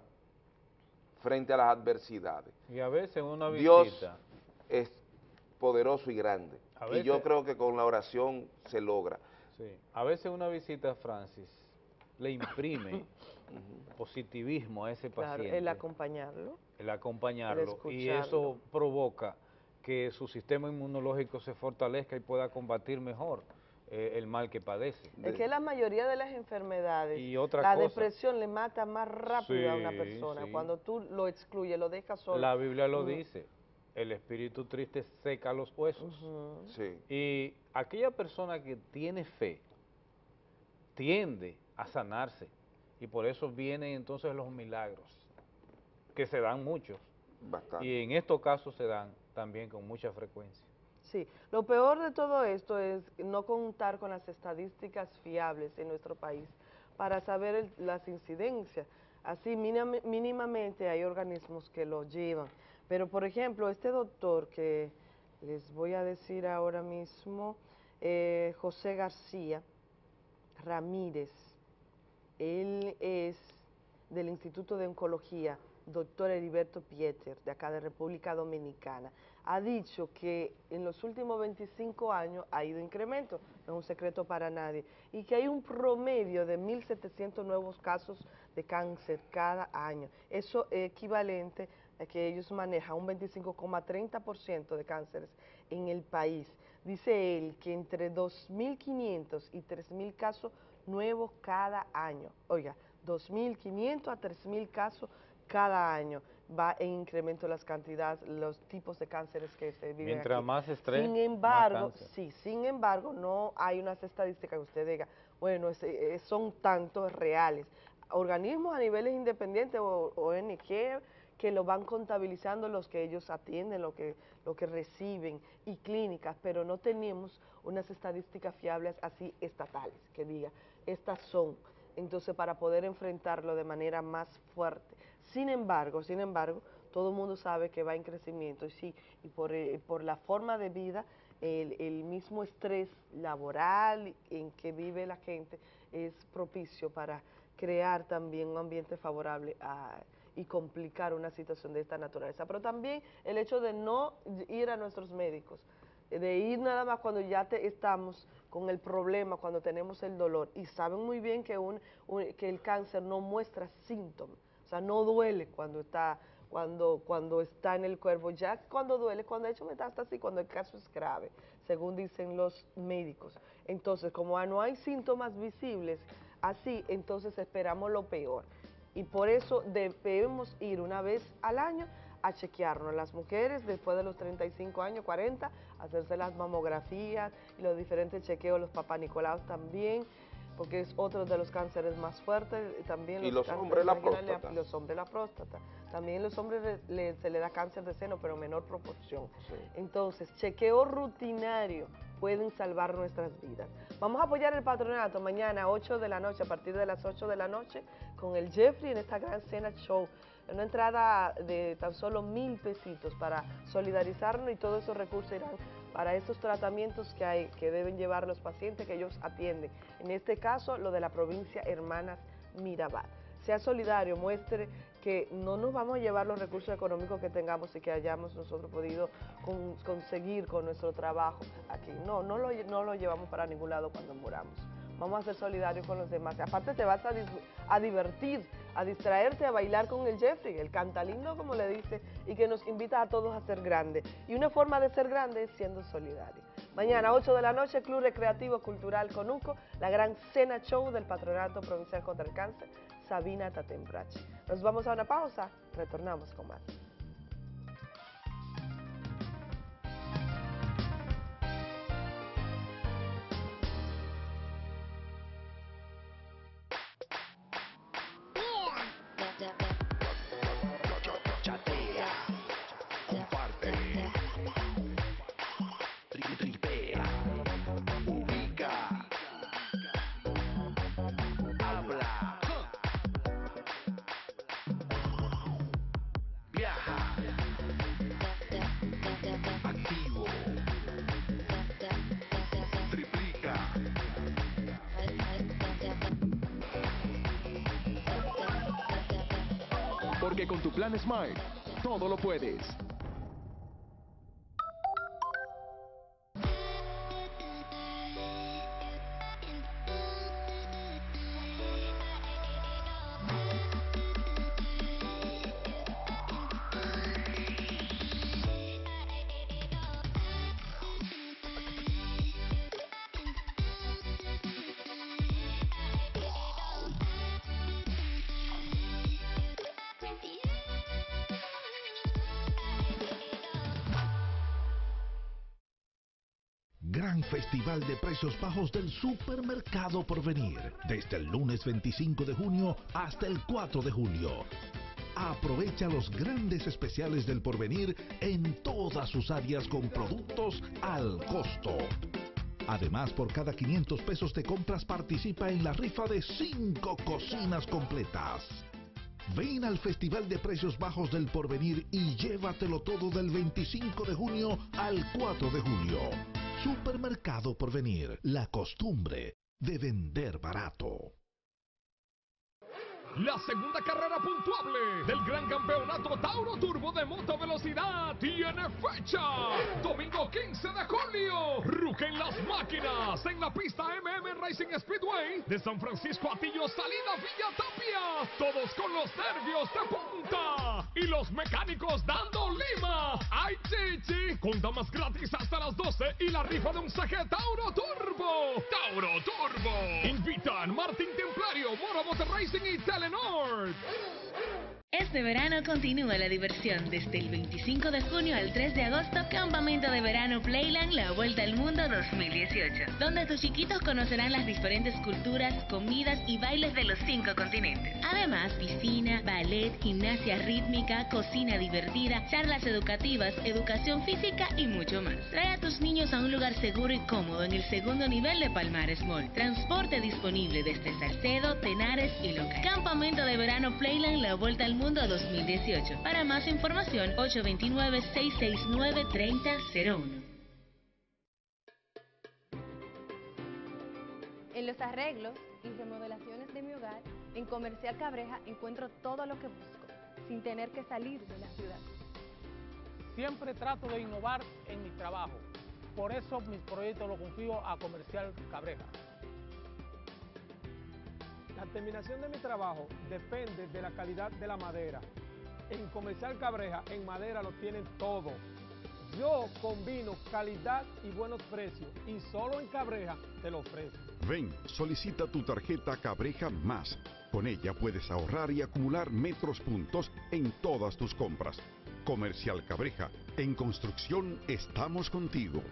frente a las adversidades. Y a veces una Dios es poderoso y grande. A y yo creo que con la oración se logra. Sí, a veces una visita, Francis, le imprime positivismo a ese Claro, paciente. el acompañarlo. el acompañarlo y eso provoca que su sistema inmunológico se fortalezca y pueda combatir mejor eh, el mal que padece. Es que la mayoría de las enfermedades, Y otra la cosa. depresión le mata más rápido a una persona. sí. Cuando tú lo excluyes, lo dejas solo. La Biblia lo dice, el espíritu triste seca los huesos. Sí. Y aquella persona que tiene fe tiende a sanarse y por eso vienen entonces los milagros, que se dan muchos. Bastante. Y en estos casos se dan también con mucha frecuencia. Sí, lo peor de todo esto es no contar con las estadísticas fiables en nuestro país para saber el- las incidencias. Así mínimamente hay organismos que lo llevan. Pero por ejemplo, este doctor que les voy a decir ahora mismo, eh, José García Ramírez, él es del Instituto de Oncología, doctor Heriberto Pieter, de acá de República Dominicana, ha dicho que en los últimos 25 años ha ido incremento, no es un secreto para nadie, y que hay un promedio de 1.700 nuevos casos de cáncer cada año. Eso es equivalente que ellos manejan un 25,30% de cánceres en el país. Dice él que entre 2.500 y 3.000 casos nuevos cada año. Oiga, 2.500 a 3.000 casos cada año va en incremento las cantidades, los tipos de cánceres que se viven Mientras aquí. más estrés, Sin embargo, sí, sin embargo, no hay unas estadísticas que usted diga, bueno, es- eh, son tantos reales. Organismos a niveles independientes o ONG que lo van contabilizando los que ellos atienden, lo que, lo que reciben, y clínicas, pero no tenemos unas estadísticas fiables así estatales, que diga, estas son, entonces para poder enfrentarlo de manera más fuerte. Sin embargo, sin embargo, todo el mundo sabe que va en crecimiento y sí, y por, eh, por la forma de vida, el, el mismo estrés laboral en que vive la gente es propicio para crear también un ambiente favorable a- y complicar una situación de esta naturaleza. Pero también el hecho de no ir a nuestros médicos, de ir nada más cuando ya te- estamos con el problema, cuando tenemos el dolor, y saben muy bien que, un, un- que el cáncer no muestra síntomas, o sea, no duele cuando está, cuando, cuando está en el cuerpo, ya cuando duele, cuando ha hecho metástasis, cuando el caso es grave, según dicen los médicos. Entonces, como no hay síntomas visibles, así, entonces esperamos lo peor. Y por eso debemos ir una vez al año a chequearnos. Las mujeres después de los 35 años, 40, hacerse las mamografías los diferentes chequeos, los papanicolaos también, porque es otro de los cánceres más fuertes. y También Y los cánceres hombres la próstata. Los hombres la próstata. También los hombres le- le- se le da cáncer de seno, pero en menor proporción. Entonces, chequeo rutinario pueden salvar nuestras vidas. Vamos a apoyar el patronato mañana a 8 de la noche, a partir de las 8 de la noche, con el Jeffrey en esta gran cena show. Una entrada de tan solo mil pesitos para solidarizarnos y todos esos recursos irán para estos tratamientos que hay, que deben llevar los pacientes que ellos atienden. En este caso, lo de la provincia Hermanas Mirabal. Sea solidario, muestre que no nos vamos a llevar los recursos económicos que tengamos y que hayamos nosotros podido con- conseguir con nuestro trabajo aquí. No, no lo, no lo llevamos para ningún lado cuando muramos. Vamos a ser solidarios con los demás. Aparte te vas a divertir, a distraerte, a bailar con el Jeffrey, el cantalindo como le dice, y que nos invita a todos a ser grandes. Y una forma de ser grande es siendo solidario. Mañana, 8 de la noche, Club Recreativo Cultural Conuco, la gran cena show del Patronato Provincial contra el Cáncer, Sabina Tatembrache. Nos vamos a una pausa, retornamos con más. Smile, todo lo puedes. Festival de Precios Bajos del Supermercado Porvenir, desde el lunes 25 de junio hasta el 4 de julio. Aprovecha los grandes especiales del Porvenir en todas sus áreas con productos al costo. Además, por cada 500 pesos de compras participa en la rifa de 5 cocinas completas. Ven al Festival de Precios Bajos del Porvenir y llévatelo todo del 25 de junio al 4 de julio. Supermercado Porvenir, la costumbre de vender barato. La segunda carrera puntuable del gran campeonato Tauro Turbo de moto velocidad tiene fecha. Domingo 15 de julio. Rugen las máquinas en la pista MM Racing Speedway de San Francisco Atillo, salida Villa Tapia. Todos con los nervios de punta y los mecánicos dando lima. ¡Ay, chichi! Con damas gratis hasta las 12 y la rifa de un saque Tauro Turbo. Tauro Turbo. Invitan Martín Templario, Moro Motor Racing y Telenor. Este verano continúa la diversión desde el 25 de junio al 3 de agosto, Campamento de Verano Playland La Vuelta al Mundo 2018, donde tus chiquitos conocerán las diferentes culturas, comidas y bailes de los cinco continentes. Además, piscina, ballet, gimnasia rítmica, cocina divertida, charlas educativas, educación física y mucho más. Trae a tus niños a un lugar seguro y cómodo en el segundo nivel de Palmares Mall. Transporte disponible desde Salcedo, Tenares y Loca. Campamento de Verano Playland La Vuelta al Mundo 2018. Para más información, 829-669-3001. En los arreglos y remodelaciones de mi hogar, en Comercial Cabreja encuentro todo lo que busco, sin tener que salir de la ciudad. Siempre trato de innovar en mi trabajo. Por eso mis proyectos los confío a Comercial Cabreja. La terminación de mi trabajo depende de la calidad de la madera. En Comercial Cabreja, en madera lo tienen todo. Yo combino calidad y buenos precios y solo en Cabreja te lo ofrezco. Ven, solicita tu tarjeta Cabreja Más. Con ella puedes ahorrar y acumular metros puntos en todas tus compras. Comercial Cabreja, en construcción estamos contigo.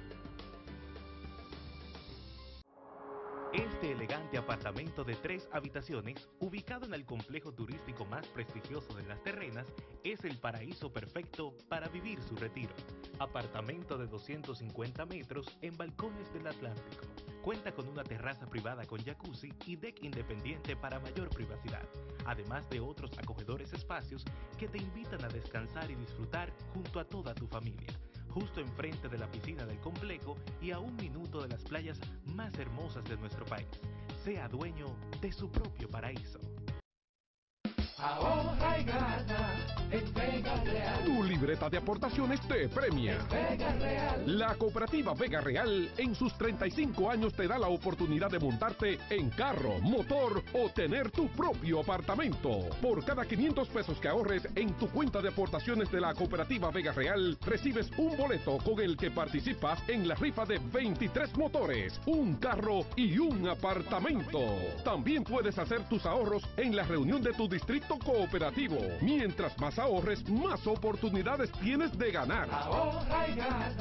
Este elegante apartamento de tres habitaciones, ubicado en el complejo turístico más prestigioso de las terrenas, es el paraíso perfecto para vivir su retiro. Apartamento de 250 metros en balcones del Atlántico. Cuenta con una terraza privada con jacuzzi y deck independiente para mayor privacidad, además de otros acogedores espacios que te invitan a descansar y disfrutar junto a toda tu familia justo enfrente de la piscina del complejo y a un minuto de las playas más hermosas de nuestro país. Sea dueño de su propio paraíso. Ahorra y gana en Vega Real. Tu libreta de aportaciones te premia. Vega Real. La cooperativa Vega Real en sus 35 años te da la oportunidad de montarte en carro, motor o tener tu propio apartamento. Por cada 500 pesos que ahorres en tu cuenta de aportaciones de la cooperativa Vega Real, recibes un boleto con el que participas en la rifa de 23 motores, un carro y un apartamento. También puedes hacer tus ahorros en la reunión de tu distrito cooperativo. Mientras más ahorres, más oportunidades tienes de ganar. Ahorra y gana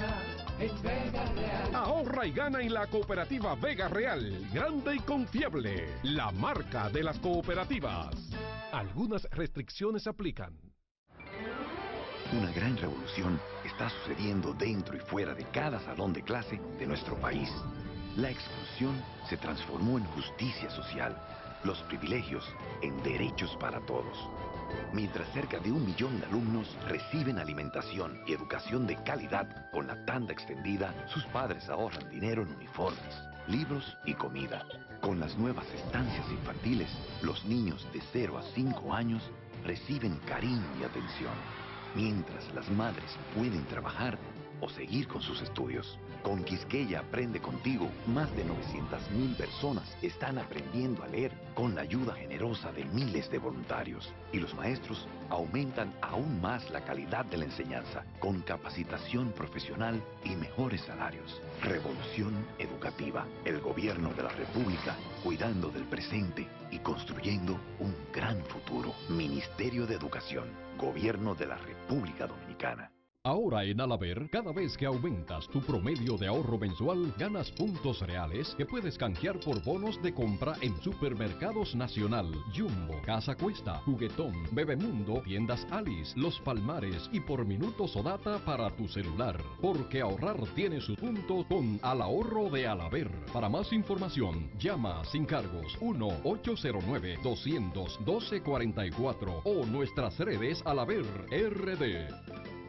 en Vega Real. Ahorra y gana en la cooperativa Vega Real, grande y confiable, la marca de las cooperativas. Algunas restricciones aplican. Una gran revolución está sucediendo dentro y fuera de cada salón de clase de nuestro país. La exclusión se transformó en justicia social, los privilegios en derechos para todos. Mientras cerca de un millón de alumnos reciben alimentación y educación de calidad con la tanda extendida, sus padres ahorran dinero en uniformes, libros y comida. Con las nuevas estancias infantiles, los niños de 0 a 5 años reciben cariño y atención, mientras las madres pueden trabajar o seguir con sus estudios. Con Quisqueya Aprende Contigo, más de 900.000 personas están aprendiendo a leer con la ayuda generosa de miles de voluntarios. Y los maestros aumentan aún más la calidad de la enseñanza con capacitación profesional y mejores salarios. Revolución educativa. El gobierno de la República cuidando del presente y construyendo un gran futuro. Ministerio de Educación. Gobierno de la República Dominicana. Ahora en Alaber, cada vez que aumentas tu promedio de ahorro mensual, ganas puntos reales que puedes canjear por bonos de compra en Supermercados Nacional, Jumbo, Casa Cuesta, Juguetón, Bebemundo, Tiendas Alice, Los Palmares y por minutos o data para tu celular. Porque ahorrar tiene su punto con Al Ahorro de Alaber. Para más información, llama sin cargos 1-809-212-44 o nuestras redes Alaber RD.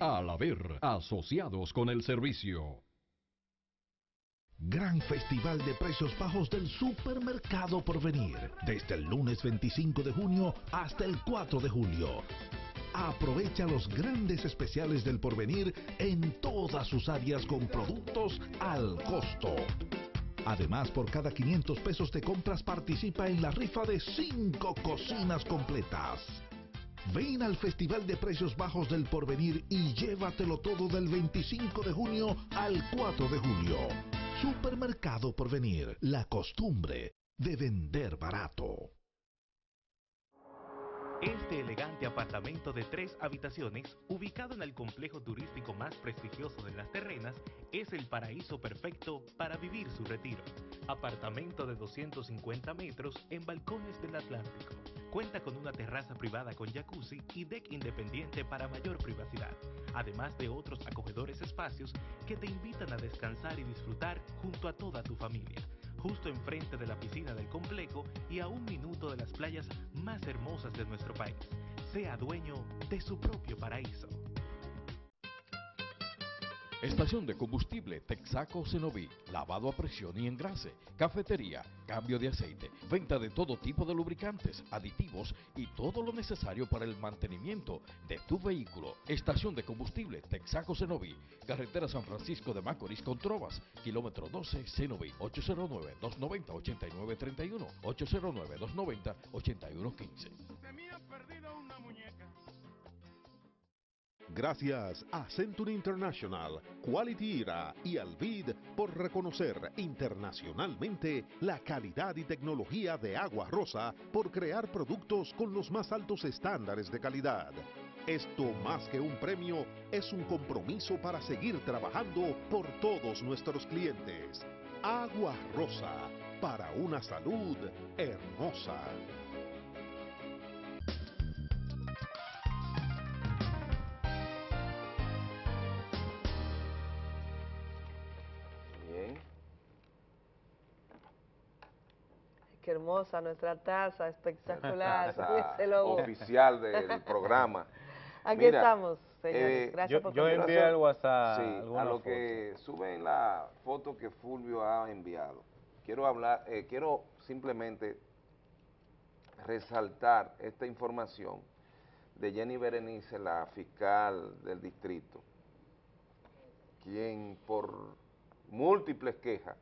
Al haber asociados con el servicio. Gran Festival de Precios Bajos del Supermercado por venir. Desde el lunes 25 de junio hasta el 4 de julio. Aprovecha los grandes especiales del porvenir en todas sus áreas con productos al costo. Además, por cada 500 pesos de compras participa en la rifa de 5 cocinas completas. Ven al Festival de Precios Bajos del Porvenir y llévatelo todo del 25 de junio al 4 de julio. Supermercado Porvenir, la costumbre de vender barato. Este elegante apartamento de tres habitaciones, ubicado en el complejo turístico más prestigioso de las terrenas, es el paraíso perfecto para vivir su retiro. Apartamento de 250 metros en balcones del Atlántico. Cuenta con una terraza privada con jacuzzi y deck independiente para mayor privacidad, además de otros acogedores espacios que te invitan a descansar y disfrutar junto a toda tu familia justo enfrente de la piscina del complejo y a un minuto de las playas más hermosas de nuestro país. Sea dueño de su propio paraíso. Estación de combustible Texaco Cenoví, lavado a presión y engrase, cafetería, cambio de aceite, venta de todo tipo de lubricantes, aditivos y todo lo necesario para el mantenimiento de tu vehículo. Estación de combustible Texaco Cenoví, carretera San Francisco de Macorís con Trovas, kilómetro 12 Cenoví, 809-290-8931, 809-290-8115. Gracias a Century International, Quality Era y Alvid por reconocer internacionalmente la calidad y tecnología de Agua Rosa por crear productos con los más altos estándares de calidad. Esto más que un premio es un compromiso para seguir trabajando por todos nuestros clientes. Agua Rosa, para una salud hermosa. Hermosa nuestra taza, espectacular. Taza oficial del programa. Aquí Mira, estamos, señores. eh, Gracias por yo envié al WhatsApp Sí, a lo foto. que suben la foto que Fulvio ha enviado. Quiero hablar, eh, quiero simplemente resaltar esta información de Jenny Berenice, la fiscal del distrito, quien por múltiples quejas,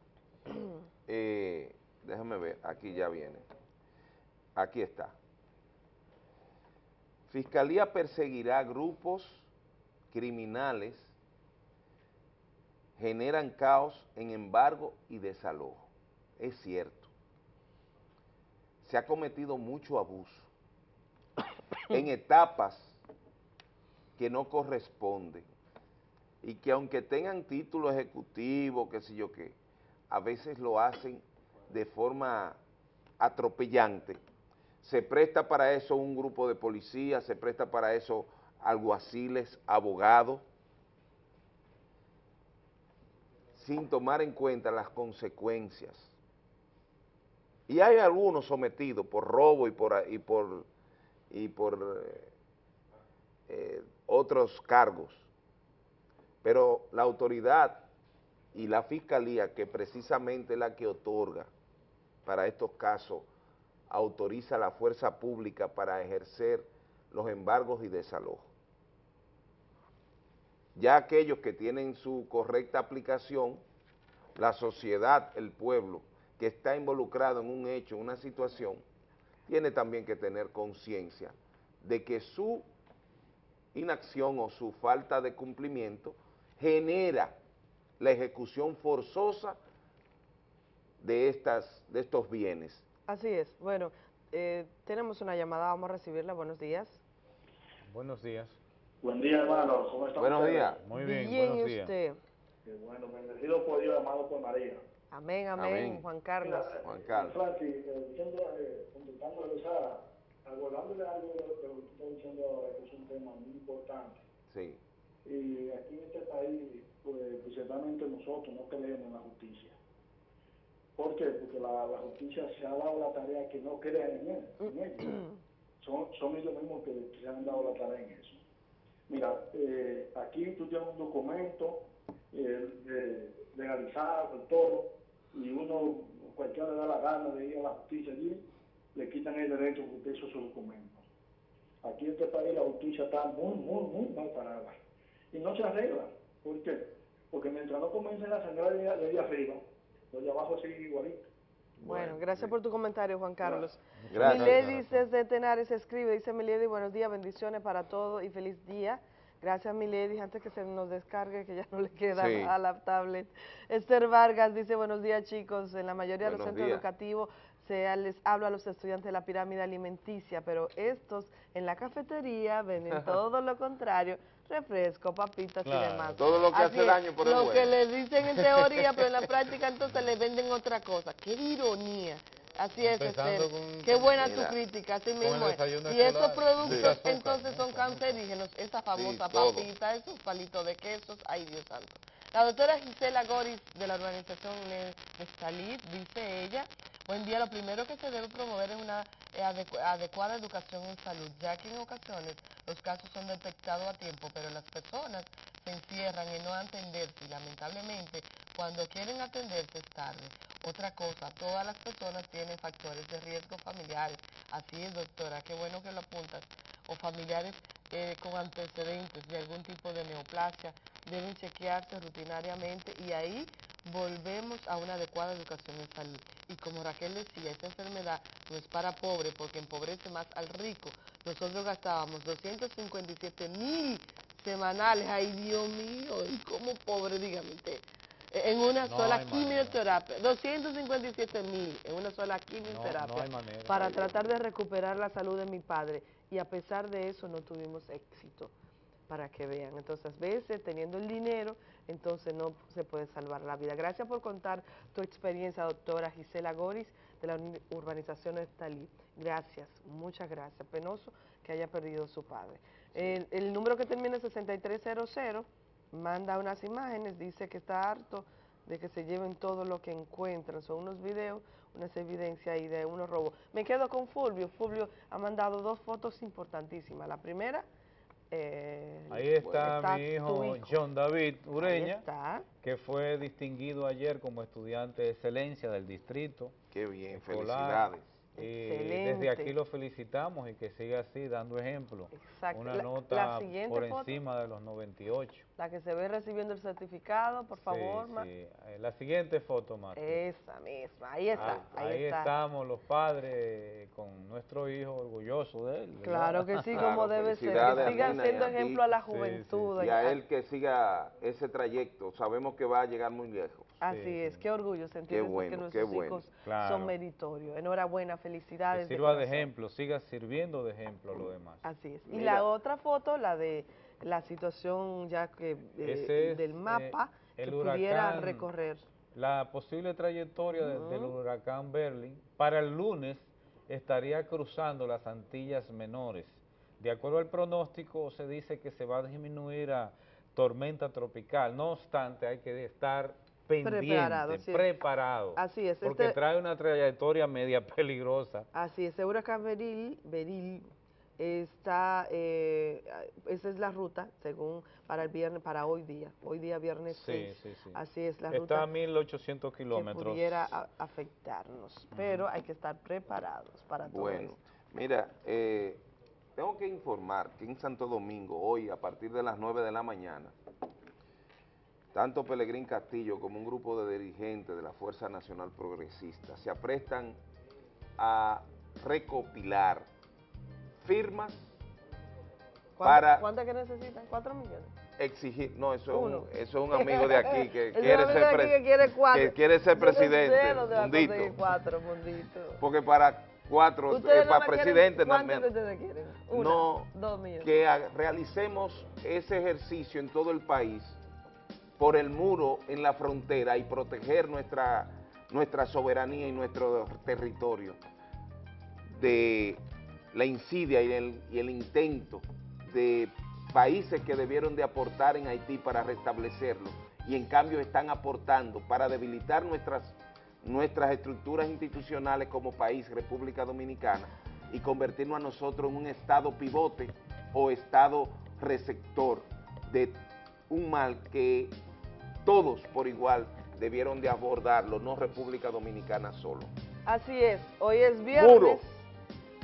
eh, déjame ver, aquí ya viene, aquí está. Fiscalía perseguirá grupos criminales, generan caos en embargo y desalojo. Es cierto. Se ha cometido mucho abuso en etapas que no corresponden y que aunque tengan título ejecutivo, qué sé yo qué, a veces lo hacen de forma atropellante. Se presta para eso un grupo de policías, se presta para eso alguaciles, abogados, sin tomar en cuenta las consecuencias. Y hay algunos sometidos por robo y por, y por, y por eh, eh, otros cargos, pero la autoridad y la fiscalía, que precisamente es la que otorga para estos casos, autoriza a la fuerza pública para ejercer los embargos y desalojos. Ya aquellos que tienen su correcta aplicación, la sociedad, el pueblo, que está involucrado en un hecho, en una situación, tiene también que tener conciencia de que su inacción o su falta de cumplimiento genera la ejecución forzosa de, estas, de estos bienes. Así es. Bueno, eh, tenemos una llamada, vamos a recibirla. Buenos días. Buenos días. Buen día, hermano. ¿Cómo están Buenos ustedes? días. Muy bien, Bien, buenos ¿y días. usted? Qué bueno, bendecido por Dios, amado por María. Amén, amén, Amén. Juan Carlos. Mira, Juan Carlos. Francis, eh, diciendo, eh, contestándole, o sea, abordándole algo de lo que usted está diciendo ahora, que es un tema muy importante. Sí. Y aquí en este país, pues, principalmente nosotros no creemos en la justicia. ¿Por qué? Porque la, la justicia se ha dado la tarea que no crean en él, en ellos. Son, son ellos mismos que se han dado la tarea en eso. Mira, eh, aquí tú tienes un documento eh, de- legalizado, todo, y uno, cualquiera le da la gana de ir a la justicia allí, le quitan el derecho porque usted hizo su documento. Aquí en este país la justicia está muy, muy, muy mal parada. Y no se arregla. ¿Por qué? Porque mientras no comiencen a sangrar de, de arriba, los de abajo siguen igualito. Bueno, gracias por tu comentario, Juan Carlos. Gracias. Miledis desde Tenares escribe, dice Milady, buenos días, bendiciones para todos y feliz día. Gracias, Milady, antes que se nos descargue, que ya no le queda Sí. a la tablet. Esther Vargas dice, buenos días, chicos. En la mayoría de los centros días. educativos se les habla a los estudiantes de la pirámide alimenticia, pero estos en la cafetería venden todo lo contrario, refresco, papitas y Claro. demás. Todo lo que hace es, daño, pero es Lo bueno. que les dicen en teoría, pero en la práctica entonces le venden otra cosa. ¡Qué ironía! Así es, Esther. con- Qué buena Mira, tu crítica, así mismo el es. Y esos escolar. productos Sí. entonces son cancerígenos, esa famosa papita, esos palitos de quesos, ay Dios santo. La doctora Gisela Goris de la organización Ne- Nestalit, dice ella, buen día, lo primero que se debe promover es una eh, adecu- adecuada educación en salud, ya que en ocasiones los casos son detectados a tiempo, pero las personas se encierran en no atenderse y lamentablemente cuando quieren atenderse es tarde. Otra cosa, todas las personas tienen factores de riesgo familiares, así es doctora, qué bueno que lo apuntas, o familiares eh, con antecedentes de algún tipo de neoplasia, deben chequearse rutinariamente y ahí volvemos a una adecuada educación en salud. Y como Raquel decía, esta enfermedad no es para pobre porque empobrece más al rico. Nosotros gastábamos 257 mil semanales, ay Dios mío, y como pobre, dígame usted, en una No sola quimioterapia, 257 mil en una sola quimioterapia no hay manera. para tratar de recuperar la salud de mi padre y a pesar de eso no tuvimos éxito para que vean. Entonces, a veces teniendo el dinero, entonces no se puede salvar la vida. Gracias por contar tu experiencia, doctora Gisela Goris, de la urbanización Estalí. Gracias, muchas gracias. Penoso que haya perdido su padre. El, el número que termina en 6300 manda unas imágenes, dice que está harto de que se lleven todo lo que encuentran. Son unos videos, unas evidencias ahí de unos robos. Me quedo con Fulvio. Fulvio ha mandado dos fotos importantísimas. La primera... eh, Ahí está, está mi hijo John David Ureña, que fue distinguido ayer como estudiante de excelencia del distrito. Qué bien, escolar. felicidades. Y Excelente. desde aquí lo felicitamos y que siga así, dando ejemplo. Exacto. Una La- nota la siguiente por foto. encima de los 98. La que se ve recibiendo el certificado, por favor. Sí. Eh, La siguiente foto, Marta. Esa misma, ahí está, Ah, ahí, ahí está. estamos los padres con nuestro hijo orgulloso de él. ¿verdad? Claro que sí, como debe ser. Que a sigan Nina y siendo a ejemplo a la Sí, juventud. Y a él que siga ese trayecto, sabemos que va a llegar muy lejos. Así es, qué orgullo sentir bueno, que nuestros bueno. hijos Claro. son meritorios. Enhorabuena, Que felicidades. sirva de ejemplo, siga sirviendo de ejemplo a los demás. Así es. Y Mira. la otra foto, la de la situación ya que eh, es, del mapa eh, el que pudiera huracán. recorrer. La posible trayectoria de- del huracán Berlin para el lunes estaría cruzando las Antillas Menores. De acuerdo al pronóstico, se dice que se va a disminuir a tormenta tropical. No obstante, hay que estar pendiente, Preparado, sí. preparado, Así es, porque este- trae una trayectoria media peligrosa. Así es, el huracán Beril, Beril está, eh, esa es la ruta, según para el viernes, para hoy día, hoy día viernes Sí, 6. sí, sí. Así es la Está ruta a 1.800 que kilómetros. pudiera a- afectarnos, pero hay que estar preparados para todo Bueno, esto. mira, eh, tengo que informar que en Santo Domingo, hoy a partir de las 9 de la mañana, tanto Pelegrín Castillo como un grupo de dirigentes de la Fuerza Nacional Progresista se aprestan a recopilar firmas ¿Cuánto- para ¿Cuánto que necesitan? ¿Cuatro millones? exigir, no, eso es, un, eso es un amigo de aquí que quiere ser, de aquí pre- que quiere cuatro. que quiere ser no presidente, a Mundito. cuatro, Mundito. porque para cuatro, eh, para presidente. Una, no dos millones. que realicemos ese ejercicio en todo el país por el muro en la frontera y proteger nuestra, nuestra soberanía y nuestro territorio de la insidia y el, y el intento de países que debieron de aportar en Haití para restablecerlo y en cambio están aportando para debilitar nuestras, nuestras estructuras institucionales como país, República Dominicana, y convertirnos a nosotros en un estado pivote o estado receptor de un mal que todos por igual debieron de abordarlo, no República Dominicana solo. Así es, hoy es viernes. Muro.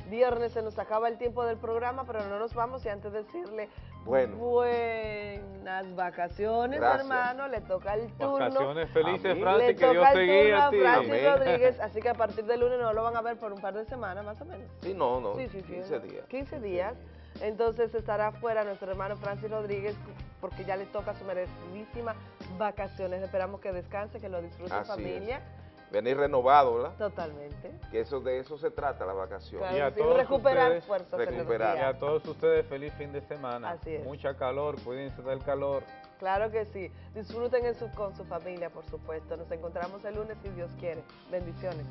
Viernes se nos acaba el tiempo del programa, pero no nos vamos y antes de decirle Bueno. buenas vacaciones, Gracias. hermano, le toca el turno. Vacaciones felices. Francis, le que Dios toca te el guíe turno a ti. Francis Amén. Rodríguez, así que a partir del lunes no lo van a ver por un par de semanas, más o menos. Sí, no, no, Sí, sí, sí, 15 ¿no? días. 15 días. Entonces estará fuera nuestro hermano Francis Rodríguez porque ya le toca su merecidísima vacaciones. Esperamos que descanse, que lo disfrute Así es. familia. Venir renovado, ¿verdad? Totalmente. Que eso de eso se trata la vacación. Claro Y a sí, todos recuperar ustedes- fuerzas, Recuperar. Y a todos ustedes feliz fin de semana. Así es. Mucha calor, cuídense del calor. Claro que sí. Disfruten en su- con su familia, por supuesto. Nos encontramos el lunes si Dios quiere. Bendiciones.